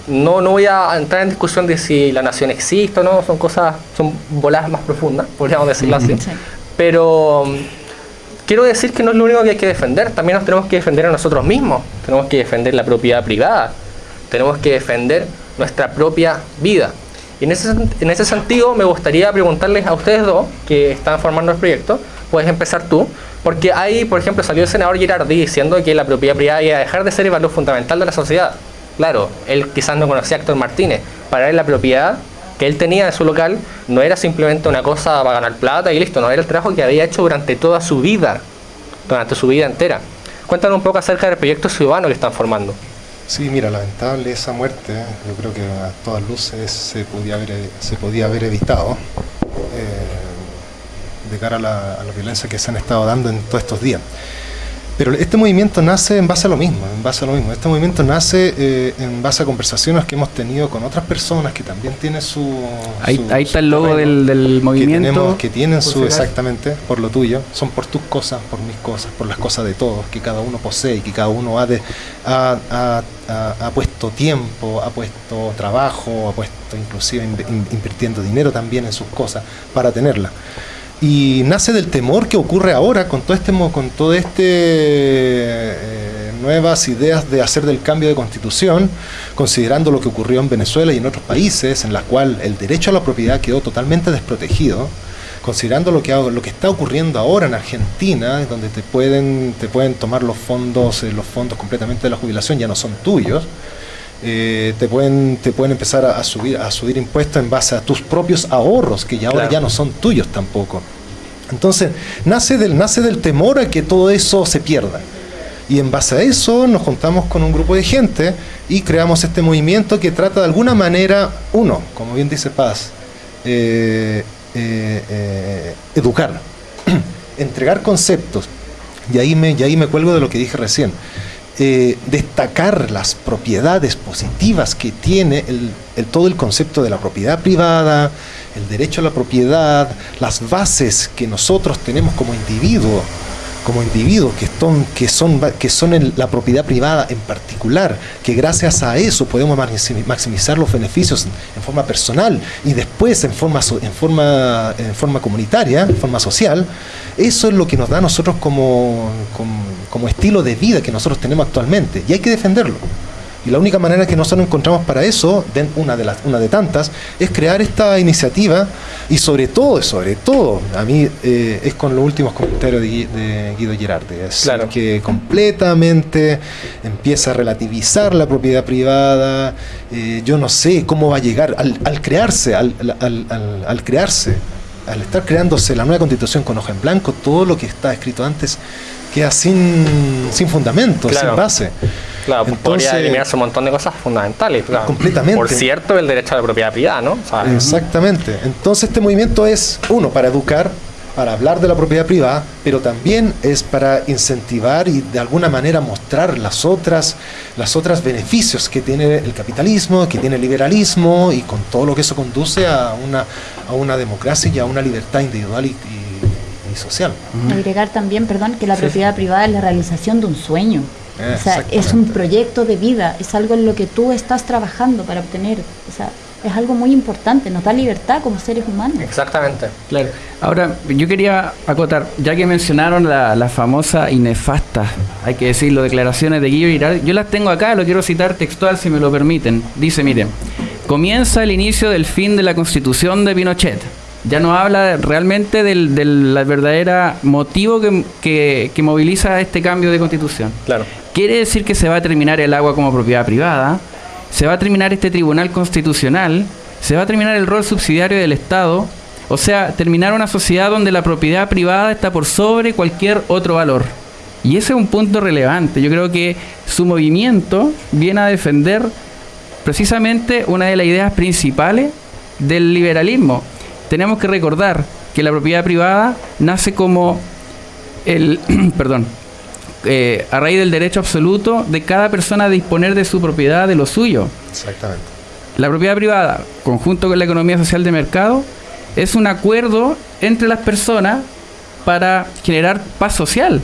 No, no voy a entrar en discusión de si la nación existe o no, son cosas, son bolas más profundas, podríamos decirlo así. Pero mm, quiero decir que no es lo único que hay que defender, también nos tenemos que defender a nosotros mismos, tenemos que defender la propiedad privada, tenemos que defender nuestra propia vida. Y en ese, en ese sentido me gustaría preguntarles a ustedes dos que están formando el proyecto, puedes empezar tú, porque ahí, por ejemplo, salió el senador Girardi diciendo que la propiedad privada iba a dejar de ser el valor fundamental de la sociedad. Claro, él quizás no conocía a Héctor Martínez, para él la propiedad que él tenía en su local no era simplemente una cosa para ganar plata y listo, no era el trabajo que había hecho durante toda su vida, durante su vida entera. Cuéntanos un poco acerca del proyecto ciudadano que están formando. Sí, mira, lamentable esa muerte. Yo creo que a todas luces se podía haber, se podía haber evitado eh, de cara a la, a la violencia que se han estado dando en todos estos días. Pero este movimiento nace en base a lo mismo, en base a lo mismo. Este movimiento nace eh, en base a conversaciones que hemos tenido con otras personas que también tienen su... Ahí, su- ahí está el logo del, del que, movimiento. tenemos- que tienen su, exactamente, por lo tuyo, son por tus cosas, por mis cosas, por las cosas de todos, que cada uno posee y que cada uno ha, de, ha, ha- ha- ha puesto tiempo, ha puesto trabajo, ha puesto inclusive in- in- invirtiendo dinero también en sus cosas para tenerla y nace del temor que ocurre ahora con todo este con todo este eh, nuevas ideas de hacer del cambio de constitución considerando lo que ocurrió en Venezuela y en otros países en las cuales el derecho a la propiedad quedó totalmente desprotegido considerando lo que lo que está ocurriendo ahora en Argentina donde te pueden te pueden tomar los fondos eh, los fondos completamente de la jubilación ya no son tuyos eh, te pueden te pueden empezar a, a subir a subir impuestos en base a tus propios ahorros que ya ahora ya no son tuyos tampoco. Entonces nace del nace del temor a que todo eso se pierda. Y en base a eso nos juntamos con un grupo de gente y creamos este movimiento que trata de alguna manera uno como bien dice Paz eh, eh, educar entregar conceptos. Y ahí me y ahí me cuelgo de lo que dije recién eh, destacar las propiedades positivas que tiene el, el- todo el concepto de la propiedad privada, el derecho a la propiedad, las bases que nosotros tenemos como individuo, como individuos que son, que son, que son la propiedad privada en particular, que gracias a eso podemos maximi- maximizar los beneficios en, forma personal y después en forma, en, forma, en forma comunitaria, en forma social, eso es lo que nos da a nosotros como, como estilo de vida que nosotros tenemos actualmente y hay que defenderlo. Y la única manera que nosotros encontramos para eso, de- una de las una de tantas, es crear esta iniciativa y sobre todo, sobre todo, a mí eh, es con los últimos comentarios de, de Guido Girardi, es Claro. que completamente empieza a relativizar la propiedad privada, eh, yo no sé cómo va a llegar al, al crearse, al, al- al- al crearse, al estar creándose la nueva constitución con hoja en blanco, todo lo que está escrito antes queda sin, sin fundamento, Claro. sin base. Claro, podría Entonces- eliminarse un montón de cosas fundamentales. claro. Completamente. Por cierto, el derecho a la propiedad privada, ¿no? O sea, Exactamente. Entonces este movimiento es, uno, para educar, para hablar de la propiedad privada, pero también es para incentivar y de alguna manera mostrar las otras, las otras beneficios que tiene el capitalismo, que tiene el liberalismo y con todo lo que eso conduce a una, a una democracia y a una libertad individual y, y- y social. Agregar también, perdón, que la Sí, propiedad privada es la realización de un sueño. Eh, o sea, es un proyecto de vida, es algo en lo que tú estás trabajando para obtener. O sea, es algo muy importante, nos da libertad como seres humanos. Exactamente. Claro. Ahora, yo quería acotar, ya que mencionaron la, la famosa y nefasta, hay que decirlo, declaraciones de Guillermo Girard, yo las tengo acá, lo quiero citar textual si me lo permiten. Dice, miren, comienza el inicio del fin de la constitución de Pinochet. Ya no habla realmente del, del la verdadera motivo que, que- que moviliza este cambio de constitución. Claro. Quiere decir que se va a terminar el agua como propiedad privada, se va a terminar este tribunal constitucional, se va a terminar el rol subsidiario del Estado, o sea, terminar una sociedad donde la propiedad privada está por sobre cualquier otro valor. Y ese es un punto relevante. Yo creo que su movimiento viene a defender precisamente una de las ideas principales del liberalismo. Tenemos que recordar que la propiedad privada nace como el, perdón, eh, a raíz del derecho absoluto de cada persona a disponer de su propiedad, de lo suyo. Exactamente. La propiedad privada, conjunto con la economía social de mercado, es un acuerdo entre las personas para generar paz social.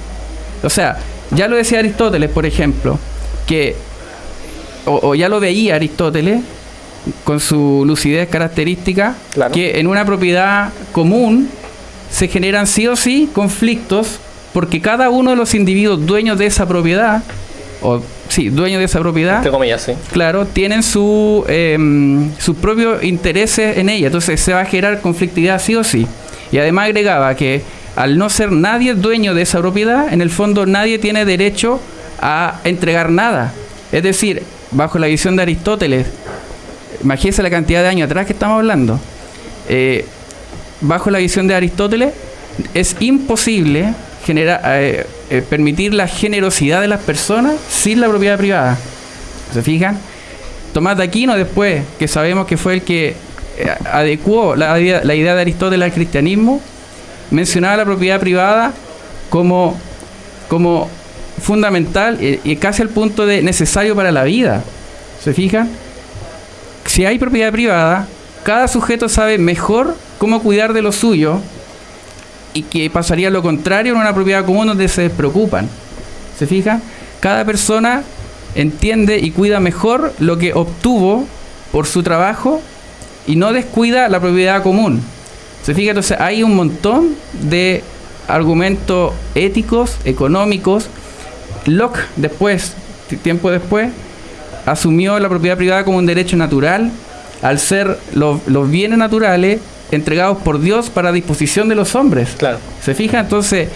O sea, ya lo decía Aristóteles, por ejemplo, que, o, o ya lo veía Aristóteles, con su lucidez característica, que en una propiedad común se generan sí o sí conflictos porque cada uno de los individuos dueños de esa propiedad, o sí, dueños de esa propiedad, Entre comillas, sí. claro, tienen su, em, sus propios intereses en ella. Entonces se va a generar conflictividad sí o sí. Y además agregaba que al no ser nadie dueño de esa propiedad, en el fondo nadie tiene derecho a entregar nada. Es decir, bajo la visión de Aristóteles, imagínense la cantidad de años atrás que estamos hablando. eh, bajo la visión de Aristóteles, es imposible eh, eh, permitir la generosidad de las personas sin la propiedad privada. ¿Se fijan? Tomás de Aquino después, que sabemos que fue el que adecuó la idea, de Aristóteles al cristianismo, mencionaba la propiedad privada como, como fundamental y, y casi al punto de necesario para la vida. ¿Se fijan? Si hay propiedad privada, cada sujeto sabe mejor cómo cuidar de lo suyo y que pasaría lo contrario en una propiedad común donde se despreocupan. ¿Se fija? Cada persona entiende y cuida mejor lo que obtuvo por su trabajo y no descuida la propiedad común. ¿Se fija? Entonces hay un montón de argumentos éticos, económicos. Locke después, tiempo después, asumió la propiedad privada como un derecho natural al ser lo- los bienes naturales entregados por Dios para disposición de los hombres. Claro. ¿Se fija? Entonces,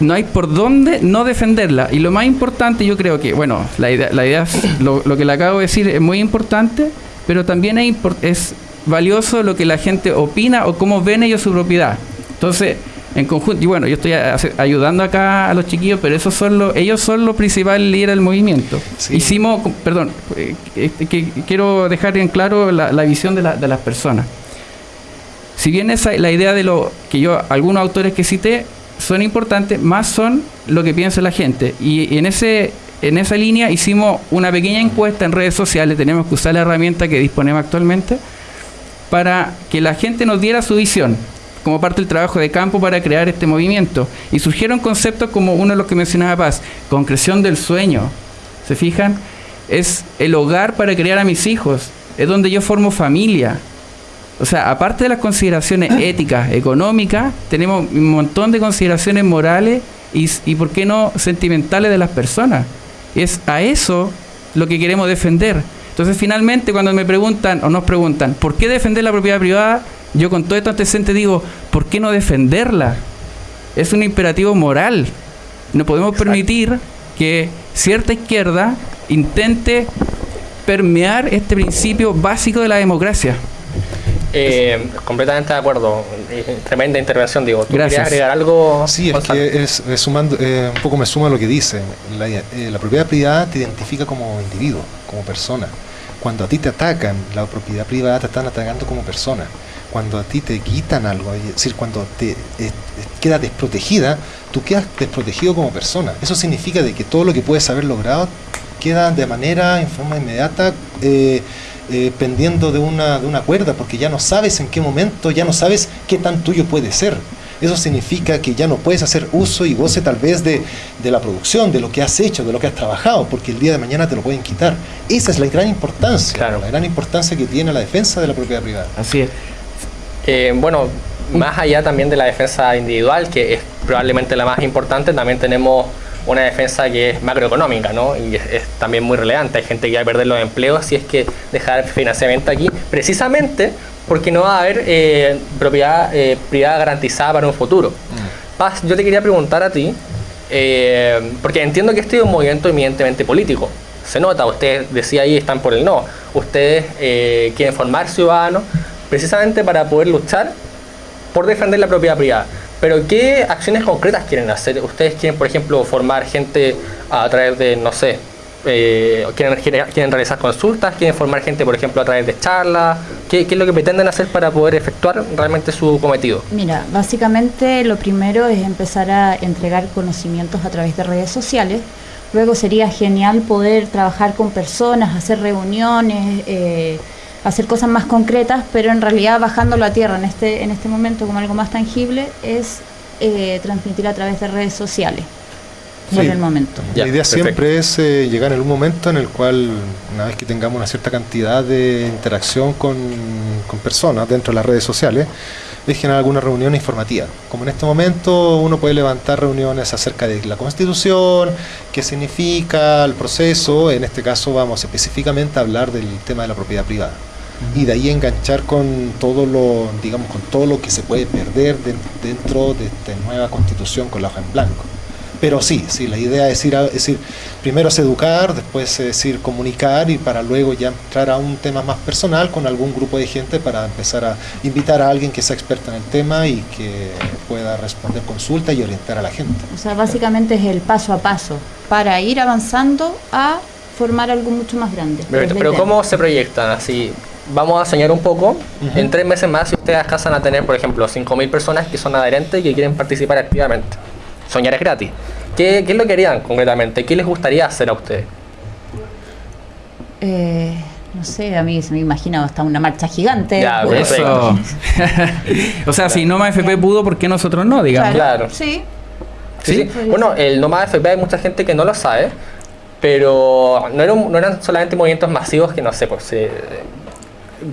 no hay por dónde no defenderla. Y lo más importante, yo creo que, bueno, la idea, la idea es- lo, lo que le acabo de decir es muy importante, pero también es, es valioso lo que la gente opina o cómo ven ellos su propiedad. Entonces, en conjunto, y bueno, yo estoy ayudando acá a los chiquillos, pero esos son los, ellos son los principales líderes del movimiento. Hicimos, perdón, eh, este, que quiero dejar en claro la, la visión de, la- de las personas. Si bien esa la idea de lo que yo, algunos autores que cité son importantes, más son lo que piensa la gente. Y, y en ese en esa línea hicimos una pequeña encuesta en redes sociales, tenemos que usar la herramienta que disponemos actualmente, para que la gente nos diera su visión como parte del trabajo de campo para crear este movimiento. Y surgieron conceptos como uno de los que mencionaba Paz, concreción del sueño. ¿Se fijan? Es el hogar para criar a mis hijos, es donde yo formo familia. O sea, aparte de las consideraciones éticas, económicas, tenemos un montón de consideraciones morales y, y ¿por qué no, sentimentales de las personas. Es a eso lo que queremos defender. Entonces, finalmente, cuando me preguntan o nos preguntan, ¿por qué defender la propiedad privada? Yo con todo esto antecedente digo, ¿por qué no defenderla? Es un imperativo moral. No podemos permitir que cierta izquierda intente permear este principio básico de la democracia. Eh, completamente de acuerdo. Eh, Tremenda intervención, digo. ¿Tú Gracias. querías agregar algo? Sí, es que es, es sumando, eh, un poco me suma lo que dice. La, eh, la propiedad privada te identifica como individuo, como persona. Cuando a ti te atacan, la propiedad privada te están atacando como persona. Cuando a ti te quitan algo, es decir, cuando te eh, quedas desprotegida, tú quedas desprotegido como persona. Eso significa de que todo lo que puedes haber logrado queda de manera, en forma inmediata, eh, eh, pendiendo de una, de una cuerda, porque ya no sabes en qué momento, ya no sabes qué tan tuyo puede ser. Eso significa que ya no puedes hacer uso y goce tal vez de, de la producción, de lo que has hecho, de lo que has trabajado, porque el día de mañana te lo pueden quitar. Esa es la gran importancia, la gran importancia que tiene la defensa de la propiedad privada. Así es. Eh, bueno, más allá también de la defensa individual, que es probablemente la más importante, también tenemos una defensa que es macroeconómica, ¿no? Y es, es también muy relevante. Hay gente que va a perder los empleos si es que dejar financiamiento aquí, precisamente porque no va a haber eh, propiedad eh, privada garantizada para un futuro. Paz, yo te quería preguntar a ti, eh, porque entiendo que este es un movimiento eminentemente político. Se nota, usted decía ahí, están por el no. Ustedes eh, quieren formar ciudadanos precisamente para poder luchar por defender la propiedad privada. Pero ¿qué acciones concretas quieren hacer? ¿Ustedes quieren, por ejemplo, formar gente a través de, no sé, eh, quieren, quieren realizar consultas? ¿Quieren formar gente, por ejemplo, a través de charlas? ¿Qué, qué es lo que pretenden hacer para poder efectuar realmente su cometido? Mira, básicamente lo primero es empezar a entregar conocimientos a través de redes sociales. Luego sería genial poder trabajar con personas, hacer reuniones, eh, hacer cosas más concretas, pero en realidad bajándolo a tierra en este, en este momento como algo más tangible es eh, transmitir a través de redes sociales. Por Sí. el momento. La idea siempre es eh, llegar en un momento en el cual, una vez que tengamos una cierta cantidad de interacción con, con personas dentro de las redes sociales, es generar alguna reunión informativa. Como en este momento uno puede levantar reuniones acerca de la constitución, qué significa el proceso, en este caso vamos específicamente a hablar del tema de la propiedad privada. Y de ahí enganchar con todo lo, digamos, con todo lo que se puede perder den- dentro de esta nueva constitución con la hoja en blanco. Pero sí, sí, la idea es ir, a, es decir, primero es educar, después es ir comunicar y para luego ya entrar a un tema más personal con algún grupo de gente para empezar a invitar a alguien que sea experta en el tema y que pueda responder consultas y orientar a la gente. O sea, básicamente es el paso a paso para ir avanzando a formar algo mucho más grande. Pero, pero ¿cómo se proyectan? Así, vamos a soñar un poco. En tres meses más, si ustedes alcanzan a tener, por ejemplo, 5.000 personas que son adherentes y que quieren participar activamente. Soñar es gratis. ¿Qué, qué es lo que harían concretamente? ¿Qué les gustaría hacer a ustedes? Eh, no sé, a mí se me imagina hasta una marcha gigante. Ya, Eso. o sea, si Noma FP pudo, ¿por qué nosotros no? Digamos. Claro. Sí. Sí, sí. Bueno, el Nomad FP hay mucha gente que no lo sabe, pero no, era un- no eran solamente movimientos masivos que no sé, pues, eh,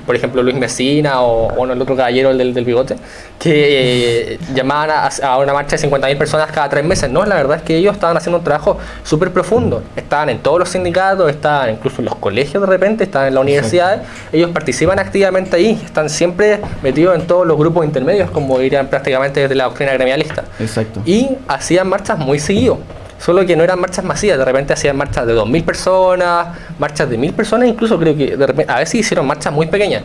por ejemplo Luis Mesina o bueno, el otro caballero, el del, del bigote, que eh, llamaban a, a una marcha de 50.000 personas cada tres meses. No, la verdad es que ellos estaban haciendo un trabajo súper profundo. Estaban en todos los sindicatos, estaban incluso en los colegios de repente, estaban en las universidades. Ellos participan activamente ahí, están siempre metidos en todos los grupos intermedios, como dirían prácticamente desde la doctrina gremialista. Exacto. Y hacían marchas muy seguido. Solo que no eran marchas masivas, de repente hacían marchas de 2.000 personas, marchas de 1.000 personas, incluso creo que de repente, a veces hicieron marchas muy pequeñas.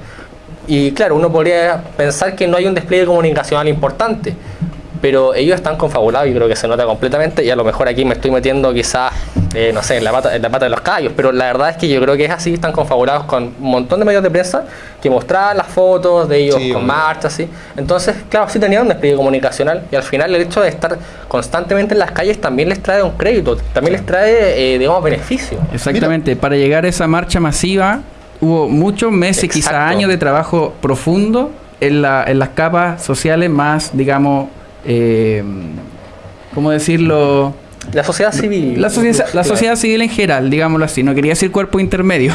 Y claro, uno podría pensar que no hay un despliegue comunicacional importante, pero ellos están confabulados y creo que se nota completamente. Y a lo mejor aquí me estoy metiendo quizás, eh, no sé, en la, pata, en la pata de los caballos, pero la verdad es que yo creo que es así, están confabulados con un montón de medios de prensa que mostraban las fotos de ellos Sí, con marchas, así. Entonces, claro, sí tenían un despliegue comunicacional y al final el hecho de estar constantemente en las calles también les trae un crédito, también les trae, eh, digamos, beneficio. Exactamente, para llegar a esa marcha masiva hubo muchos meses, quizá años de trabajo profundo en, la- en las capas sociales más, digamos, eh, ¿cómo decirlo? La sociedad civil. La, sociedad- la sociedad civil en general, digámoslo así, no quería decir cuerpo intermedio.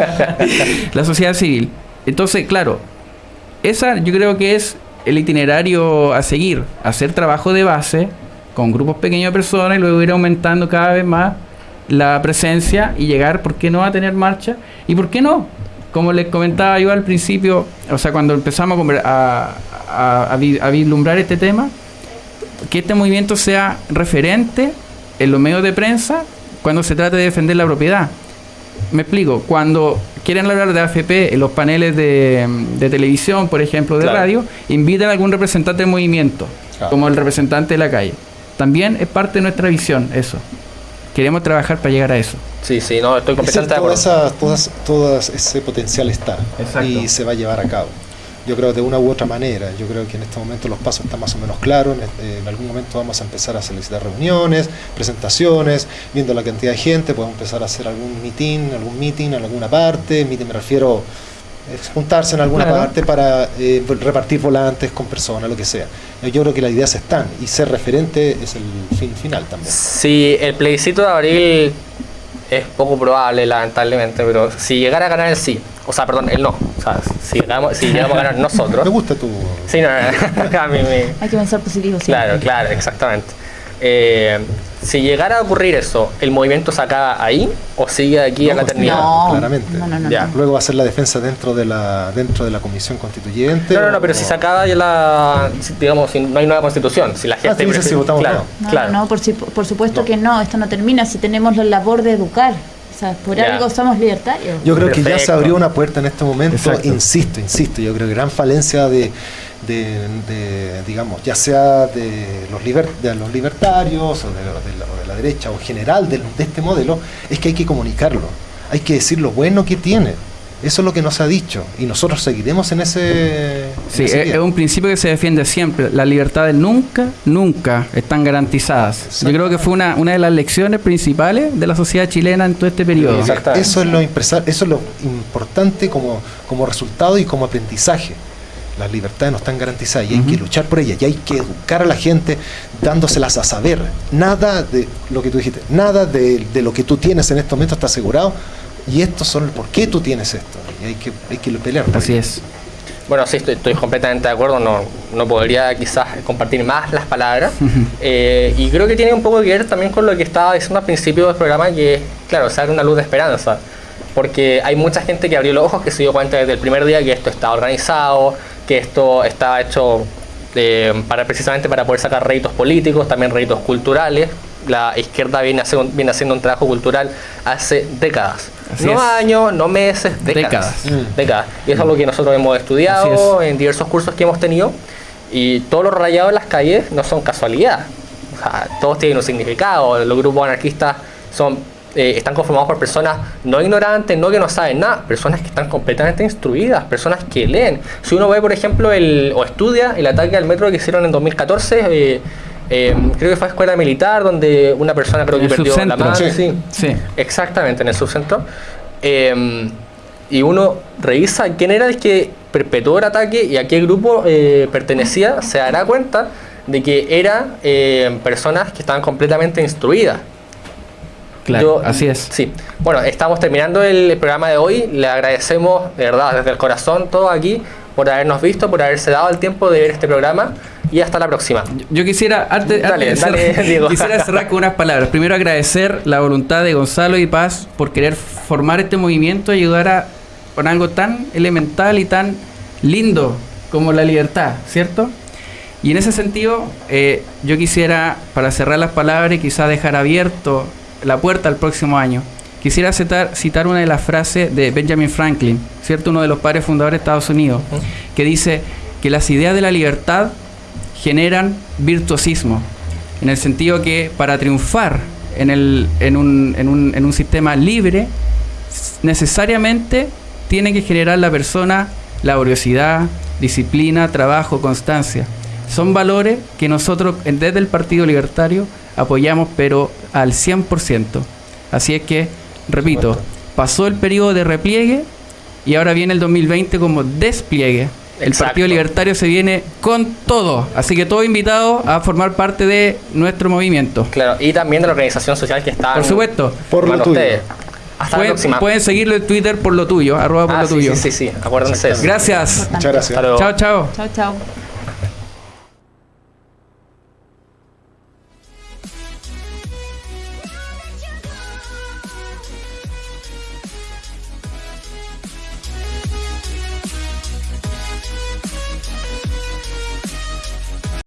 la sociedad civil. Entonces, claro, esa yo creo que es el itinerario a seguir, hacer trabajo de base con grupos pequeños de personas y luego ir aumentando cada vez más la presencia y llegar, ¿por qué no a tener marcha? ¿Y por qué no? Como les comentaba yo al principio, o sea, cuando empezamos a, a, a- a vi- a vislumbrar este tema, que este movimiento sea referente en los medios de prensa cuando se trata de defender la propiedad. Me explico, cuando quieren hablar de AFP en los paneles de, de televisión, por ejemplo, de Claro. radio, invitan a algún representante del movimiento, Claro. como el representante de la calle. También es parte de nuestra visión eso. Queremos trabajar para llegar a eso. Sí, sí, no, estoy Es completamente de toda acuerdo. esa- todas, todas ese potencial está Exacto. y se va a llevar a cabo. Yo creo de una u otra manera, yo creo que en este momento los pasos están más o menos claros, en, eh, en algún momento vamos a empezar a solicitar reuniones, presentaciones, viendo la cantidad de gente, podemos empezar a hacer algún meeting, algún meeting en alguna parte, meeting me refiero es juntarse en alguna Claro. parte para eh, repartir volantes con personas, lo que sea. Yo creo que las ideas están y ser referente es el fin final también. Si el plebiscito de abril es poco probable, lamentablemente, pero si llegara a ganar el sí, o sea, perdón, el no, o sea, si llegamos, si llegamos a ganar nosotros. Me gusta tu... Sí, no, no, a mí me- Hay que pensar positivo siempre. Claro, claro, exactamente. Eh, si llegara a ocurrir eso, ¿el movimiento se acaba ahí o sigue aquí a la eternidad? No, claramente. no, no, no, Ya. no. Luego va a ser la defensa dentro de la dentro de la comisión constituyente. No, no, no, o- pero si se acaba ya la. si, digamos, si no hay nueva constitución, si la gente. tú dices si votamos claro, no. No, claro. no, por, si- por supuesto No. que no, esto no termina si tenemos la labor de educar. O sea, por algo somos libertarios. Yo creo que ya se abrió una puerta en este momento, Exacto. insisto, insisto, yo creo que gran falencia de, de, de, digamos, ya sea de los, liber- de los libertarios o de, de la, o de la derecha o general de, este modelo, es que hay que comunicarlo, hay que decir lo bueno que tiene. Eso es lo que nos ha dicho y nosotros seguiremos en ese... en Sí, ese es, un principio que se defiende siempre. Las libertades nunca, nunca están garantizadas. Yo creo que fue una, una de las lecciones principales de la sociedad chilena en todo este periodo. Exactamente. Eso es lo impresa- eso es lo importante como, como resultado y como aprendizaje. Las libertades no están garantizadas y hay que luchar por ellas y hay que educar a la gente dándoselas a saber. Nada de lo que tú dijiste, nada de, de lo que tú tienes en este momento está asegurado y estos son por qué tú tienes esto. Y hay que, hay que pelear. por Así ello. es. Bueno, sí, estoy, estoy completamente de acuerdo. No, no podría quizás compartir más las palabras. Eh, y creo que tiene un poco que ver también con lo que estaba diciendo al principio del programa, que, claro, se abre una luz de esperanza. Porque hay mucha gente que abrió los ojos, que se dio cuenta desde el primer día que esto estaba organizado, que esto estaba hecho eh, para precisamente para poder sacar réditos políticos, también réditos culturales. La izquierda viene, haciendo- viene haciendo un trabajo cultural hace décadas. Así no es. años, no meses, décadas. Décadas. Décadas. Y eso es lo que nosotros hemos estudiado en diversos cursos que hemos tenido. Y todos los rayados en las calles no son casualidad. O sea, todos tienen un significado. Los grupos anarquistas son, eh, están conformados por personas no ignorantes, no que no saben nada, personas que están completamente instruidas, personas que leen. Si uno ve, por ejemplo, el, o estudia el ataque al metro que hicieron en 2014, eh, eh, creo que fue a escuela militar, donde una persona creo que perdió la mano. Sí. sí. Sí. Exactamente, en el subcentro. Eh, y uno revisa quién era el que perpetuó el ataque y a qué grupo eh, pertenecía, se dará cuenta de que eran eh, personas que estaban completamente instruidas. Claro, Yo- así es. Sí. Bueno, estamos terminando el programa de hoy. Le agradecemos de verdad desde el corazón todo aquí por habernos visto, por haberse dado el tiempo de ver este programa y hasta la próxima. Yo quisiera, antes, Dale, antes dale, cerrar, Diego. quisiera cerrar con unas palabras. Primero agradecer la voluntad de Gonzalo y Paz por querer formar este movimiento y ayudar a con algo tan elemental y tan lindo como la libertad, ¿cierto? Y en ese sentido, eh, yo quisiera, para cerrar las palabras y quizá dejar abierto la puerta al próximo año, quisiera citar, citar una de las frases de Benjamin Franklin, ¿cierto? Uno de los padres fundadores de Estados Unidos, que dice que las ideas de la libertad generan virtuosismo, en el sentido que para triunfar en, el, en, un, en, un, en un sistema libre, necesariamente tiene que generar la persona laboriosidad, disciplina, trabajo, constancia. Son valores que nosotros desde el Partido Libertario apoyamos, pero al 100%. Así es que, repito, pasó el periodo de repliegue y ahora viene el 2020 como despliegue. El Exacto. Partido Libertario se viene con todo. Así que todo invitado a formar parte de nuestro movimiento. Claro, y también de la organización social que está. Por supuesto. Por lo tuyo. Hasta la Pueden, próxima. pueden seguirlo en Twitter por lo tuyo, arroba por Ah, lo sí, tuyo. sí, sí, sí, acuérdense. de eso. Gracias. Muchas gracias. Chao, chao. Chao, chao.